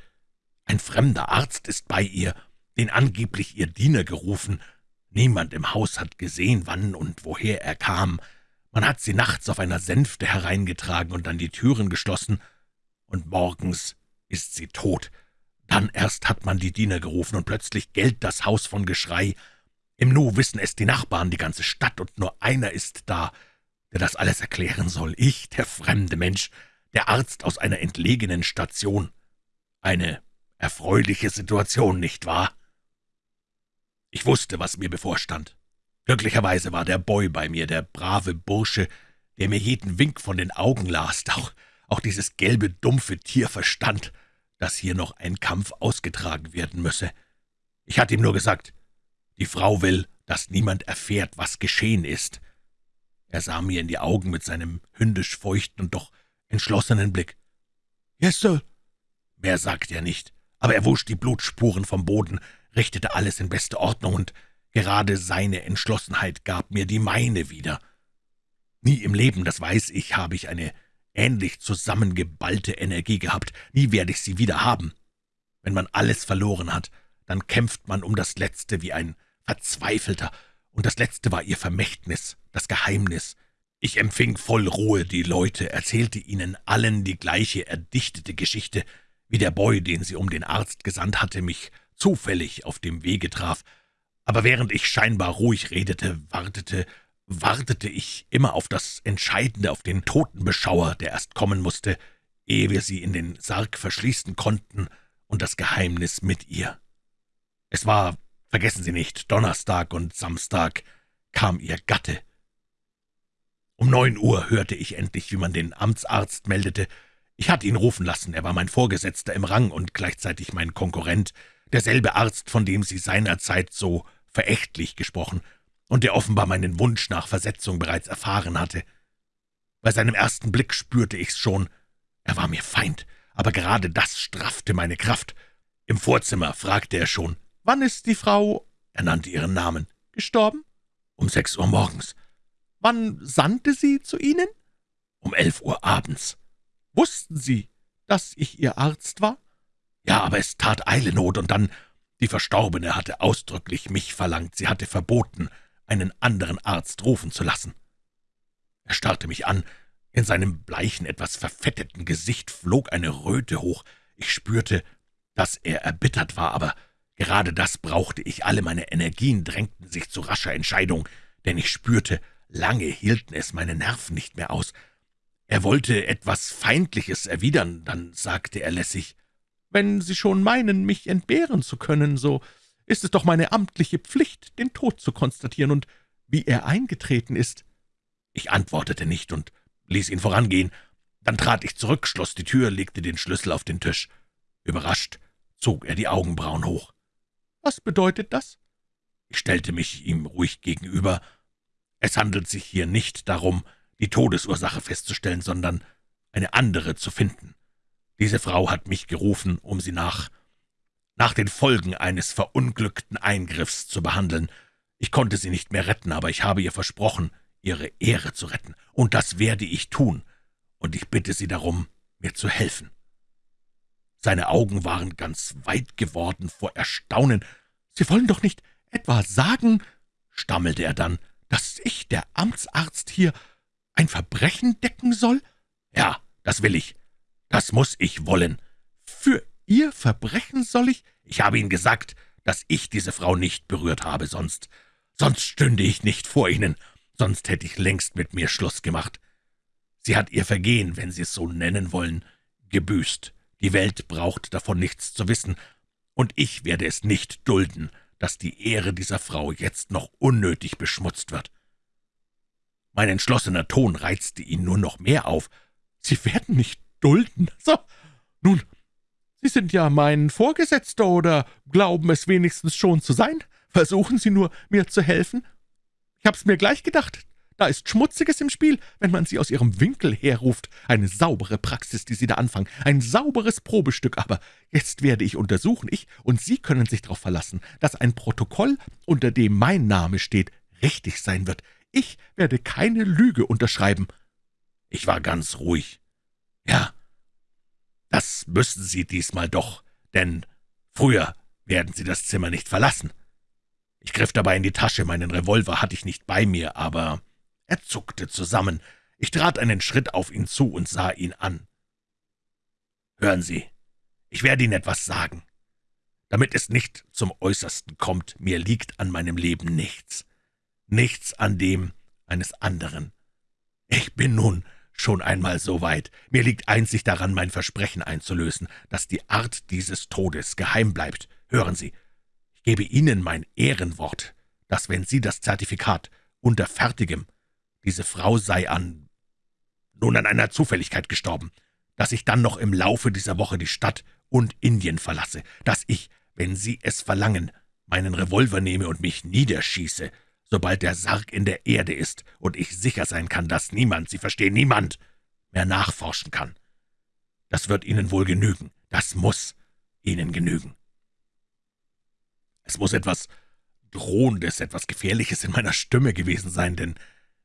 Ein fremder Arzt ist bei ihr, den angeblich ihr Diener gerufen. Niemand im Haus hat gesehen, wann und woher er kam. Man hat sie nachts auf einer Sänfte hereingetragen und dann die Türen geschlossen, und morgens ist sie tot, dann erst hat man die Diener gerufen, und plötzlich gellt das Haus von Geschrei. Im Nu wissen es die Nachbarn, die ganze Stadt, und nur einer ist da, der das alles erklären soll. Ich, der fremde Mensch, der Arzt aus einer entlegenen Station. Eine erfreuliche Situation, nicht wahr? Ich wusste, was mir bevorstand. Glücklicherweise war der Boy bei mir, der brave Bursche, der mir jeden Wink von den Augen las, auch, auch dieses gelbe, dumpfe Tier verstand dass hier noch ein Kampf ausgetragen werden müsse. Ich hatte ihm nur gesagt, die Frau will, dass niemand erfährt, was geschehen ist. Er sah mir in die Augen mit seinem hündisch feuchten und doch entschlossenen Blick. »Yes, Sir.« Mehr sagte er nicht, aber er wusch die Blutspuren vom Boden, richtete alles in beste Ordnung, und gerade seine Entschlossenheit gab mir die meine wieder. Nie im Leben, das weiß ich, habe ich eine ähnlich zusammengeballte Energie gehabt. Nie werde ich sie wieder haben. Wenn man alles verloren hat, dann kämpft man um das Letzte wie ein Verzweifelter, und das Letzte war ihr Vermächtnis, das Geheimnis. Ich empfing voll Ruhe die Leute, erzählte ihnen allen die gleiche erdichtete Geschichte, wie der Boy, den sie um den Arzt gesandt hatte, mich zufällig auf dem Wege traf. Aber während ich scheinbar ruhig redete, wartete wartete ich immer auf das Entscheidende, auf den Totenbeschauer, der erst kommen musste, ehe wir sie in den Sarg verschließen konnten und das Geheimnis mit ihr. Es war, vergessen Sie nicht, Donnerstag und Samstag kam ihr Gatte. Um neun Uhr hörte ich endlich, wie man den Amtsarzt meldete. Ich hatte ihn rufen lassen, er war mein Vorgesetzter im Rang und gleichzeitig mein Konkurrent, derselbe Arzt, von dem Sie seinerzeit so verächtlich gesprochen und der offenbar meinen Wunsch nach Versetzung bereits erfahren hatte. Bei seinem ersten Blick spürte ich's schon. Er war mir Feind, aber gerade das straffte meine Kraft. Im Vorzimmer fragte er schon, »Wann ist die Frau«, er nannte ihren Namen, »gestorben?« »Um sechs Uhr morgens.« »Wann sandte sie zu Ihnen?« »Um elf Uhr abends.« »Wussten Sie, dass ich Ihr Arzt war?« »Ja, aber es tat Eilenot, und dann, die Verstorbene hatte ausdrücklich mich verlangt, sie hatte verboten, einen anderen Arzt rufen zu lassen. Er starrte mich an, in seinem bleichen, etwas verfetteten Gesicht flog eine Röte hoch. Ich spürte, dass er erbittert war, aber gerade das brauchte ich. Alle meine Energien drängten sich zu rascher Entscheidung, denn ich spürte, lange hielten es meine Nerven nicht mehr aus. Er wollte etwas Feindliches erwidern, dann sagte er lässig, »Wenn Sie schon meinen, mich entbehren zu können, so ist es doch meine amtliche Pflicht, den Tod zu konstatieren und wie er eingetreten ist.« Ich antwortete nicht und ließ ihn vorangehen. Dann trat ich zurück, schloss die Tür, legte den Schlüssel auf den Tisch. Überrascht zog er die Augenbrauen hoch. »Was bedeutet das?« Ich stellte mich ihm ruhig gegenüber. »Es handelt sich hier nicht darum, die Todesursache festzustellen, sondern eine andere zu finden. Diese Frau hat mich gerufen, um sie nach nach den Folgen eines verunglückten Eingriffs zu behandeln. Ich konnte sie nicht mehr retten, aber ich habe ihr versprochen, ihre Ehre zu retten, und das werde ich tun, und ich bitte Sie darum, mir zu helfen.« Seine Augen waren ganz weit geworden vor Erstaunen. »Sie wollen doch nicht etwa sagen«, stammelte er dann, »dass ich, der Amtsarzt hier, ein Verbrechen decken soll?« »Ja, das will ich. Das muss ich wollen. Für Ihr Verbrechen soll ich? Ich habe Ihnen gesagt, dass ich diese Frau nicht berührt habe, sonst, sonst stünde ich nicht vor Ihnen, sonst hätte ich längst mit mir Schluss gemacht. Sie hat ihr Vergehen, wenn Sie es so nennen wollen, gebüßt. Die Welt braucht davon nichts zu wissen, und ich werde es nicht dulden, dass die Ehre dieser Frau jetzt noch unnötig beschmutzt wird. Mein entschlossener Ton reizte ihn nur noch mehr auf. »Sie werden nicht dulden? <laughs> So, nun, Sie sind ja mein Vorgesetzter oder glauben es wenigstens schon zu sein. Versuchen Sie nur, mir zu helfen. Ich hab's mir gleich gedacht. Da ist Schmutziges im Spiel, wenn man Sie aus Ihrem Winkel herruft. Eine saubere Praxis, die Sie da anfangen. Ein sauberes Probestück. Aber jetzt werde ich untersuchen. Ich und Sie können sich darauf verlassen, dass ein Protokoll, unter dem mein Name steht, richtig sein wird. Ich werde keine Lüge unterschreiben. Ich war ganz ruhig. Ja, das müssen Sie diesmal doch, denn früher werden Sie das Zimmer nicht verlassen. Ich griff dabei in die Tasche, meinen Revolver hatte ich nicht bei mir, aber er zuckte zusammen. Ich trat einen Schritt auf ihn zu und sah ihn an. »Hören Sie, ich werde Ihnen etwas sagen. Damit es nicht zum Äußersten kommt, mir liegt an meinem Leben nichts. Nichts an dem eines anderen. Ich bin nun schon einmal so weit. Mir liegt einzig daran, mein Versprechen einzulösen, dass die Art dieses Todes geheim bleibt. Hören Sie, ich gebe Ihnen mein Ehrenwort, dass, wenn Sie das Zertifikat unter Fertigem, diese Frau sei an, nun an einer Zufälligkeit gestorben, dass ich dann noch im Laufe dieser Woche die Stadt und Indien verlasse, dass ich, wenn Sie es verlangen, meinen Revolver nehme und mich niederschieße, sobald der Sarg in der Erde ist und ich sicher sein kann, dass niemand, Sie verstehen, niemand mehr nachforschen kann. Das wird Ihnen wohl genügen. Das muss Ihnen genügen. Es muss etwas Drohendes, etwas Gefährliches in meiner Stimme gewesen sein, denn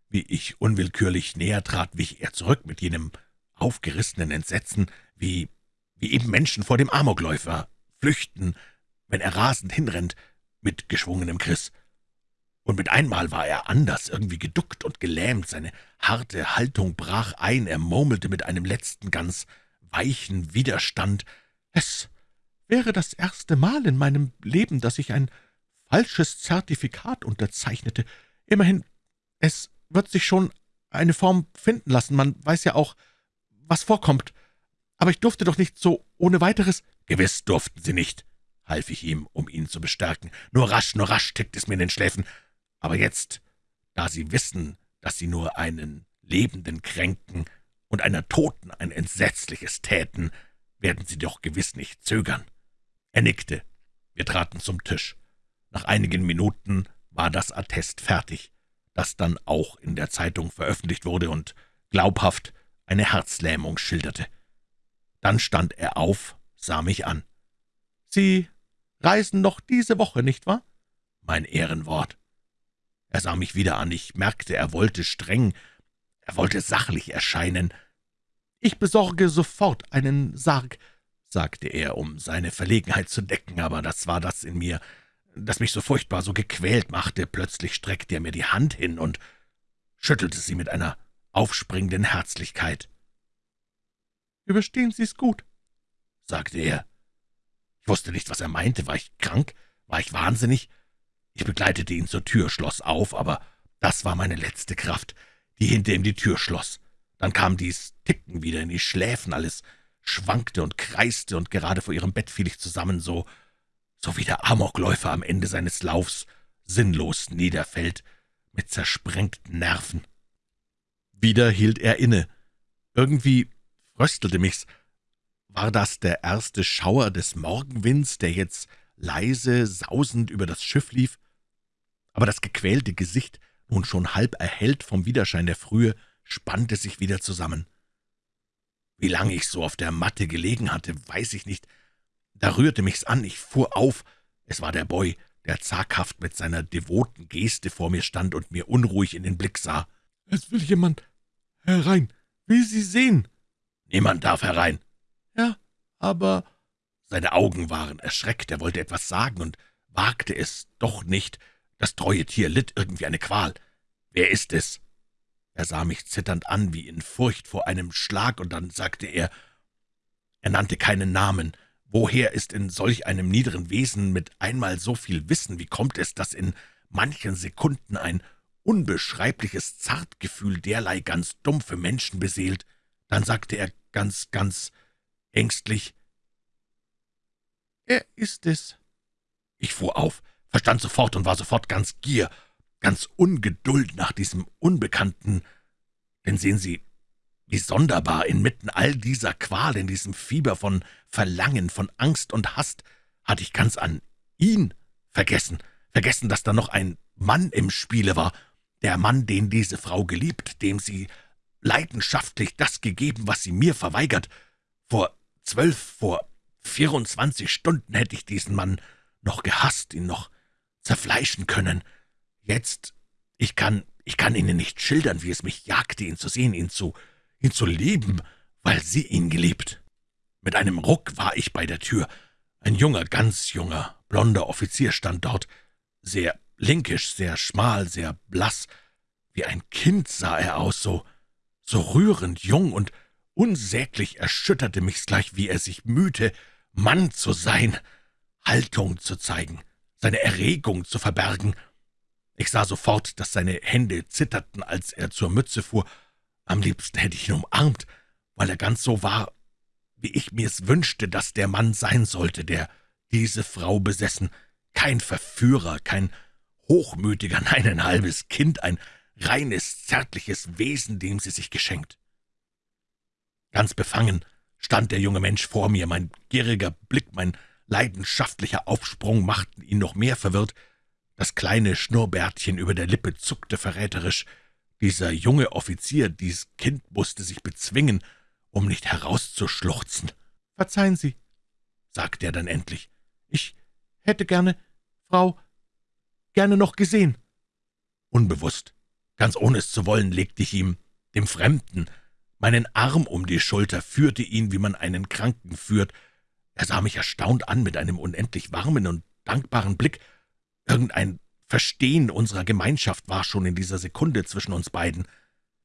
wie ich unwillkürlich näher trat, wich er zurück mit jenem aufgerissenen Entsetzen, wie, wie eben Menschen vor dem Amokläufer flüchten, wenn er rasend hinrennt, mit geschwungenem Kriss. Und mit einmal war er anders, irgendwie geduckt und gelähmt, seine harte Haltung brach ein, er murmelte mit einem letzten, ganz weichen Widerstand, »Es wäre das erste Mal in meinem Leben, dass ich ein falsches Zertifikat unterzeichnete. Immerhin, es wird sich schon eine Form finden lassen, man weiß ja auch, was vorkommt. Aber ich durfte doch nicht so ohne weiteres...« »Gewiss durften Sie nicht«, half ich ihm, um ihn zu bestärken. »Nur rasch, nur rasch tickt es mir in den Schläfen. Aber jetzt, da Sie wissen, dass Sie nur einen Lebenden kränken und einer Toten ein Entsetzliches täten, werden Sie doch gewiss nicht zögern.« Er nickte. Wir traten zum Tisch. Nach einigen Minuten war das Attest fertig, das dann auch in der Zeitung veröffentlicht wurde und glaubhaft eine Herzlähmung schilderte. Dann stand er auf, sah mich an. »Sie reisen noch diese Woche, nicht wahr?« »Mein Ehrenwort.« Er sah mich wieder an. Ich merkte, er wollte streng, er wollte sachlich erscheinen. »Ich besorge sofort einen Sarg«, sagte er, um seine Verlegenheit zu decken, aber das war das in mir, das mich so furchtbar, so gequält machte. Plötzlich streckte er mir die Hand hin und schüttelte sie mit einer aufspringenden Herzlichkeit. »Überstehen Sie es gut«, sagte er. Ich wusste nicht, was er meinte. War ich krank? War ich wahnsinnig? Ich begleitete ihn zur Tür, schloss auf, aber Das war meine letzte Kraft, die hinter ihm die Tür schloss. Dann kam dies Ticken wieder in die Schläfen, alles schwankte und kreiste, und gerade vor ihrem Bett fiel ich zusammen, so, so wie der Amokläufer am Ende seines Laufs sinnlos niederfällt, mit zersprengten Nerven. Wieder hielt er inne. Irgendwie fröstelte mich's. War das der erste Schauer des Morgenwinds, der jetzt leise, sausend über das Schiff lief? Aber das gequälte Gesicht, nun schon halb erhellt vom Widerschein der Frühe, spannte sich wieder zusammen. Wie lange ich so auf der Matte gelegen hatte, weiß ich nicht. Da rührte mich's an, ich fuhr auf. Es war der Boy, der zaghaft mit seiner devoten Geste vor mir stand und mir unruhig in den Blick sah. »Es will jemand herein, will Sie sehen.« »Niemand darf herein.« »Ja, aber...« Seine Augen waren erschreckt, er wollte etwas sagen und wagte es doch nicht. Das treue Tier litt irgendwie eine Qual. »Wer ist es?« Er sah mich zitternd an, wie in Furcht vor einem Schlag, und dann sagte er, er nannte keinen Namen, Woher ist in solch einem niederen Wesen mit einmal so viel Wissen? Wie kommt es, dass in manchen Sekunden ein unbeschreibliches Zartgefühl derlei ganz dumpfe Menschen beseelt? Dann sagte er ganz, ganz ängstlich, »Er ist es.« Ich fuhr auf, verstand sofort und war sofort ganz Gier, ganz Ungeduld nach diesem Unbekannten. Denn sehen Sie, wie sonderbar, inmitten all dieser Qual, in diesem Fieber von Verlangen, von Angst und Hast, hatte ich ganz an ihn vergessen, vergessen, dass da noch ein Mann im Spiele war, der Mann, den diese Frau geliebt, dem sie leidenschaftlich das gegeben, was sie mir verweigert. Vor zwölf, vor vierundzwanzig Stunden hätte ich diesen Mann noch gehasst, ihn noch zerfleischen können. Jetzt, ich kann, ich kann Ihnen nicht schildern, wie es mich jagte, ihn zu sehen, ihn zu ihn zu lieben, weil sie ihn geliebt. Mit einem Ruck war ich bei der Tür. Ein junger, ganz junger, blonder Offizier stand dort, sehr linkisch, sehr schmal, sehr blass. Wie ein Kind sah er aus, so, so rührend jung und unsäglich erschütterte mich's gleich, wie er sich mühte, Mann zu sein, Haltung zu zeigen, seine Erregung zu verbergen. Ich sah sofort, dass seine Hände zitterten, als er zur Mütze fuhr, am liebsten hätte ich ihn umarmt, weil er ganz so war, wie ich mir's wünschte, dass der Mann sein sollte, der diese Frau besessen. Kein Verführer, kein Hochmütiger, <laughs> nein, ein halbes Kind, ein reines, zärtliches Wesen, dem sie sich geschenkt. Ganz befangen stand der junge Mensch vor mir, mein gieriger Blick, mein leidenschaftlicher Aufsprung machten ihn noch mehr verwirrt. Das kleine Schnurrbärtchen über der Lippe zuckte verräterisch, dieser junge Offizier, dies Kind musste sich bezwingen, um nicht herauszuschluchzen. »Verzeihen Sie«, sagte er dann endlich, »ich hätte gerne, Frau, gerne noch gesehen.« Unbewusst, ganz ohne es zu wollen, legte ich ihm, dem Fremden, meinen Arm um die Schulter, führte ihn, wie man einen Kranken führt. Er sah mich erstaunt an mit einem unendlich warmen und dankbaren Blick. Irgendein Verstehen unserer Gemeinschaft war schon in dieser Sekunde zwischen uns beiden.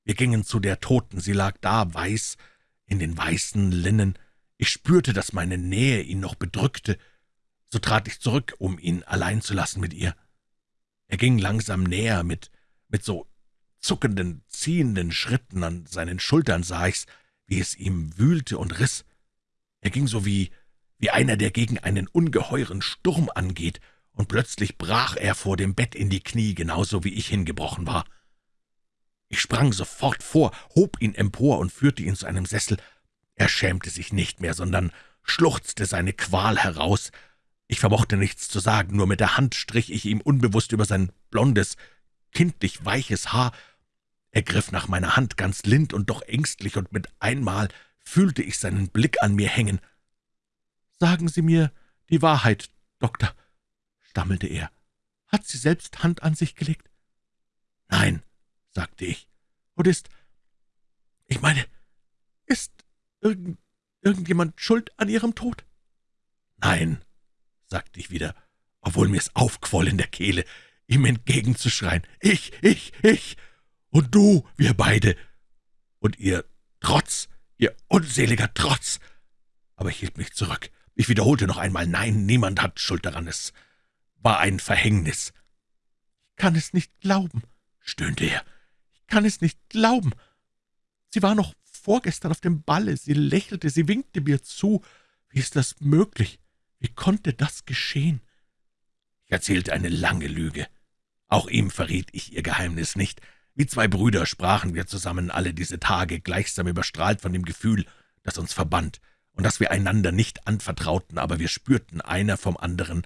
Wir gingen zu der Toten, sie lag da, weiß, in den weißen Linnen. Ich spürte, dass meine Nähe ihn noch bedrückte. So trat ich zurück, um ihn allein zu lassen mit ihr. Er ging langsam näher, mit, mit so zuckenden, ziehenden Schritten an seinen Schultern sah ich's, wie es ihm wühlte und riss. Er ging so wie, wie einer, der gegen einen ungeheuren Sturm angeht und plötzlich brach er vor dem Bett in die Knie, genauso wie ich hingebrochen war. Ich sprang sofort vor, hob ihn empor und führte ihn zu einem Sessel. Er schämte sich nicht mehr, sondern schluchzte seine Qual heraus. Ich vermochte nichts zu sagen, nur mit der Hand strich ich ihm unbewusst über sein blondes, kindlich weiches Haar. Er griff nach meiner Hand ganz lind und doch ängstlich, und mit einmal fühlte ich seinen Blick an mir hängen. »Sagen Sie mir die Wahrheit, Doktor«, stammelte er. »Hat sie selbst Hand an sich gelegt?« »Nein«, sagte ich. »Und ist, ich meine, ist irgend, irgendjemand schuld an Ihrem Tod?« »Nein«, sagte ich wieder, obwohl mir's aufquoll in der Kehle, ihm entgegenzuschreien. »Ich, ich, ich! Und du, wir beide! Und ihr Trotz, ihr unseliger Trotz!« Aber ich hielt mich zurück. Ich wiederholte noch einmal, »Nein, niemand hat Schuld daran, es war ein Verhängnis.« »Ich kann es nicht glauben«, stöhnte er. »Ich kann es nicht glauben. Sie war noch vorgestern auf dem Balle, sie lächelte, sie winkte mir zu. Wie ist das möglich? Wie konnte das geschehen?« Ich erzählte eine lange Lüge. Auch ihm verriet ich ihr Geheimnis nicht. Wie zwei Brüder sprachen wir zusammen alle diese Tage, gleichsam überstrahlt von dem Gefühl, das uns verband, und dass wir einander nicht anvertrauten, aber wir spürten einer vom anderen,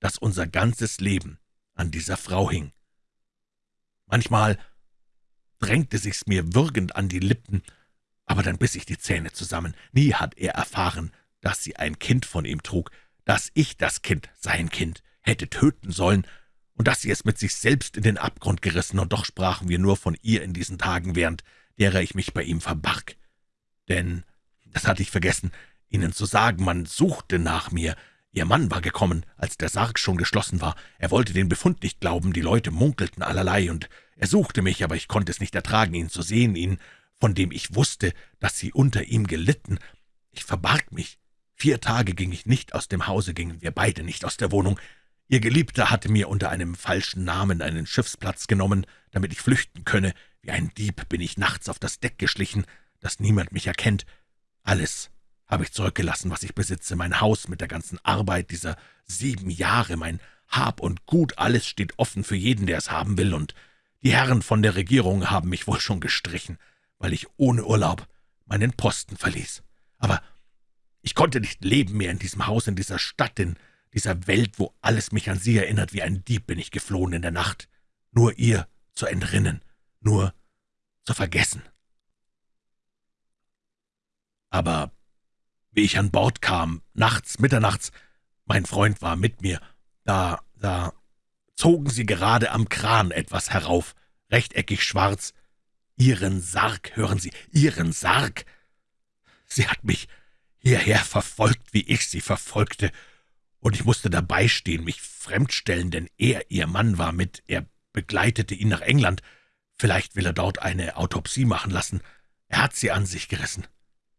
dass unser ganzes Leben an dieser Frau hing. Manchmal drängte sich's mir würgend an die Lippen, aber dann biss ich die Zähne zusammen. Nie hat er erfahren, dass sie ein Kind von ihm trug, dass ich das Kind, sein Kind, hätte töten sollen und dass sie es mit sich selbst in den Abgrund gerissen, und doch sprachen wir nur von ihr in diesen Tagen, während derer ich mich bei ihm verbarg. Denn, das hatte ich vergessen, Ihnen zu sagen, man suchte nach mir. Ihr Mann war gekommen, als der Sarg schon geschlossen war. Er wollte den Befund nicht glauben, die Leute munkelten allerlei, und er suchte mich, aber ich konnte es nicht ertragen, ihn zu sehen, ihn, von dem ich wusste, dass sie unter ihm gelitten. Ich verbarg mich. Vier Tage ging ich nicht aus dem Hause, gingen wir beide nicht aus der Wohnung. Ihr Geliebter hatte mir unter einem falschen Namen einen Schiffsplatz genommen, damit ich flüchten könne. Wie ein Dieb bin ich nachts auf das Deck geschlichen, dass niemand mich erkennt. Alles habe ich zurückgelassen, was ich besitze, mein Haus mit der ganzen Arbeit dieser sieben Jahre, mein Hab und Gut, alles steht offen für jeden, der es haben will, und die Herren von der Regierung haben mich wohl schon gestrichen, weil ich ohne Urlaub meinen Posten verließ. Aber ich konnte nicht leben mehr in diesem Haus, in dieser Stadt, in dieser Welt, wo alles mich an sie erinnert, wie ein Dieb bin ich geflohen in der Nacht, nur ihr zu entrinnen, nur zu vergessen. Aber wie ich an Bord kam, nachts, mitternachts, mein Freund war mit mir, da, da zogen sie gerade am Kran etwas herauf, rechteckig schwarz. Ihren Sarg, hören Sie, Ihren Sarg. Sie hat mich hierher verfolgt, wie ich sie verfolgte, und ich musste dabei stehen, mich fremdstellen, denn er, ihr Mann, war mit, er begleitete ihn nach England. Vielleicht will er dort eine Autopsie machen lassen. Er hat sie an sich gerissen.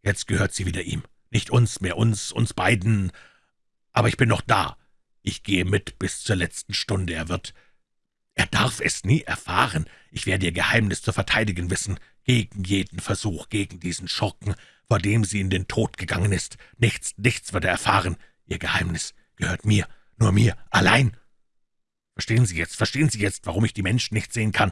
Jetzt gehört sie wieder ihm. Nicht uns mehr, uns, uns beiden. Aber ich bin noch da. Ich gehe mit bis zur letzten Stunde. Er wird... Er darf es nie erfahren. Ich werde ihr Geheimnis zu verteidigen wissen, gegen jeden Versuch, gegen diesen Schurken, vor dem sie in den Tod gegangen ist. Nichts, nichts wird er erfahren. Ihr Geheimnis gehört mir, nur mir, allein. Verstehen Sie jetzt, verstehen Sie jetzt, warum ich die Menschen nicht sehen kann,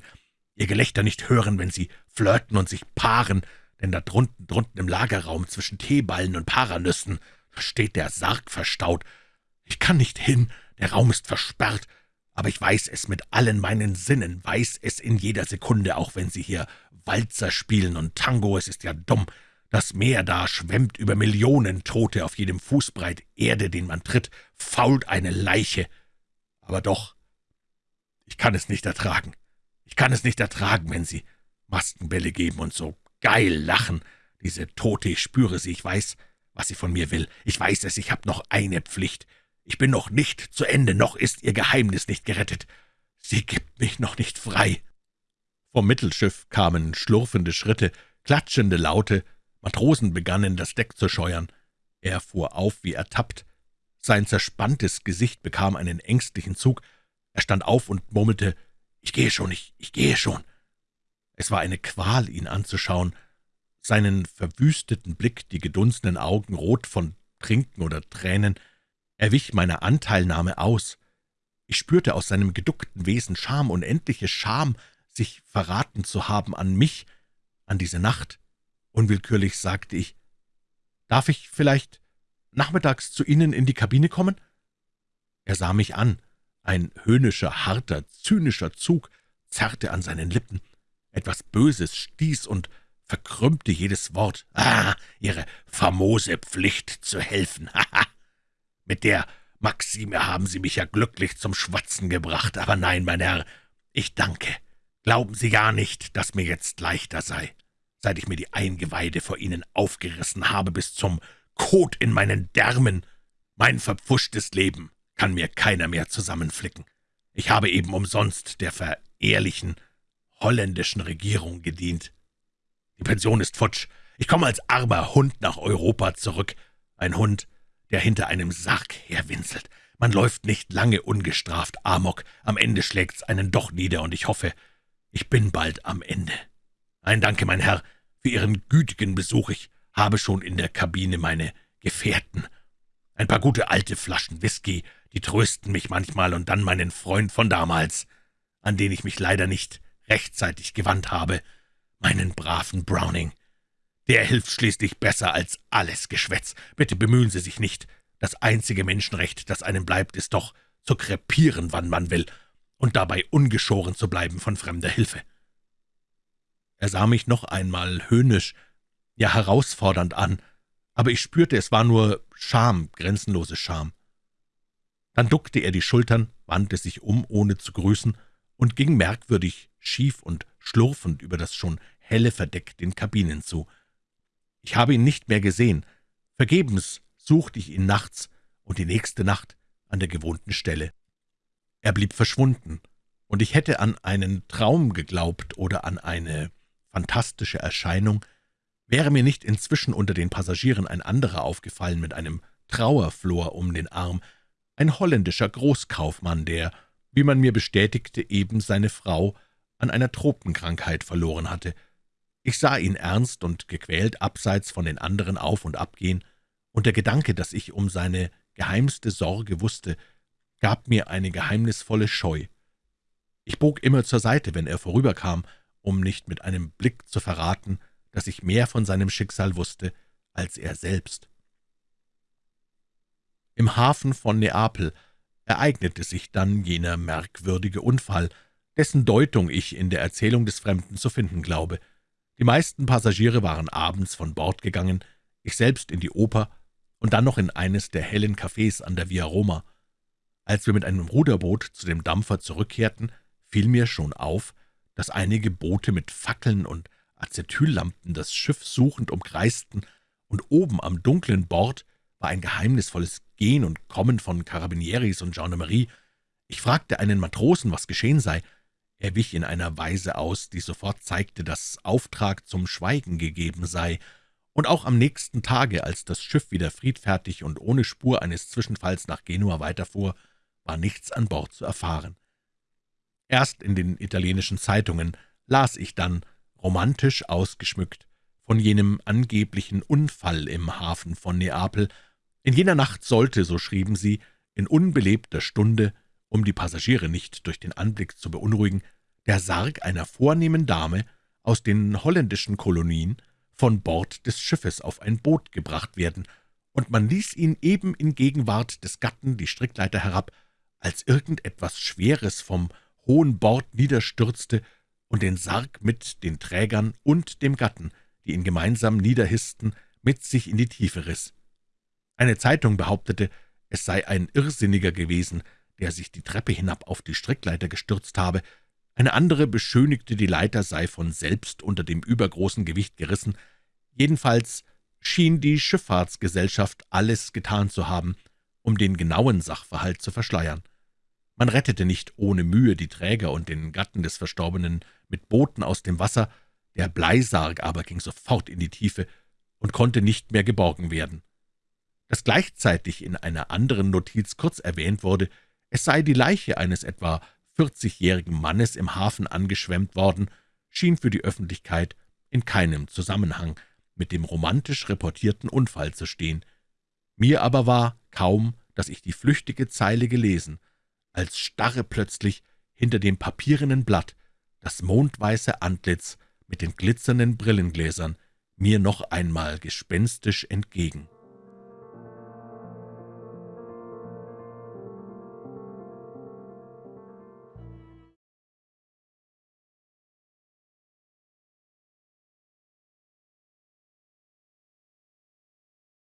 ihr Gelächter nicht hören, wenn sie flirten und sich paaren, denn da drunten, drunten im Lagerraum zwischen Teeballen und Paranüssen steht der Sarg verstaut. Ich kann nicht hin, der Raum ist versperrt, aber ich weiß es mit allen meinen Sinnen, weiß es in jeder Sekunde, auch wenn Sie hier Walzer spielen und Tango, es ist ja dumm, das Meer da schwemmt über Millionen Tote auf jedem Fußbreit Erde, den man tritt, fault eine Leiche. Aber doch, ich kann es nicht ertragen. Ich kann es nicht ertragen, wenn Sie Maskenbälle geben und so geil lachen. Diese Tote, ich spüre sie, ich weiß, was sie von mir will. Ich weiß es, ich habe noch eine Pflicht. Ich bin noch nicht zu Ende, noch ist ihr Geheimnis nicht gerettet. Sie gibt mich noch nicht frei. Vom Mittelschiff kamen schlurfende Schritte, klatschende Laute, Matrosen begannen, das Deck zu scheuern. Er fuhr auf wie ertappt. Sein zerspanntes Gesicht bekam einen ängstlichen Zug. Er stand auf und murmelte, »Ich gehe schon, ich, ich gehe schon.« Es war eine Qual, ihn anzuschauen. Seinen verwüsteten Blick, die gedunsenen Augen rot von Trinken oder Tränen. Er wich meiner Anteilnahme aus. Ich spürte aus seinem geduckten Wesen Scham, unendliche Scham, sich verraten zu haben an mich, an diese Nacht. Unwillkürlich sagte ich, »Darf ich vielleicht nachmittags zu Ihnen in die Kabine kommen?« Er sah mich an. Ein höhnischer, harter, zynischer Zug zerrte an seinen Lippen. Etwas Böses stieß und verkrümmte jedes Wort. »Ah, Ihre famose Pflicht zu helfen! <laughs> Haha! Mit der Maxime haben Sie mich ja glücklich zum Schwatzen gebracht. Aber nein, mein Herr, ich danke. Glauben Sie gar nicht, dass mir jetzt leichter sei seit ich mir die Eingeweide vor Ihnen aufgerissen habe, bis zum Kot in meinen Därmen. Mein verpfuschtes Leben kann mir keiner mehr zusammenflicken. Ich habe eben umsonst der verehrlichen holländischen Regierung gedient. Die Pension ist futsch. Ich komme als armer Hund nach Europa zurück. Ein Hund, der hinter einem Sarg herwinselt. Man läuft nicht lange ungestraft Amok. Am Ende schlägt's einen doch nieder, und ich hoffe, Ich bin bald am Ende. Ein Danke, mein Herr, für Ihren gütigen Besuch. Ich habe schon in der Kabine meine Gefährten. Ein paar gute alte Flaschen Whisky, die trösten mich manchmal, und dann meinen Freund von damals, an den ich mich leider nicht rechtzeitig gewandt habe, meinen braven Browning. Der hilft schließlich besser als alles Geschwätz. Bitte bemühen Sie sich nicht. Das einzige Menschenrecht, das einem bleibt, ist doch, zu krepieren, wann man will, und dabei ungeschoren zu bleiben von fremder Hilfe. Er sah mich noch einmal höhnisch, ja herausfordernd an, aber ich spürte, es war nur Scham, grenzenlose Scham. Dann duckte er die Schultern, wandte sich um, ohne zu grüßen, und ging merkwürdig schief und schlurfend über das schon helle Verdeck den Kabinen zu. Ich habe ihn nicht mehr gesehen. Vergebens suchte ich ihn nachts und die nächste Nacht an der gewohnten Stelle. Er blieb verschwunden, und ich hätte an einen Traum geglaubt oder an eine fantastische Erscheinung, wäre mir nicht inzwischen unter den Passagieren ein anderer aufgefallen mit einem Trauerflor um den Arm, ein holländischer Großkaufmann, der, wie man mir bestätigte, eben seine Frau an einer Tropenkrankheit verloren hatte. Ich sah ihn ernst und gequält abseits von den anderen auf und abgehen, und der Gedanke, dass ich um seine geheimste Sorge wusste, gab mir eine geheimnisvolle Scheu. Ich bog immer zur Seite, wenn er vorüberkam, um nicht mit einem Blick zu verraten, dass ich mehr von seinem Schicksal wusste als er selbst. Im Hafen von Neapel ereignete sich dann jener merkwürdige Unfall, dessen Deutung ich in der Erzählung des Fremden zu finden glaube. Die meisten Passagiere waren abends von Bord gegangen, ich selbst in die Oper und dann noch in eines der hellen Cafés an der Via Roma. Als wir mit einem Ruderboot zu dem Dampfer zurückkehrten, fiel mir schon auf, dass einige Boote mit Fackeln und Acetyllampen das Schiff suchend umkreisten, und oben am dunklen Bord war ein geheimnisvolles Gehen und Kommen von Karabinieris und Gendarmerie. Ich fragte einen Matrosen, was geschehen sei. Er wich in einer Weise aus, die sofort zeigte, dass Auftrag zum Schweigen gegeben sei, und auch am nächsten Tage, als das Schiff wieder friedfertig und ohne Spur eines Zwischenfalls nach Genua weiterfuhr, war nichts an Bord zu erfahren. Erst in den italienischen Zeitungen las ich dann, romantisch ausgeschmückt, von jenem angeblichen Unfall im Hafen von Neapel. In jener Nacht sollte, so schrieben sie, in unbelebter Stunde, um die Passagiere nicht durch den Anblick zu beunruhigen, der Sarg einer vornehmen Dame aus den holländischen Kolonien von Bord des Schiffes auf ein Boot gebracht werden, und man ließ ihn eben in Gegenwart des Gatten die Strickleiter herab, als irgendetwas Schweres vom hohen Bord niederstürzte und den Sarg mit den Trägern und dem Gatten, die ihn gemeinsam niederhissten, mit sich in die Tiefe riss. Eine Zeitung behauptete, es sei ein Irrsinniger gewesen, der sich die Treppe hinab auf die Strickleiter gestürzt habe, eine andere beschönigte, die Leiter sei von selbst unter dem übergroßen Gewicht gerissen. Jedenfalls schien die Schifffahrtsgesellschaft alles getan zu haben, um den genauen Sachverhalt zu verschleiern. Man rettete nicht ohne Mühe die Träger und den Gatten des Verstorbenen mit Booten aus dem Wasser, der Bleisarg aber ging sofort in die Tiefe und konnte nicht mehr geborgen werden. Dass gleichzeitig in einer anderen Notiz kurz erwähnt wurde, es sei die Leiche eines etwa vierzigjährigen Mannes im Hafen angeschwemmt worden, schien für die Öffentlichkeit in keinem Zusammenhang mit dem romantisch reportierten Unfall zu stehen. Mir aber war kaum, dass ich die flüchtige Zeile gelesen, als starre plötzlich hinter dem papierenen Blatt das mondweiße Antlitz mit den glitzernden Brillengläsern mir noch einmal gespenstisch entgegen.